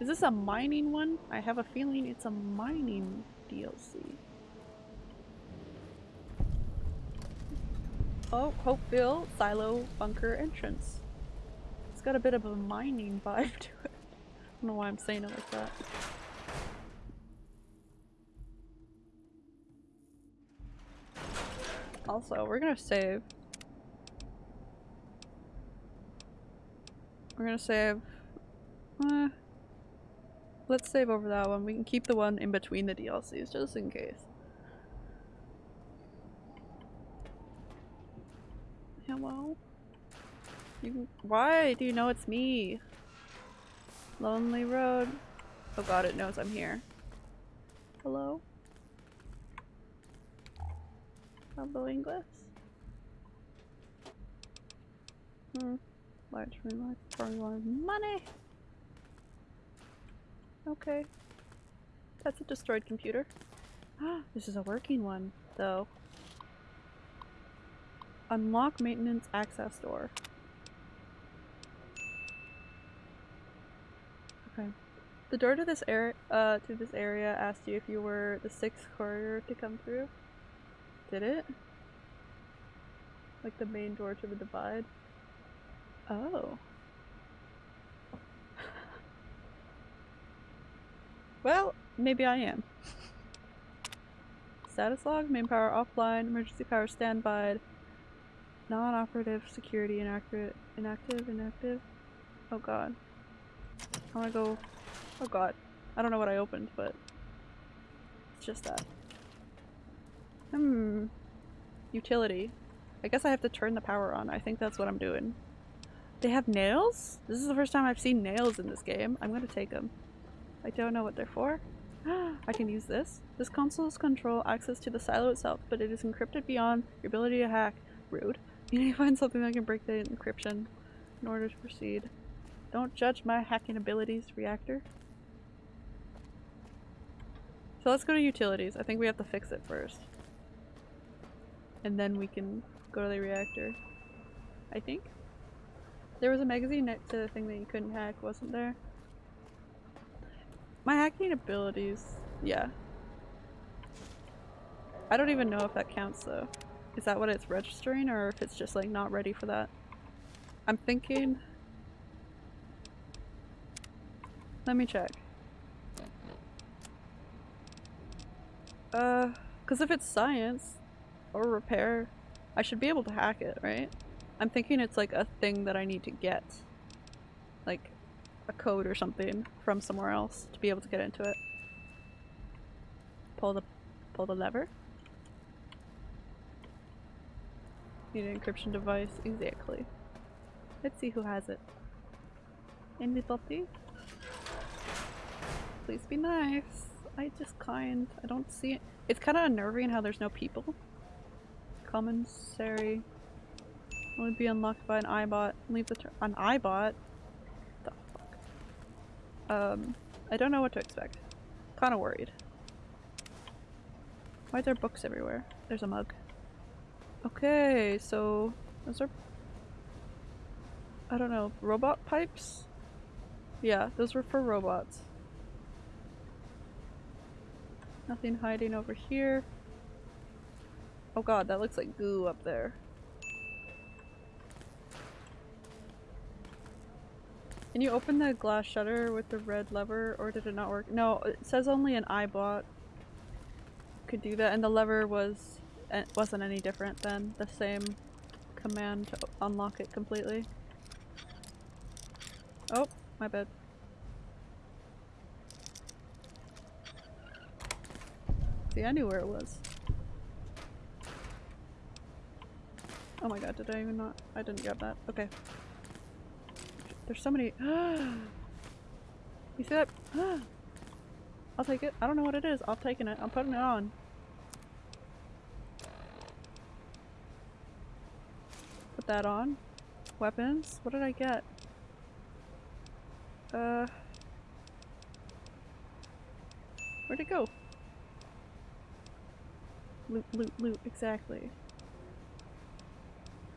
A: Is this a mining one? I have a feeling it's a mining DLC. Oh, Hopeville Silo Bunker entrance. It's got a bit of a mining vibe to it. I don't know why I'm saying it like that. Also, we're gonna save. We're gonna save. Uh, let's save over that one. We can keep the one in between the DLCs just in case. Hello? You Why do you know it's me? Lonely road. Oh god, it knows I'm here. Hello? Hello, English? Hmm. Large room, large probably wanted money. Okay. That's a destroyed computer. Ah, this is a working one, though. Unlock maintenance access door. Okay. The door to this area, uh, to this area asked you if you were the sixth courier to come through. Did it? Like the main door to the divide? Oh. Well, maybe I am. Status log, main power offline, emergency power standby, non-operative security inactive, inactive, inactive. Oh god. I wanna go, oh god. I don't know what I opened, but it's just that. Hmm. Utility. I guess I have to turn the power on. I think that's what I'm doing. They have nails? This is the first time I've seen nails in this game. I'm gonna take them. I don't know what they're for. I can use this. This console's control access to the silo itself, but it is encrypted beyond your ability to hack. Rude. You need to find something that can break the encryption in order to proceed. Don't judge my hacking abilities, reactor. So let's go to utilities. I think we have to fix it first. And then we can go to the reactor. I think. There was a magazine next to the thing that you couldn't hack, wasn't there? My hacking abilities, yeah. I don't even know if that counts though. Is that what it's registering or if it's just like not ready for that? I'm thinking... Let me check. Uh, cause if it's science or repair, I should be able to hack it, right? I'm thinking it's like a thing that I need to get. Like a code or something from somewhere else to be able to get into it. Pull the pull the lever. Need an encryption device, exactly. Let's see who has it. Anybody? Please be nice. I just kind. I don't see it. It's kind of unnerving how there's no people. Commissary. Only be unlocked by an Eyebot. Leave the an Eyebot? Um, I don't know what to expect. Kinda worried. Why are there books everywhere? There's a mug. Okay, so those are I don't know, robot pipes? Yeah, those were for robots. Nothing hiding over here. Oh god, that looks like goo up there. Can you open the glass shutter with the red lever or did it not work? No, it says only an Eyebot could do that and the lever was eh, wasn't any different than the same command to unlock it completely. Oh, my bad. See, I knew where it was. Oh my god, did I even not? I didn't grab that. Okay. There's so many. you see that? I'll take it. I don't know what it is. I'm taking it. I'm putting it on. Put that on. Weapons. What did I get? Uh. Where'd it go? Loot, loot, loot. Exactly.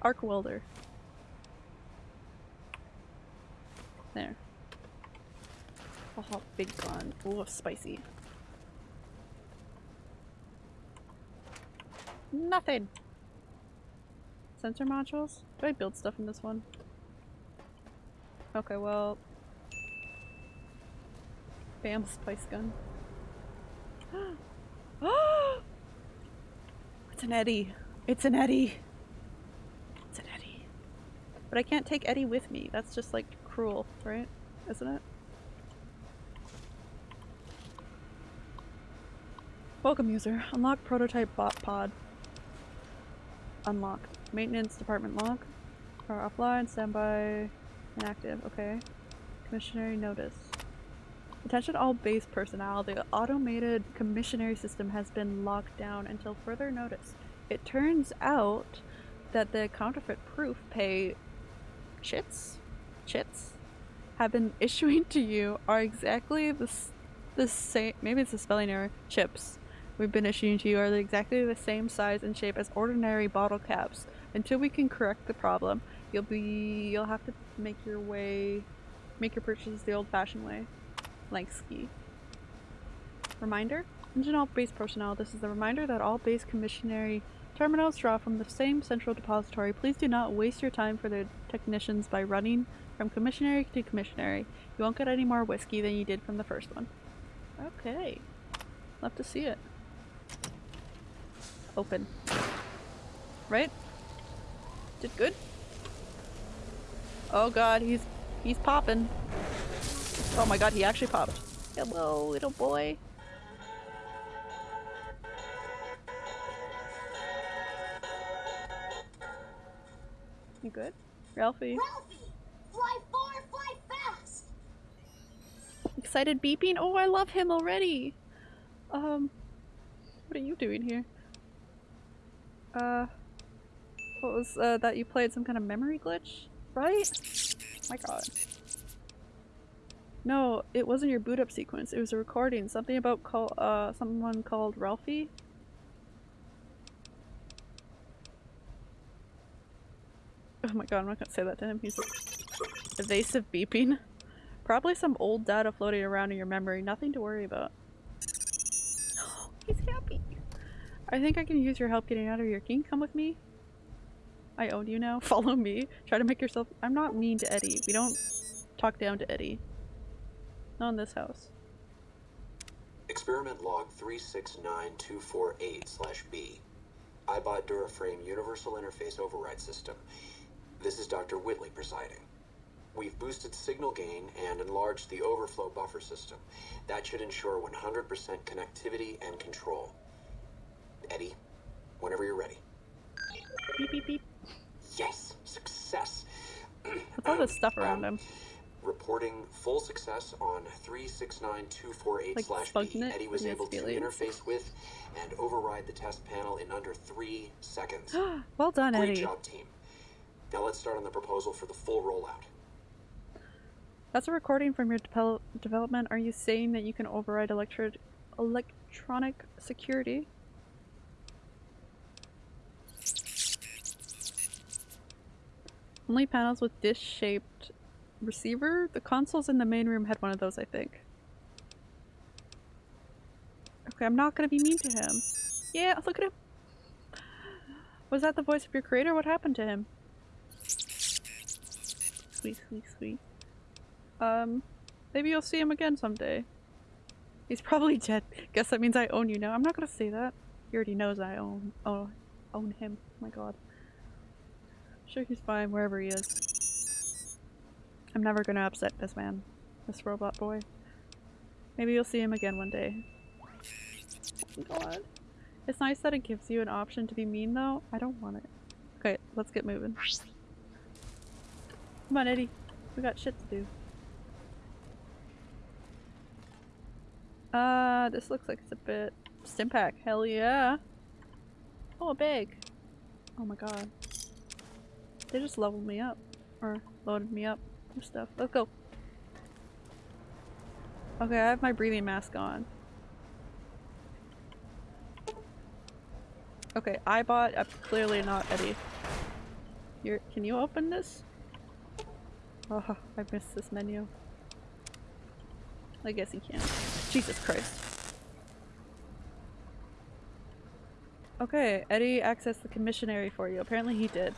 A: Arc welder. There. Oh, big gun. Oh, spicy. Nothing. Sensor modules? Do I build stuff in this one? Okay, well. Bam, spice gun. it's an Eddie. It's an Eddie. It's an Eddie. But I can't take Eddie with me. That's just like cruel, right? Isn't it? Welcome user. Unlock prototype bot pod. Unlocked. Maintenance department log. Are offline, standby, inactive. Okay. Commissionary notice. Attention all base personnel. The automated commissionary system has been locked down until further notice. It turns out that the counterfeit proof pay chits chits have been issuing to you are exactly the, the same maybe it's a spelling error chips. We've been issuing to you are exactly the same size and shape as ordinary bottle caps. Until we can correct the problem you'll be you'll have to make your way make your purchases the old-fashioned way. Like ski. Reminder all base personnel. This is a reminder that all base commissionary terminals draw from the same central depository. Please do not waste your time for the technicians by running from commissionary to commissionary. You won't get any more whiskey than you did from the first one. Okay. Love to see it. Open. Right? Did good? Oh god he's he's popping. Oh my god he actually popped. Hello little boy. You good? Ralphie
R: Fly far, fly fast!
A: excited beeping? Oh i love him already. Um what are you doing here? Uh what was uh, that you played some kind of memory glitch? Right? My god. No it wasn't your boot up sequence. It was a recording. Something about call uh someone called ralphie? Oh my god i'm not gonna say that to him. He's evasive beeping Probably some old data floating around in your memory. Nothing to worry about. He's happy. I think I can use your help getting out of here. Can you come with me? I own you now. Follow me. Try to make yourself- I'm not mean to Eddie. We don't talk down to Eddie. Not in this house.
S: Experiment log 369248 slash B. Eyebot Duraframe Universal Interface Override System. This is Dr. Whitley presiding. We've boosted signal gain and enlarged the overflow buffer system. That should ensure 100% connectivity and control. Eddie, whenever you're ready.
A: Beep beep beep.
S: Yes, success.
A: What's all this stuff around um, him?
S: Reporting full success on 369248
A: Like
S: slash B. Eddie was able to interface with and override the test panel in under three seconds.
A: well done,
S: Great
A: Eddie.
S: job, team. Now let's start on the proposal for the full rollout.
A: That's a recording from your devel- development. Are you saying that you can override electro- electronic security? Only panels with dish-shaped receiver? The consoles in the main room had one of those, I think. Okay, I'm not gonna be mean to him. Yeah, look at him. Was that the voice of your creator? What happened to him? Sweet, sweet, sweet. Um, maybe you'll see him again someday. He's probably dead. Guess that means I own you now. I'm not gonna say that. He already knows I own oh own him. Oh my god. Sure he's fine wherever he is. I'm never gonna upset this man. This robot boy. Maybe you'll see him again one day. Oh god. It's nice that it gives you an option to be mean though. I don't want it. Okay, let's get moving. Come on, Eddie. We got shit to do. Uh, this looks like it's a bit... Stimpack, hell yeah! Oh, a bag! Oh my god. They just leveled me up. Or loaded me up with stuff. Let's go! Okay, I have my breathing mask on. Okay, I bought uh, clearly not Eddie. You're- can you open this? Oh, I missed this menu. I guess he can. Jesus Christ. Okay, Eddie accessed the commissionary for you. Apparently he did.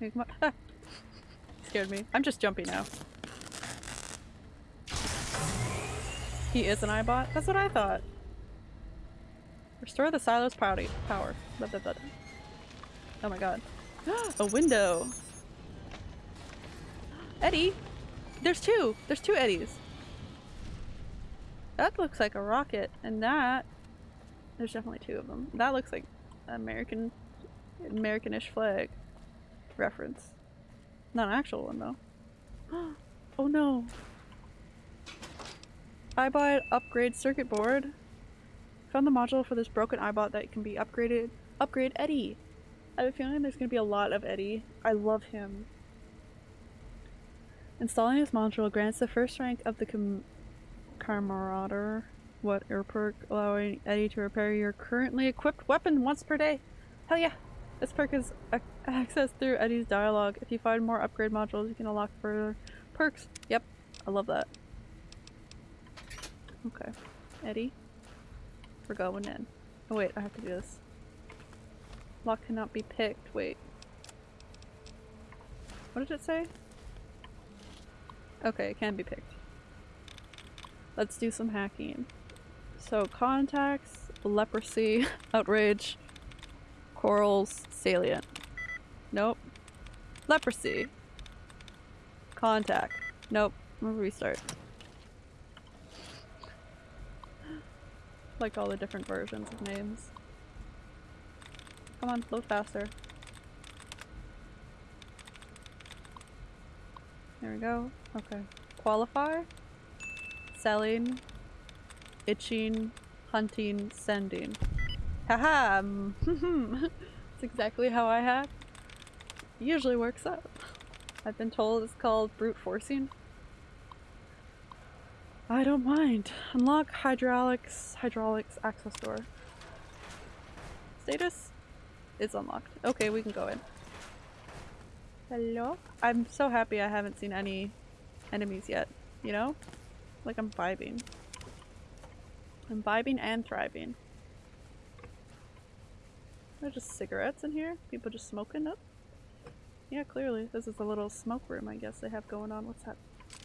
A: Hey. Ah. Scared me. I'm just jumpy now. He is an Eyebot? That's what I thought. Restore the silo's power. Blah, blah, blah. Oh my god. A window! Eddie! There's two! There's two Eddies! That looks like a rocket, and that... There's definitely two of them. That looks like American... Americanish flag reference. Not an actual one, though. oh no! Eyebot upgrade circuit board. Found the module for this broken Eyebot that can be upgraded. Upgrade Eddie! I have a feeling there's to be a lot of Eddie. I love him. Installing this module grants the first rank of the Camarader what perk, allowing Eddie to repair your currently equipped weapon once per day. Hell yeah! This perk is accessed through Eddie's dialogue. If you find more upgrade modules, you can unlock further perks. Yep, I love that. Okay, Eddie, we're going in. Oh wait, I have to do this. Lock cannot be picked. Wait. What did it say? Okay, it can be picked. Let's do some hacking. So contacts, leprosy, outrage, corals, salient. Nope. Leprosy. Contact. Nope. Gonna restart. Like all the different versions of names. Come on, load faster. There we go. Okay. Qualify? Selling. Itching. Hunting. Sending. Haha! That's exactly how I hack. Usually works out. I've been told it's called brute forcing. I don't mind. Unlock hydraulics hydraulics access door. Status? It's unlocked. Okay, we can go in. Hello? I'm so happy I haven't seen any enemies yet, you know? Like I'm vibing. I'm vibing and thriving. There's just cigarettes in here? People just smoking up? Yeah, clearly. This is a little smoke room I guess they have going on. What's that?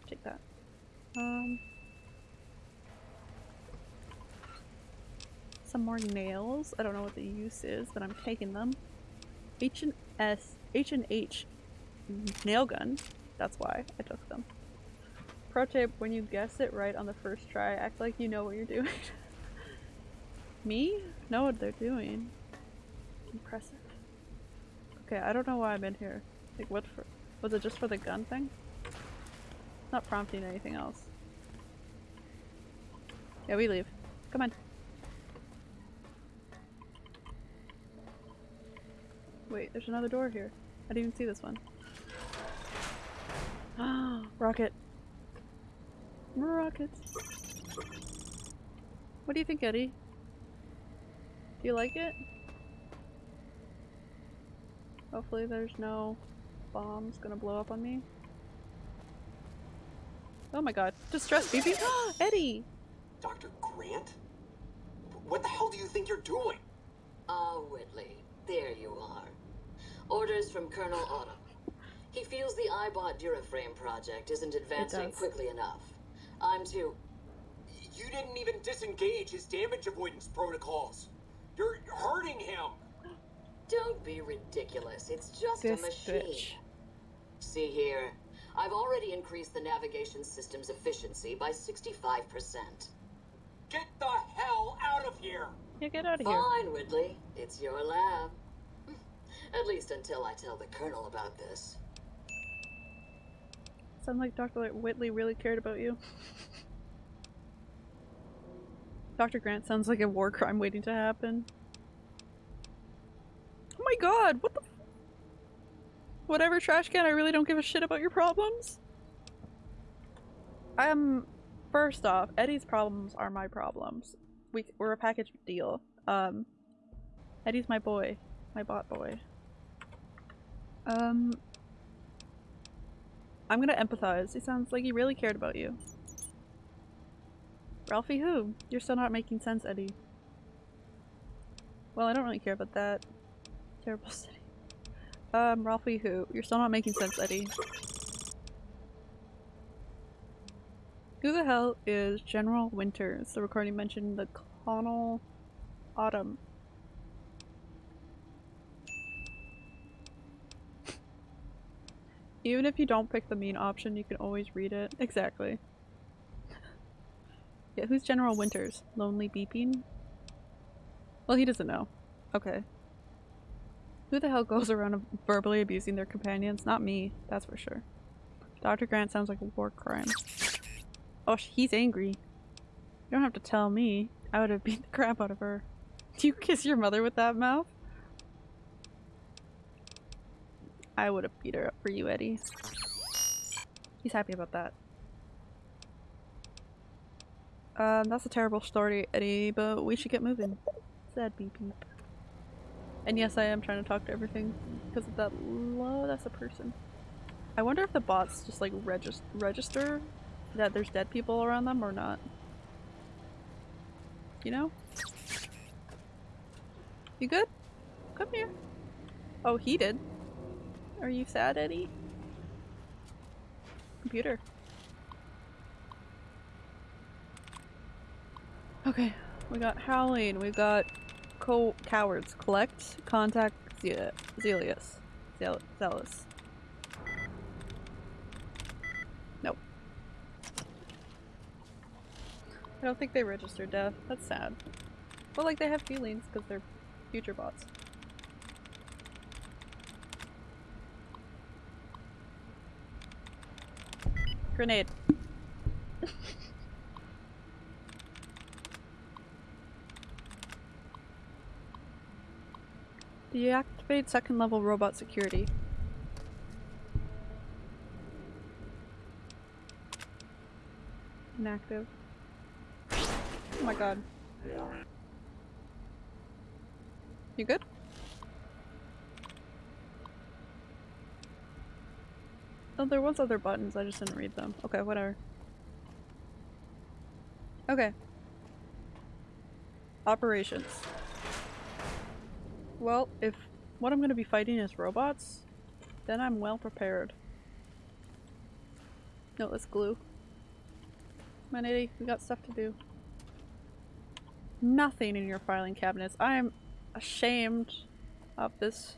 A: Take that. Um... Some more nails. I don't know what the use is, but I'm taking them. H and S H and H nail gun. That's why I took them. Pro tip, when you guess it right on the first try, act like you know what you're doing. Me? Know what they're doing. Impressive. Okay, I don't know why I'm in here. Like what for? Was it just for the gun thing? Not prompting anything else. Yeah, we leave. Come on. Wait, there's another door here. I didn't even see this one. Ah, rocket. Rockets. What do you think, Eddie? Do you like it? Hopefully there's no bombs gonna blow up on me. Oh my god. Distress baby! Eddie!
S: Dr. Grant? What the hell do you think you're doing?
T: Ah, Whitley. There you are. Orders from Colonel Autumn. He feels the Eyebot Duraframe project isn't advancing quickly enough. I'm too...
S: You didn't even disengage his damage avoidance protocols. You're hurting him.
T: Don't be ridiculous. It's just
A: This
T: a machine.
A: bitch.
T: See here. I've already increased the navigation system's efficiency by 65%.
S: Get the hell out of here!
A: Yeah, get out of here.
T: Fine, Whitley. It's your lab. At least until I tell the Colonel about this.
A: Sound like Dr. Whitley really cared about you. Dr. Grant sounds like a war crime waiting to happen. Oh my god, what the Whatever, trash can, I really don't give a shit about your problems. Um, first off, Eddie's problems are my problems. We, we're a package deal. Um, Eddie's my boy. My bot boy. Um, I'm gonna empathize. He sounds like he really cared about you. Ralphie who? You're still not making sense, Eddie. Well, I don't really care about that. Terrible city. Um, Ralphie who? You're still not making sense, Eddie. Who the hell is General Winters? The recording mentioned the Colonel Autumn. Even if you don't pick the mean option, you can always read it. Exactly. yeah, who's General Winters? Lonely beeping? Well, he doesn't know. Okay. Who the hell goes around verbally abusing their companions? Not me, that's for sure. Dr. Grant sounds like a war crime. Oh, he's angry. You don't have to tell me. I would have beat the crap out of her. Do you kiss your mother with that mouth? I would have beat her up for you, Eddie. He's happy about that. Um, that's a terrible story, Eddie, but we should get moving. Sad beep beep. And yes, I am trying to talk to everything because of that. Lo that's a person. I wonder if the bots just like regis register that there's dead people around them or not. You know? You good? Come here. Oh, he did. Are you sad, Eddie? Computer. Okay, we got Howling, we got co cowards. Collect, contact Ze Zelius. Zel Zealous. Nope. I don't think they registered death. That's sad. But like they have feelings because they're future bots. Grenade. Deactivate second level robot security. Inactive. Oh my god. You good? Oh, there was other buttons, I just didn't read them. Okay, whatever. Okay. Operations. Well, if what I'm gonna be fighting is robots, then I'm well prepared. No, let's glue. Come on, we got stuff to do. Nothing in your filing cabinets. I am ashamed of this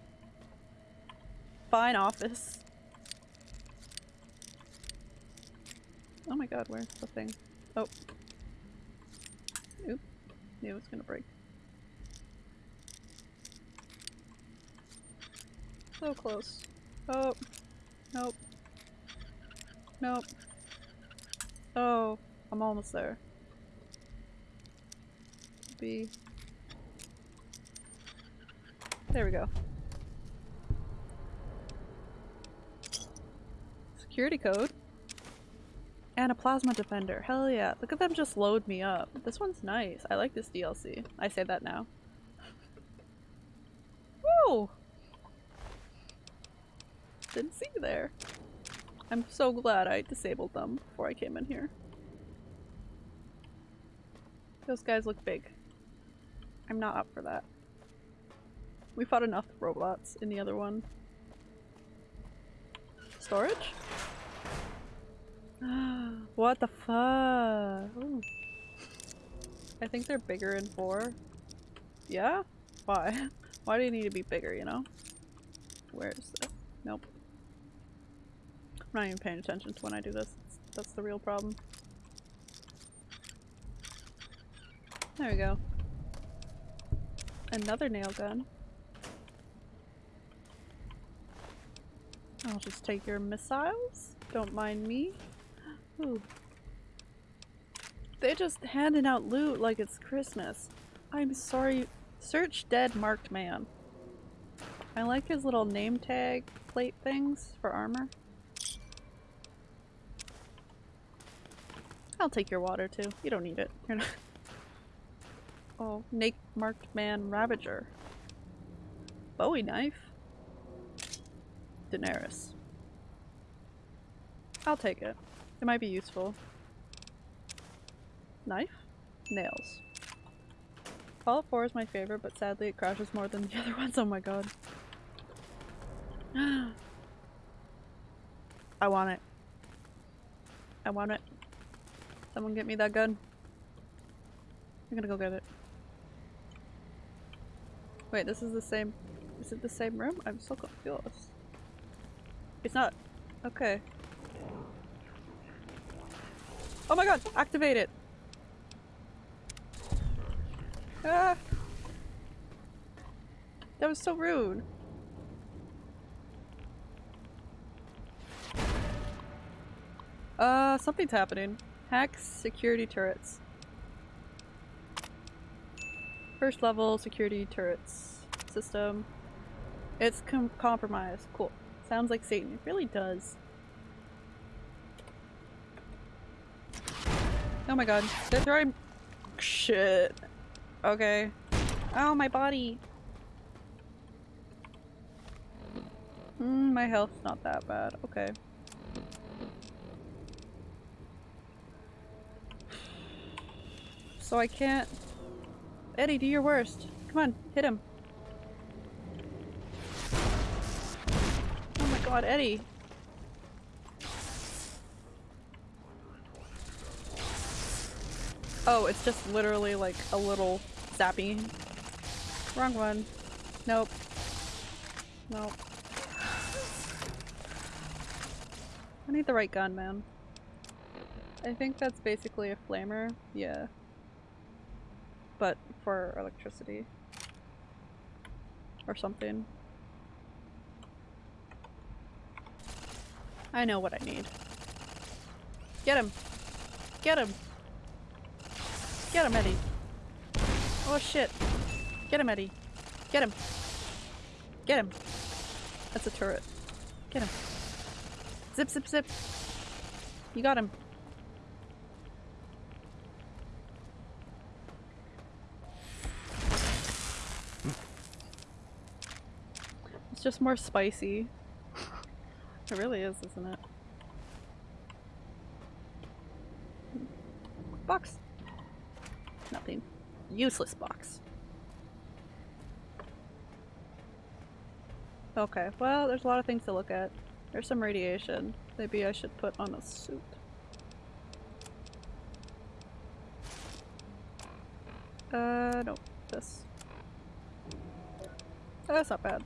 A: fine office. Oh my god, where's the thing? Oh. Oop. Knew it was gonna break. So close. Oh. Nope. Nope. Oh. I'm almost there. B. There we go. Security code. And a plasma defender. Hell yeah. Look at them just load me up. This one's nice. I like this DLC. I say that now. Woo! didn't see you there. I'm so glad I disabled them before I came in here. Those guys look big. I'm not up for that. We fought enough robots in the other one. Storage? what the fuck? I think they're bigger in 4. Yeah? Why? Why do you need to be bigger, you know? Where is this? Nope. I'm not even paying attention to when I do this. That's the real problem. There we go. Another nail gun. I'll just take your missiles. Don't mind me. Ooh. They just handing out loot like it's Christmas. I'm sorry. Search dead marked man. I like his little name tag plate things for armor. I'll take your water too. You don't need it. You're not Oh, Nate marked man Ravager. Bowie knife. Daenerys. I'll take it. It might be useful. Knife? Nails. Fallout 4 is my favorite, but sadly it crashes more than the other ones. Oh my god. I want it. I want it. Someone get me that gun. I'm gonna go get it. Wait, this is the same- is it the same room? I'm so confused. It's not. Okay. Oh my god! Activate it! Ah! That was so rude. Uh, something's happening. Hacks security turrets. First level security turrets system. It's com compromised. Cool. Sounds like Satan. It really does. Oh my god. They're throwing- Shit. Okay. Oh, my body. Mm, my health's not that bad. Okay. So I can't- Eddie, do your worst. Come on, hit him. Oh my god, Eddie. Oh, it's just literally like a little zappy. Wrong one. Nope. Nope. I need the right gun, man. I think that's basically a flamer. Yeah. But for electricity. Or something. I know what I need. Get him! Get him! Get him, Eddie! Oh shit! Get him, Eddie! Get him! Get him! That's a turret. Get him! Zip, zip, zip! You got him! It's just more spicy. It really is, isn't it? Box. Nothing. Useless box. Okay, well, there's a lot of things to look at. There's some radiation. Maybe I should put on a suit. Uh, no. This. Oh, that's not bad.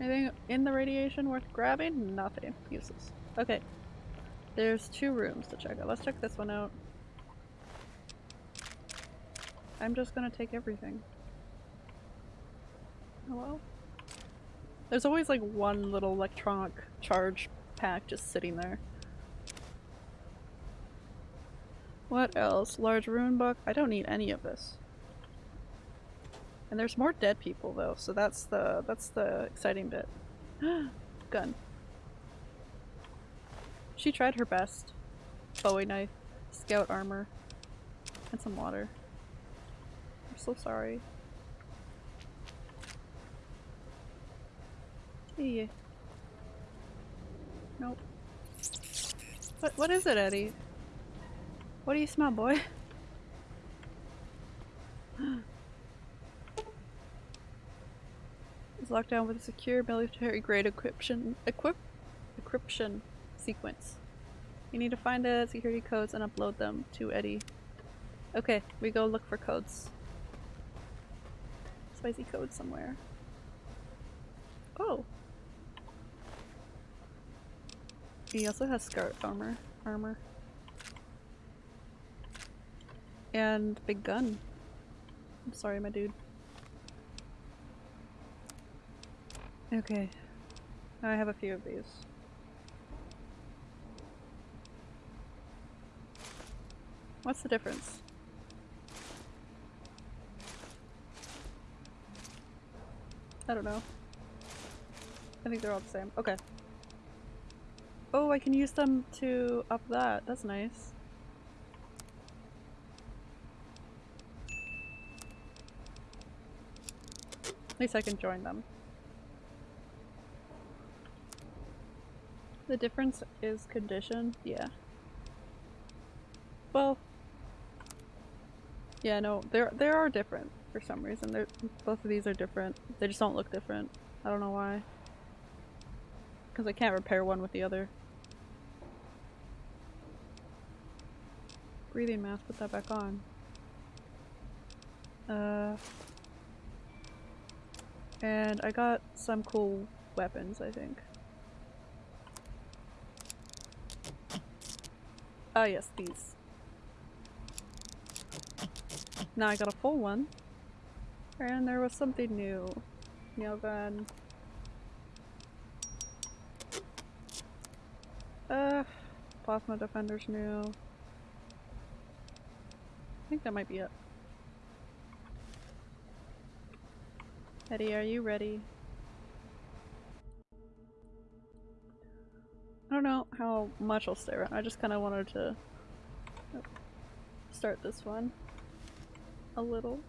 A: Anything in the radiation worth grabbing? Nothing. Useless. Okay. There's two rooms to check out. Let's check this one out. I'm just gonna take everything. Oh, Hello? There's always like one little electronic charge pack just sitting there. What else? Large rune book? I don't need any of this. And there's more dead people though, so that's the that's the exciting bit. Gun. She tried her best. Bowie knife, scout armor, and some water. I'm so sorry. Hey. Nope. What what is it, Eddie? What do you smell, boy? It's locked down with a secure military grade encryption equip encryption sequence. You need to find the security codes and upload them to Eddie. Okay, we go look for codes. Spicy code somewhere. Oh. He also has scout armor. Armor. And big gun. I'm sorry, my dude. Okay. I have a few of these. What's the difference? I don't know. I think they're all the same. Okay. Oh, I can use them to up that. That's nice. At least I can join them. The difference is condition? Yeah. Well, yeah, no, there there are different for some reason. They're, both of these are different. They just don't look different. I don't know why. Because I can't repair one with the other. Breathing mask, put that back on. Uh, and I got some cool weapons, I think. Ah yes, these. Now I got a full one. And there was something new. Nail gun. Uh, plasma defender's new. I think that might be it. Eddie, are you ready? I don't know how much I'll stay around. I just kind of wanted to start this one a little.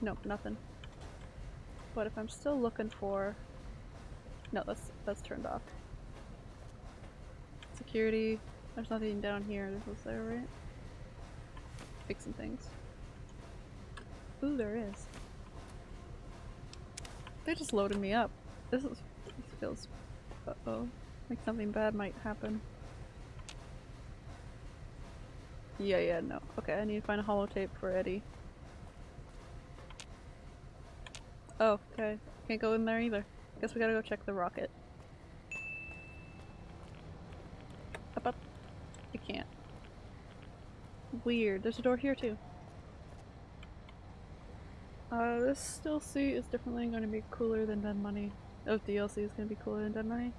A: Nope, nothing. But if I'm still looking for... No, that's, that's turned off. Security. There's nothing down here. This was there, right? Fixing things. Ooh, there is. They just loaded me up. This is this feels uh oh. Like something bad might happen. Yeah, yeah, no. Okay, I need to find a holotape for Eddie. Oh, okay. Can't go in there either. I guess we gotta go check the rocket. Up, up. I can't. Weird. There's a door here too. Uh, this still suit is definitely going to be cooler than Dead Money. Oh, DLC is going to be cooler than Dead Money.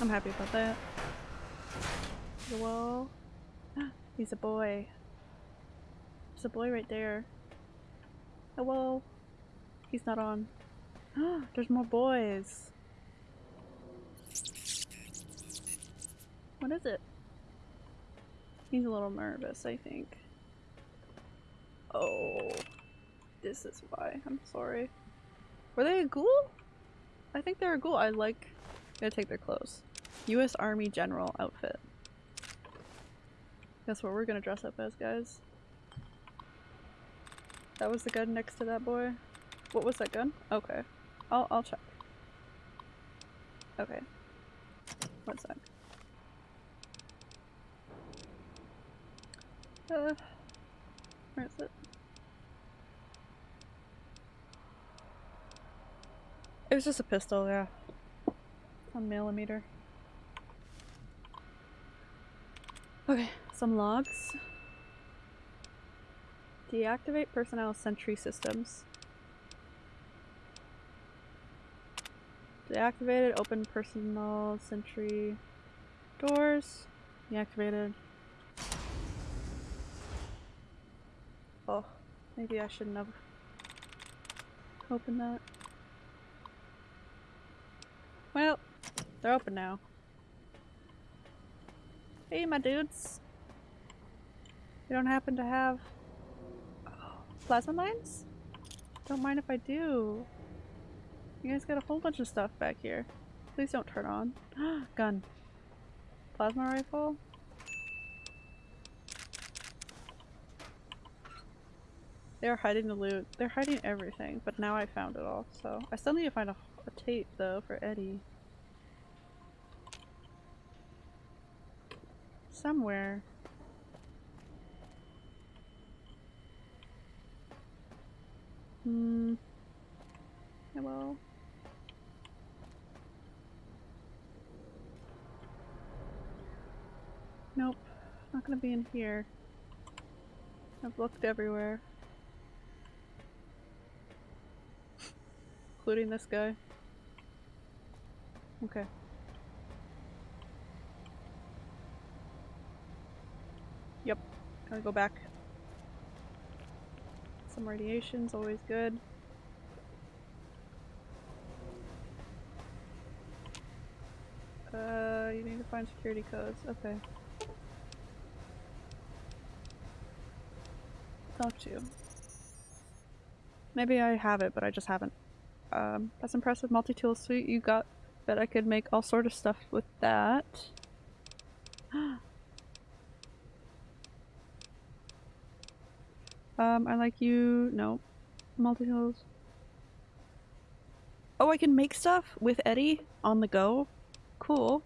A: I'm happy about that. The wall. He's a boy. There's a boy right there. Hello. He's not on. Ah, there's more boys. What is it? He's a little nervous, I think. Oh. This is why. I'm sorry. Were they a ghoul? I think they're a ghoul. I like... Gonna take their clothes. U.S. Army General outfit. That's what we're gonna dress up as, guys. That was the gun next to that boy. What was that gun? Okay. I'll, I'll check. Okay. One sec. Uh, where is it? It was just a pistol, yeah. A millimeter. Okay, some logs. Deactivate personnel sentry systems. Deactivated, open personnel sentry doors. Deactivated. Oh, maybe I shouldn't have opened that. Well, they're open now. Hey, my dudes. You don't happen to have plasma mines? Don't mind if I do. You guys got a whole bunch of stuff back here. Please don't turn on. Gun. Plasma rifle. They're hiding the loot. They're hiding everything, but now I found it all, so. I still need to find a, a tape, though, for Eddie. Somewhere. Hmm. Hello? Nope. Not gonna be in here. I've looked everywhere. Including this guy. Okay. Yep. Gotta go back. Some radiation's always good. Uh, you need to find security codes. Okay. Talk to you. Maybe I have it, but I just haven't. Um, that's impressive multi-tool suite you got. Bet I could make all sort of stuff with that. um, I like you. No. Multi-tools. Oh, I can make stuff with Eddie on the go? Cool.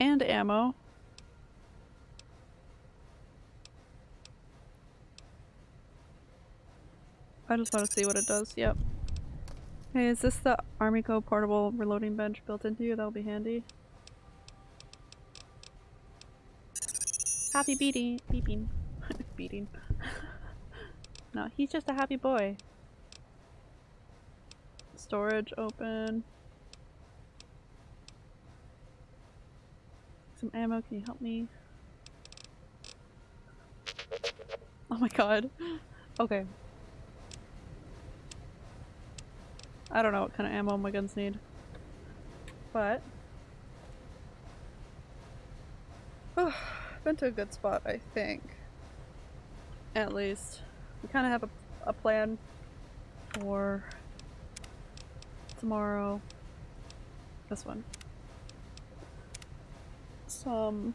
A: And ammo. I just want to see what it does, yep. Hey, is this the Armico portable reloading bench built into you? That'll be handy. Happy beating, beeping, beating. no, he's just a happy boy. Storage open. Some ammo, can you help me? Oh my god. Okay. I don't know what kind of ammo my guns need. But... Been to a good spot, I think. At least. We kind of have a, a plan for tomorrow. This one. Some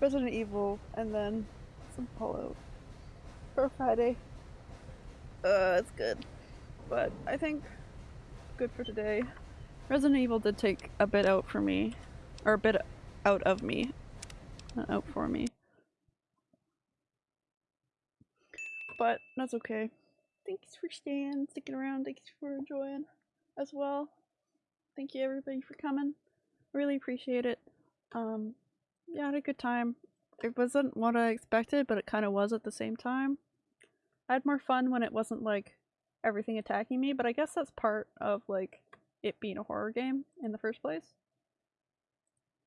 A: Resident Evil and then some Fallout for Friday. Uh, it's good. But I think good for today. Resident Evil did take a bit out for me. Or a bit out of me. Out for me. But that's okay. Thanks for staying, sticking around, thanks for enjoying as well. Thank you everybody for coming. Really appreciate it. Um, yeah, I had a good time. It wasn't what I expected, but it kind of was at the same time. I had more fun when it wasn't like everything attacking me, but I guess that's part of like it being a horror game in the first place.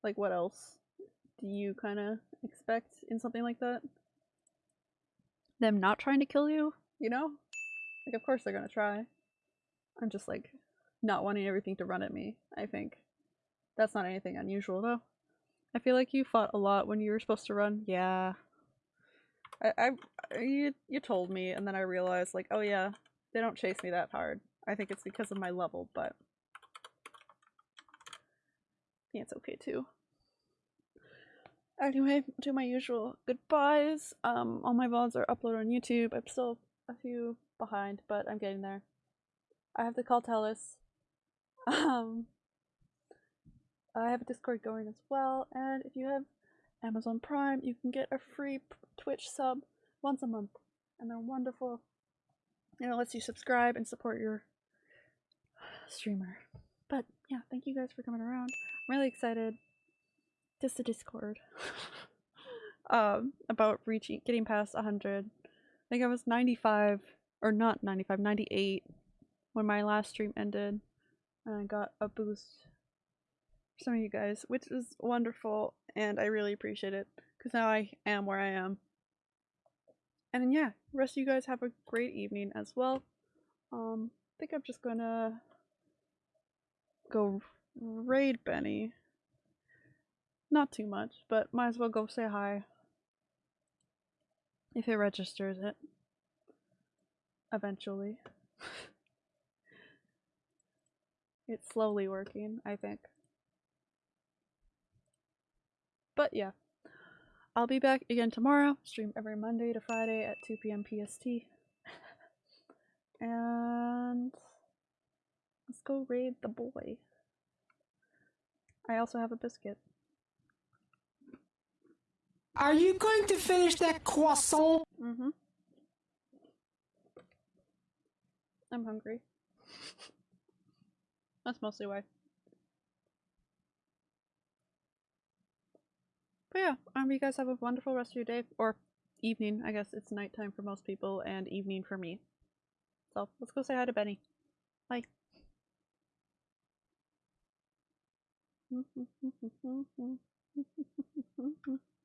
A: Like what else do you kind of expect in something like that? Them not trying to kill you, you know? Like of course they're gonna try. I'm just like not wanting everything to run at me, I think. That's not anything unusual though. I feel like you fought a lot when you were supposed to run. Yeah. I, I you you told me and then I realized like, oh yeah, they don't chase me that hard. I think it's because of my level, but yeah, it's okay too. Anyway, do my usual goodbyes. Um, all my VODs are uploaded on YouTube. I'm still a few behind, but I'm getting there. I have to call Telus. Um, I have a Discord going as well, and if you have Amazon Prime, you can get a free Twitch sub once a month, and they're wonderful. And it lets you subscribe and support your streamer. But yeah, thank you guys for coming around. I'm really excited. Just the Discord. um, about reaching, getting past 100. I think I was 95, or not 95, 98 when my last stream ended. And I got a boost for some of you guys, which is wonderful, and I really appreciate it, because now I am where I am. And yeah, rest of you guys have a great evening as well. Um, I think I'm just gonna go raid Benny. Not too much, but might as well go say hi. If it registers it. eventually. it's slowly working, I think. But yeah. I'll be back again tomorrow. Stream every Monday to Friday at 2 p.m. PST. and let's go raid the boy. I also have a biscuit.
D: Are you going to finish that croissant?
A: Mm-hmm. I'm hungry. That's mostly why. But yeah, um, you guys have a wonderful rest of your day or evening. I guess it's nighttime for most people and evening for me. So let's go say hi to Benny. Bye.